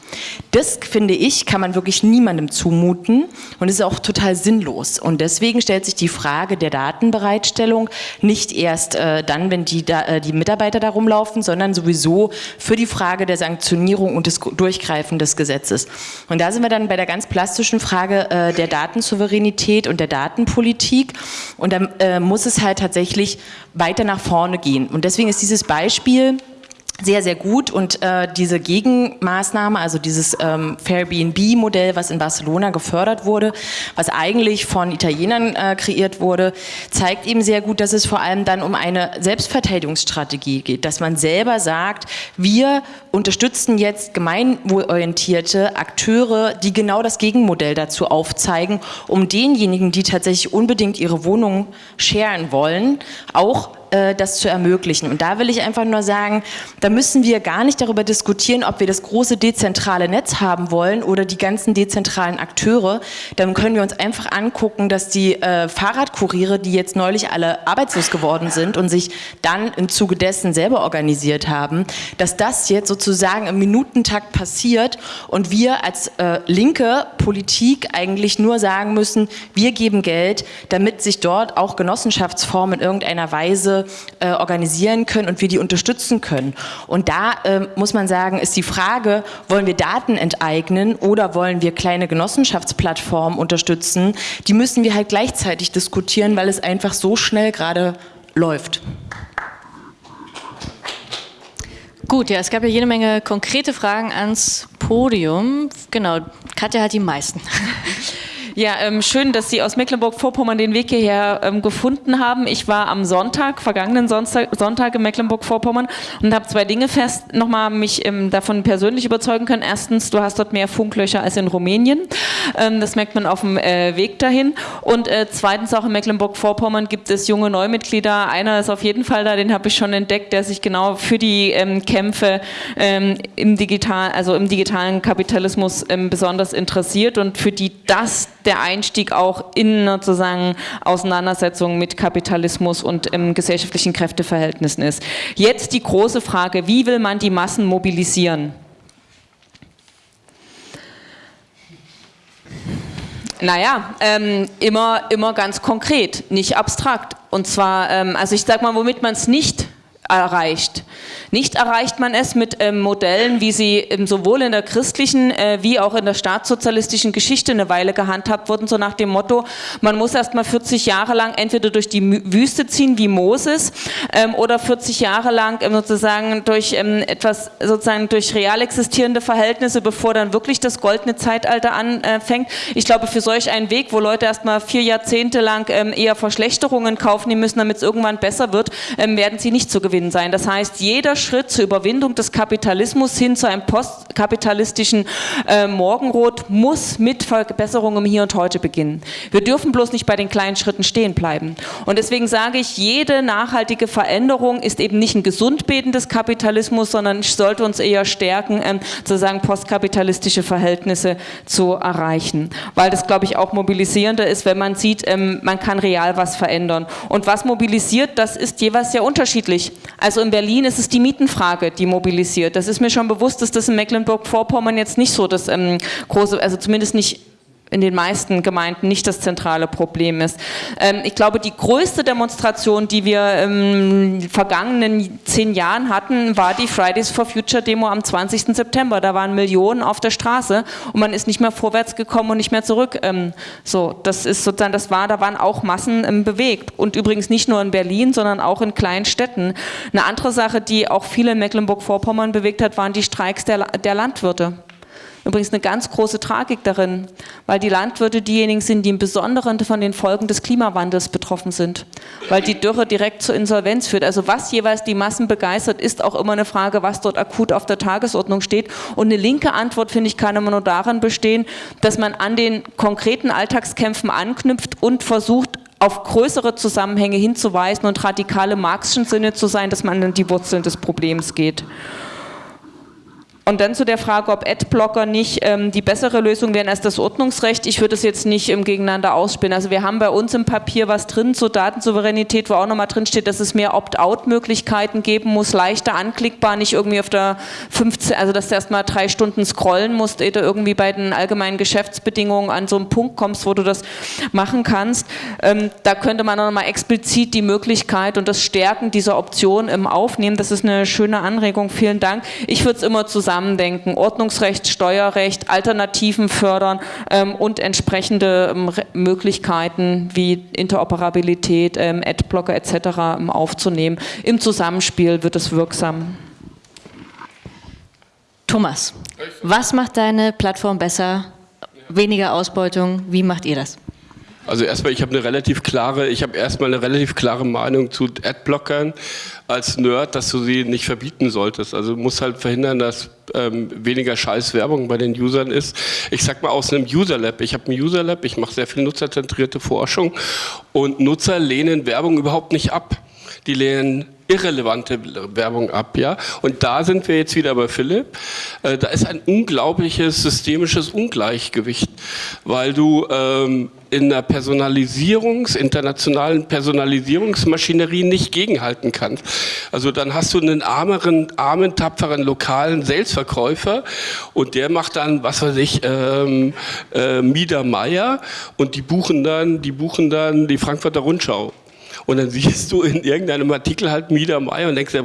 Das, finde ich, kann man wirklich niemandem zumuten und ist auch total sinnlos. Und deswegen stellt sich die Frage der Datenbereitstellung nicht erst äh, dann, wenn die, da, äh, die Mitarbeiter da rumlaufen, sondern sowieso für die Frage der Sanktionierung und des Durchgreifen des Gesetzes. Und da sind wir dann bei der ganz plastischen Frage äh, der Datensouveränität und der Datenpolitik. Und da äh, muss es halt tatsächlich weiter nach vorne gehen. Und deswegen ist dieses Beispiel, sehr, sehr gut. Und äh, diese Gegenmaßnahme, also dieses ähm, Fairbnb-Modell, was in Barcelona gefördert wurde, was eigentlich von Italienern äh, kreiert wurde, zeigt eben sehr gut, dass es vor allem dann um eine Selbstverteidigungsstrategie geht, dass man selber sagt, wir unterstützen jetzt gemeinwohlorientierte Akteure, die genau das Gegenmodell dazu aufzeigen, um denjenigen, die tatsächlich unbedingt ihre Wohnung scheren wollen, auch das zu ermöglichen. Und da will ich einfach nur sagen, da müssen wir gar nicht darüber diskutieren, ob wir das große dezentrale Netz haben wollen oder die ganzen dezentralen Akteure. Dann können wir uns einfach angucken, dass die äh, Fahrradkuriere, die jetzt neulich alle arbeitslos geworden sind und sich dann im Zuge dessen selber organisiert haben, dass das jetzt sozusagen im Minutentakt passiert und wir als äh, linke Politik eigentlich nur sagen müssen, wir geben Geld, damit sich dort auch Genossenschaftsformen in irgendeiner Weise äh, organisieren können und wir die unterstützen können. Und da äh, muss man sagen, ist die Frage, wollen wir Daten enteignen oder wollen wir kleine Genossenschaftsplattformen unterstützen, die müssen wir halt gleichzeitig diskutieren, weil es einfach so schnell gerade läuft. Gut, ja, es gab ja jede Menge konkrete Fragen ans Podium. Genau, Katja hat die meisten. Ja, ähm, schön, dass Sie aus Mecklenburg-Vorpommern den Weg hierher ähm, gefunden haben. Ich war am Sonntag, vergangenen Sonntag, Sonntag in Mecklenburg-Vorpommern und habe zwei Dinge fest nochmal mich ähm, davon persönlich überzeugen können. Erstens, du hast dort mehr Funklöcher als in Rumänien. Ähm, das merkt man auf dem äh, Weg dahin. Und äh, zweitens auch in Mecklenburg-Vorpommern gibt es junge Neumitglieder. Einer ist auf jeden Fall da, den habe ich schon entdeckt, der sich genau für die ähm, Kämpfe ähm, im digital, also im digitalen Kapitalismus besonders interessiert und für die das der Einstieg auch in sozusagen Auseinandersetzung mit Kapitalismus und ähm, gesellschaftlichen Kräfteverhältnissen ist. Jetzt die große Frage, wie will man die Massen mobilisieren? Naja, ähm, immer, immer ganz konkret, nicht abstrakt. Und zwar, ähm, also ich sag mal, womit man es nicht erreicht. Nicht erreicht man es mit ähm, Modellen, wie sie ähm, sowohl in der christlichen äh, wie auch in der staatssozialistischen Geschichte eine Weile gehandhabt wurden, so nach dem Motto, man muss erst mal 40 Jahre lang entweder durch die Wüste ziehen wie Moses ähm, oder 40 Jahre lang ähm, sozusagen durch ähm, etwas, sozusagen durch real existierende Verhältnisse, bevor dann wirklich das goldene Zeitalter anfängt. Ich glaube, für solch einen Weg, wo Leute erst mal vier Jahrzehnte lang ähm, eher Verschlechterungen kaufen müssen, damit es irgendwann besser wird, werden sie nicht zu gewinnen sein. Das heißt, jeder Schritt zur Überwindung des Kapitalismus hin zu einem postkapitalistischen äh, Morgenrot muss mit Verbesserungen Hier und Heute beginnen. Wir dürfen bloß nicht bei den kleinen Schritten stehen bleiben. Und deswegen sage ich, jede nachhaltige Veränderung ist eben nicht ein Gesundbeten des Kapitalismus, sondern sollte uns eher stärken, ähm, sozusagen postkapitalistische Verhältnisse zu erreichen. Weil das, glaube ich, auch mobilisierender ist, wenn man sieht, ähm, man kann real was verändern. Und was mobilisiert, das ist jeweils sehr unterschiedlich. Also in Berlin ist es die Mietenfrage, die mobilisiert. Das ist mir schon bewusst, dass das in Mecklenburg-Vorpommern jetzt nicht so das ähm, große, also zumindest nicht in den meisten Gemeinden nicht das zentrale Problem ist. Ähm, ich glaube, die größte Demonstration, die wir den vergangenen zehn Jahren hatten, war die Fridays for Future Demo am 20. September. Da waren Millionen auf der Straße und man ist nicht mehr vorwärts gekommen und nicht mehr zurück. Ähm, so, das ist sozusagen, das war, da waren auch Massen bewegt und übrigens nicht nur in Berlin, sondern auch in kleinen Städten. Eine andere Sache, die auch viele in Mecklenburg-Vorpommern bewegt hat, waren die Streiks der, der Landwirte. Übrigens eine ganz große Tragik darin, weil die Landwirte diejenigen sind, die im Besonderen von den Folgen des Klimawandels betroffen sind, weil die Dürre direkt zur Insolvenz führt. Also was jeweils die Massen begeistert, ist auch immer eine Frage, was dort akut auf der Tagesordnung steht. Und eine linke Antwort, finde ich, kann immer nur darin bestehen, dass man an den konkreten Alltagskämpfen anknüpft und versucht, auf größere Zusammenhänge hinzuweisen und radikale marxischen Sinne zu sein, dass man an die Wurzeln des Problems geht. Und dann zu der Frage, ob Adblocker nicht ähm, die bessere Lösung wären als das Ordnungsrecht. Ich würde es jetzt nicht im Gegeneinander ausspielen. Also wir haben bei uns im Papier was drin zur Datensouveränität, wo auch nochmal drin steht, dass es mehr Opt-out-Möglichkeiten geben muss, leichter anklickbar, nicht irgendwie auf der 15, also dass du erstmal drei Stunden scrollen musst, ehe du irgendwie bei den allgemeinen Geschäftsbedingungen an so einen Punkt kommst, wo du das machen kannst. Ähm, da könnte man nochmal explizit die Möglichkeit und das Stärken dieser Option im Aufnehmen. Das ist eine schöne Anregung. Vielen Dank. Ich würde es immer zusammen Zusammendenken, Ordnungsrecht, Steuerrecht, Alternativen fördern ähm, und entsprechende ähm, Möglichkeiten wie Interoperabilität, ähm, Adblocker etc. Ähm, aufzunehmen. Im Zusammenspiel wird es wirksam. Thomas, was macht deine Plattform besser? Weniger Ausbeutung, wie macht ihr das? Also erstmal, ich habe eine relativ klare, ich habe erstmal eine relativ klare Meinung zu Adblockern als Nerd, dass du sie nicht verbieten solltest. Also du musst halt verhindern, dass ähm, weniger Scheißwerbung bei den Usern ist. Ich sag mal aus einem User Lab. Ich habe ein User Lab, ich mache sehr viel nutzerzentrierte Forschung und Nutzer lehnen Werbung überhaupt nicht ab. Die lehnen irrelevante Werbung ab, ja. Und da sind wir jetzt wieder bei Philipp. Äh, da ist ein unglaubliches systemisches Ungleichgewicht, weil du ähm, in der Personalisierungs-, internationalen Personalisierungsmaschinerie nicht gegenhalten kannst. Also dann hast du einen armeren, armen, tapferen lokalen Salesverkäufer und der macht dann, was weiß ich, ähm, äh, Mieder Meier und die buchen dann, die buchen dann die Frankfurter Rundschau. Und dann siehst du in irgendeinem Artikel halt Mieder Meier und denkst dir,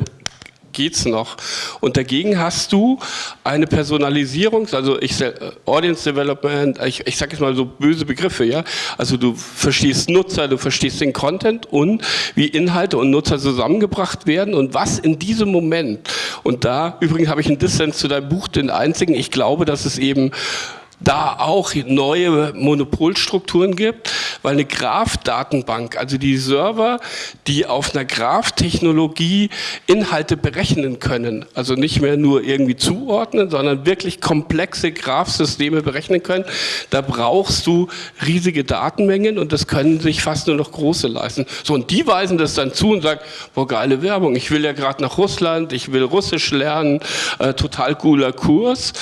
geht's noch. Und dagegen hast du eine Personalisierung, also ich, äh, Audience Development, ich, ich sage jetzt mal so böse Begriffe, ja. Also du verstehst Nutzer, du verstehst den Content und wie Inhalte und Nutzer zusammengebracht werden und was in diesem Moment. Und da, übrigens habe ich einen Dissens zu deinem Buch, den einzigen, ich glaube, dass es eben da auch neue Monopolstrukturen gibt, weil eine Graph-Datenbank, also die Server, die auf einer Graph-Technologie Inhalte berechnen können, also nicht mehr nur irgendwie zuordnen, sondern wirklich komplexe Graph-Systeme berechnen können, da brauchst du riesige Datenmengen und das können sich fast nur noch große leisten. So, und die weisen das dann zu und sagen, boah, geile Werbung, ich will ja gerade nach Russland, ich will Russisch lernen, äh, total cooler Kurs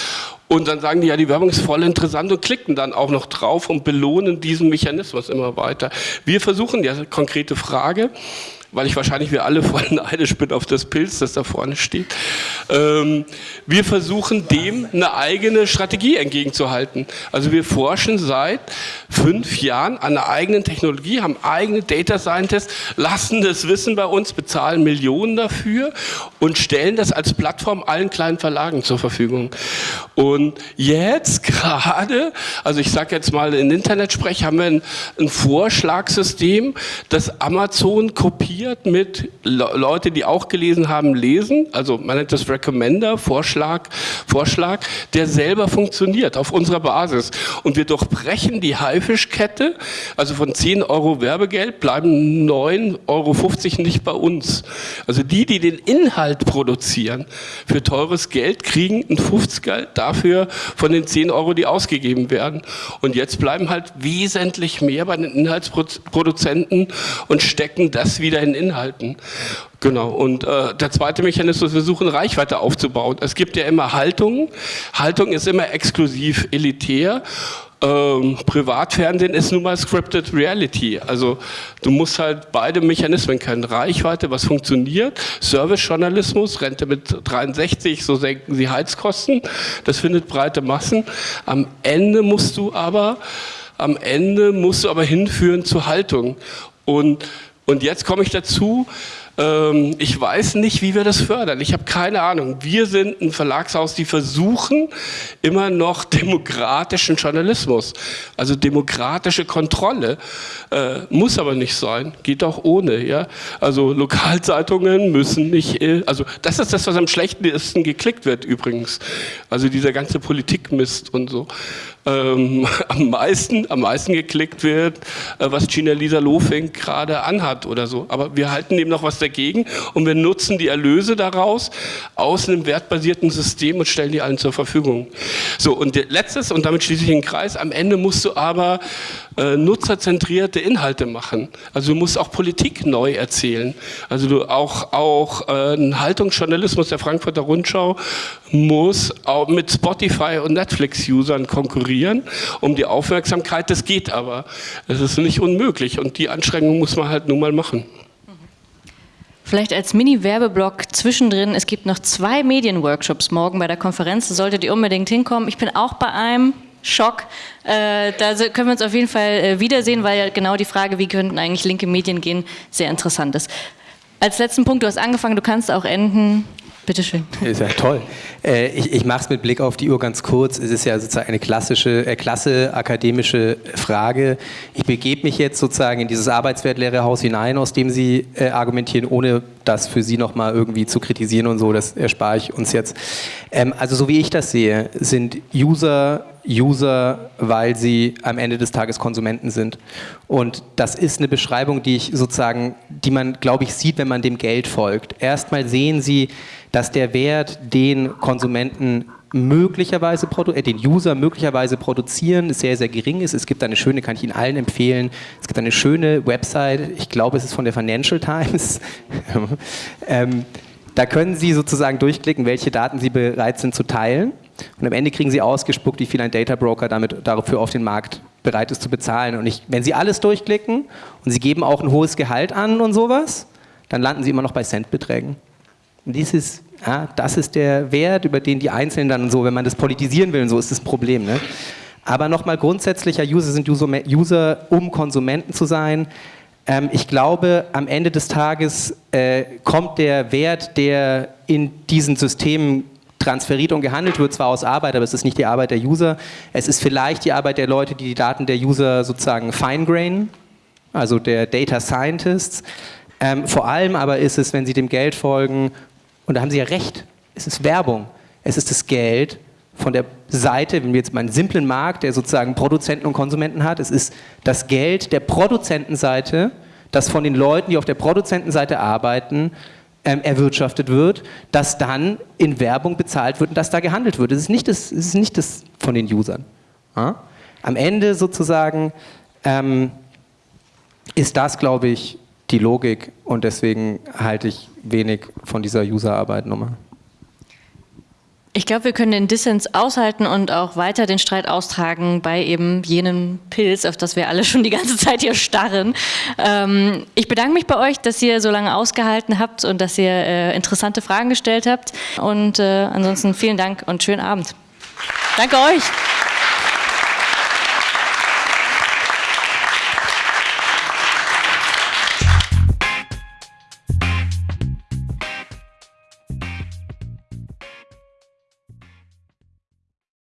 Und dann sagen die, ja, die Werbung ist voll interessant und klicken dann auch noch drauf und belohnen diesen Mechanismus immer weiter. Wir versuchen ja konkrete Frage, weil ich wahrscheinlich wir alle voll neidisch bin auf das Pilz, das da vorne steht. Ähm, wir versuchen dem eine eigene Strategie entgegenzuhalten. Also wir forschen seit fünf Jahren an einer eigenen Technologie, haben eigene Data Scientists, lassen das Wissen bei uns, bezahlen Millionen dafür und stellen das als Plattform allen kleinen Verlagen zur Verfügung. Und jetzt gerade, also ich sage jetzt mal in Internetsprech, haben wir ein, ein Vorschlagssystem, das Amazon kopiert kombiniert mit Le Leute, die auch gelesen haben, lesen. Also man nennt das Recommender, Vorschlag, Vorschlag, der selber funktioniert auf unserer Basis. Und wir durchbrechen die Haifischkette. Also von 10 Euro Werbegeld bleiben 9,50 Euro nicht bei uns. Also die, die den Inhalt produzieren, für teures Geld kriegen ein 50er dafür von den 10 Euro, die ausgegeben werden. Und jetzt bleiben halt wesentlich mehr bei den Inhaltsproduzenten und stecken das wieder in Inhalten. Genau, und äh, der zweite Mechanismus, wir versuchen Reichweite aufzubauen. Es gibt ja immer Haltungen. Haltung ist immer exklusiv elitär. Ähm, Privatfernsehen ist nun mal Scripted Reality. Also du musst halt beide Mechanismen kennen. Reichweite, was funktioniert. Servicejournalismus, Rente mit 63, so senken sie Heizkosten. Das findet breite Massen. Am Ende musst du aber, am Ende musst du aber hinführen zur Haltung. Und und jetzt komme ich dazu, ähm, ich weiß nicht, wie wir das fördern. Ich habe keine Ahnung. Wir sind ein Verlagshaus, die versuchen immer noch demokratischen Journalismus, also demokratische Kontrolle. Äh, muss aber nicht sein, geht auch ohne. Ja? Also Lokalzeitungen müssen nicht, äh, also das ist das, was am schlechtesten geklickt wird übrigens. Also dieser ganze Politikmist und so ähm, am, meisten, am meisten geklickt wird, äh, was Gina Lisa Lofink gerade anhat oder so. Aber wir halten dem noch was dagegen und wir nutzen die Erlöse daraus aus einem wertbasierten System und stellen die allen zur Verfügung. So, und letztes, und damit schließe ich den Kreis, am Ende musst du aber äh, nutzerzentrierte Inhalte machen. Also du musst auch Politik neu erzählen. Also du auch, auch äh, ein Haltungsjournalismus der Frankfurter Rundschau muss auch mit Spotify und Netflix-Usern konkurrieren um die Aufmerksamkeit. Das geht aber. Es ist nicht unmöglich und die Anstrengung muss man halt nun mal machen. Vielleicht als Mini-Werbeblock zwischendrin, es gibt noch zwei Medienworkshops morgen bei der Konferenz, solltet ihr unbedingt hinkommen. Ich bin auch bei einem, Schock. Äh, da können wir uns auf jeden Fall äh, wiedersehen, weil ja genau die Frage, wie könnten eigentlich linke Medien gehen, sehr interessant ist. Als letzten Punkt, du hast angefangen, du kannst auch enden. Bitte schön. Ist ja toll. Äh, ich, ich mache es mit Blick auf die Uhr ganz kurz. Es ist ja sozusagen eine klassische, äh, klasse akademische Frage. Ich begebe mich jetzt sozusagen in dieses Arbeitswertlehrerhaus hinein, aus dem Sie äh, argumentieren, ohne das für Sie nochmal irgendwie zu kritisieren und so. Das erspare ich uns jetzt. Ähm, also so wie ich das sehe, sind User User, weil sie am Ende des Tages Konsumenten sind. Und das ist eine Beschreibung, die ich sozusagen, die man, glaube ich, sieht, wenn man dem Geld folgt. Erstmal sehen Sie, dass der Wert, den Konsumenten möglicherweise, äh, den User möglicherweise produzieren, sehr, sehr gering ist. Es gibt eine schöne, kann ich Ihnen allen empfehlen, es gibt eine schöne Website, ich glaube, es ist von der Financial Times. ähm, da können Sie sozusagen durchklicken, welche Daten Sie bereit sind zu teilen. Und am Ende kriegen Sie ausgespuckt, wie viel ein Data Broker damit, dafür auf den Markt bereit ist zu bezahlen. Und ich, wenn Sie alles durchklicken und Sie geben auch ein hohes Gehalt an und sowas, dann landen Sie immer noch bei Centbeträgen. Und dieses, ja, das ist der Wert, über den die Einzelnen dann so, wenn man das politisieren will so, ist das Problem. Ne? Aber nochmal grundsätzlicher, User sind User, User, um Konsumenten zu sein. Ähm, ich glaube, am Ende des Tages äh, kommt der Wert, der in diesen Systemen transferiert und gehandelt wird, zwar aus Arbeit, aber es ist nicht die Arbeit der User. Es ist vielleicht die Arbeit der Leute, die die Daten der User sozusagen fine-grain, also der Data Scientists. Ähm, vor allem aber ist es, wenn sie dem Geld folgen, und da haben Sie ja recht, es ist Werbung. Es ist das Geld von der Seite, wenn wir jetzt mal einen simplen Markt, der sozusagen Produzenten und Konsumenten hat, es ist das Geld der Produzentenseite, das von den Leuten, die auf der Produzentenseite arbeiten, ähm, erwirtschaftet wird, das dann in Werbung bezahlt wird und das da gehandelt wird. Es ist nicht das, es ist nicht das von den Usern. Ja? Am Ende sozusagen ähm, ist das, glaube ich, die Logik und deswegen halte ich wenig von dieser Userarbeit nochmal. Ich glaube, wir können den Dissens aushalten und auch weiter den Streit austragen bei eben jenem Pilz, auf das wir alle schon die ganze Zeit hier starren. Ähm, ich bedanke mich bei euch, dass ihr so lange ausgehalten habt und dass ihr äh, interessante Fragen gestellt habt. Und äh, ansonsten vielen Dank und schönen Abend. Danke euch.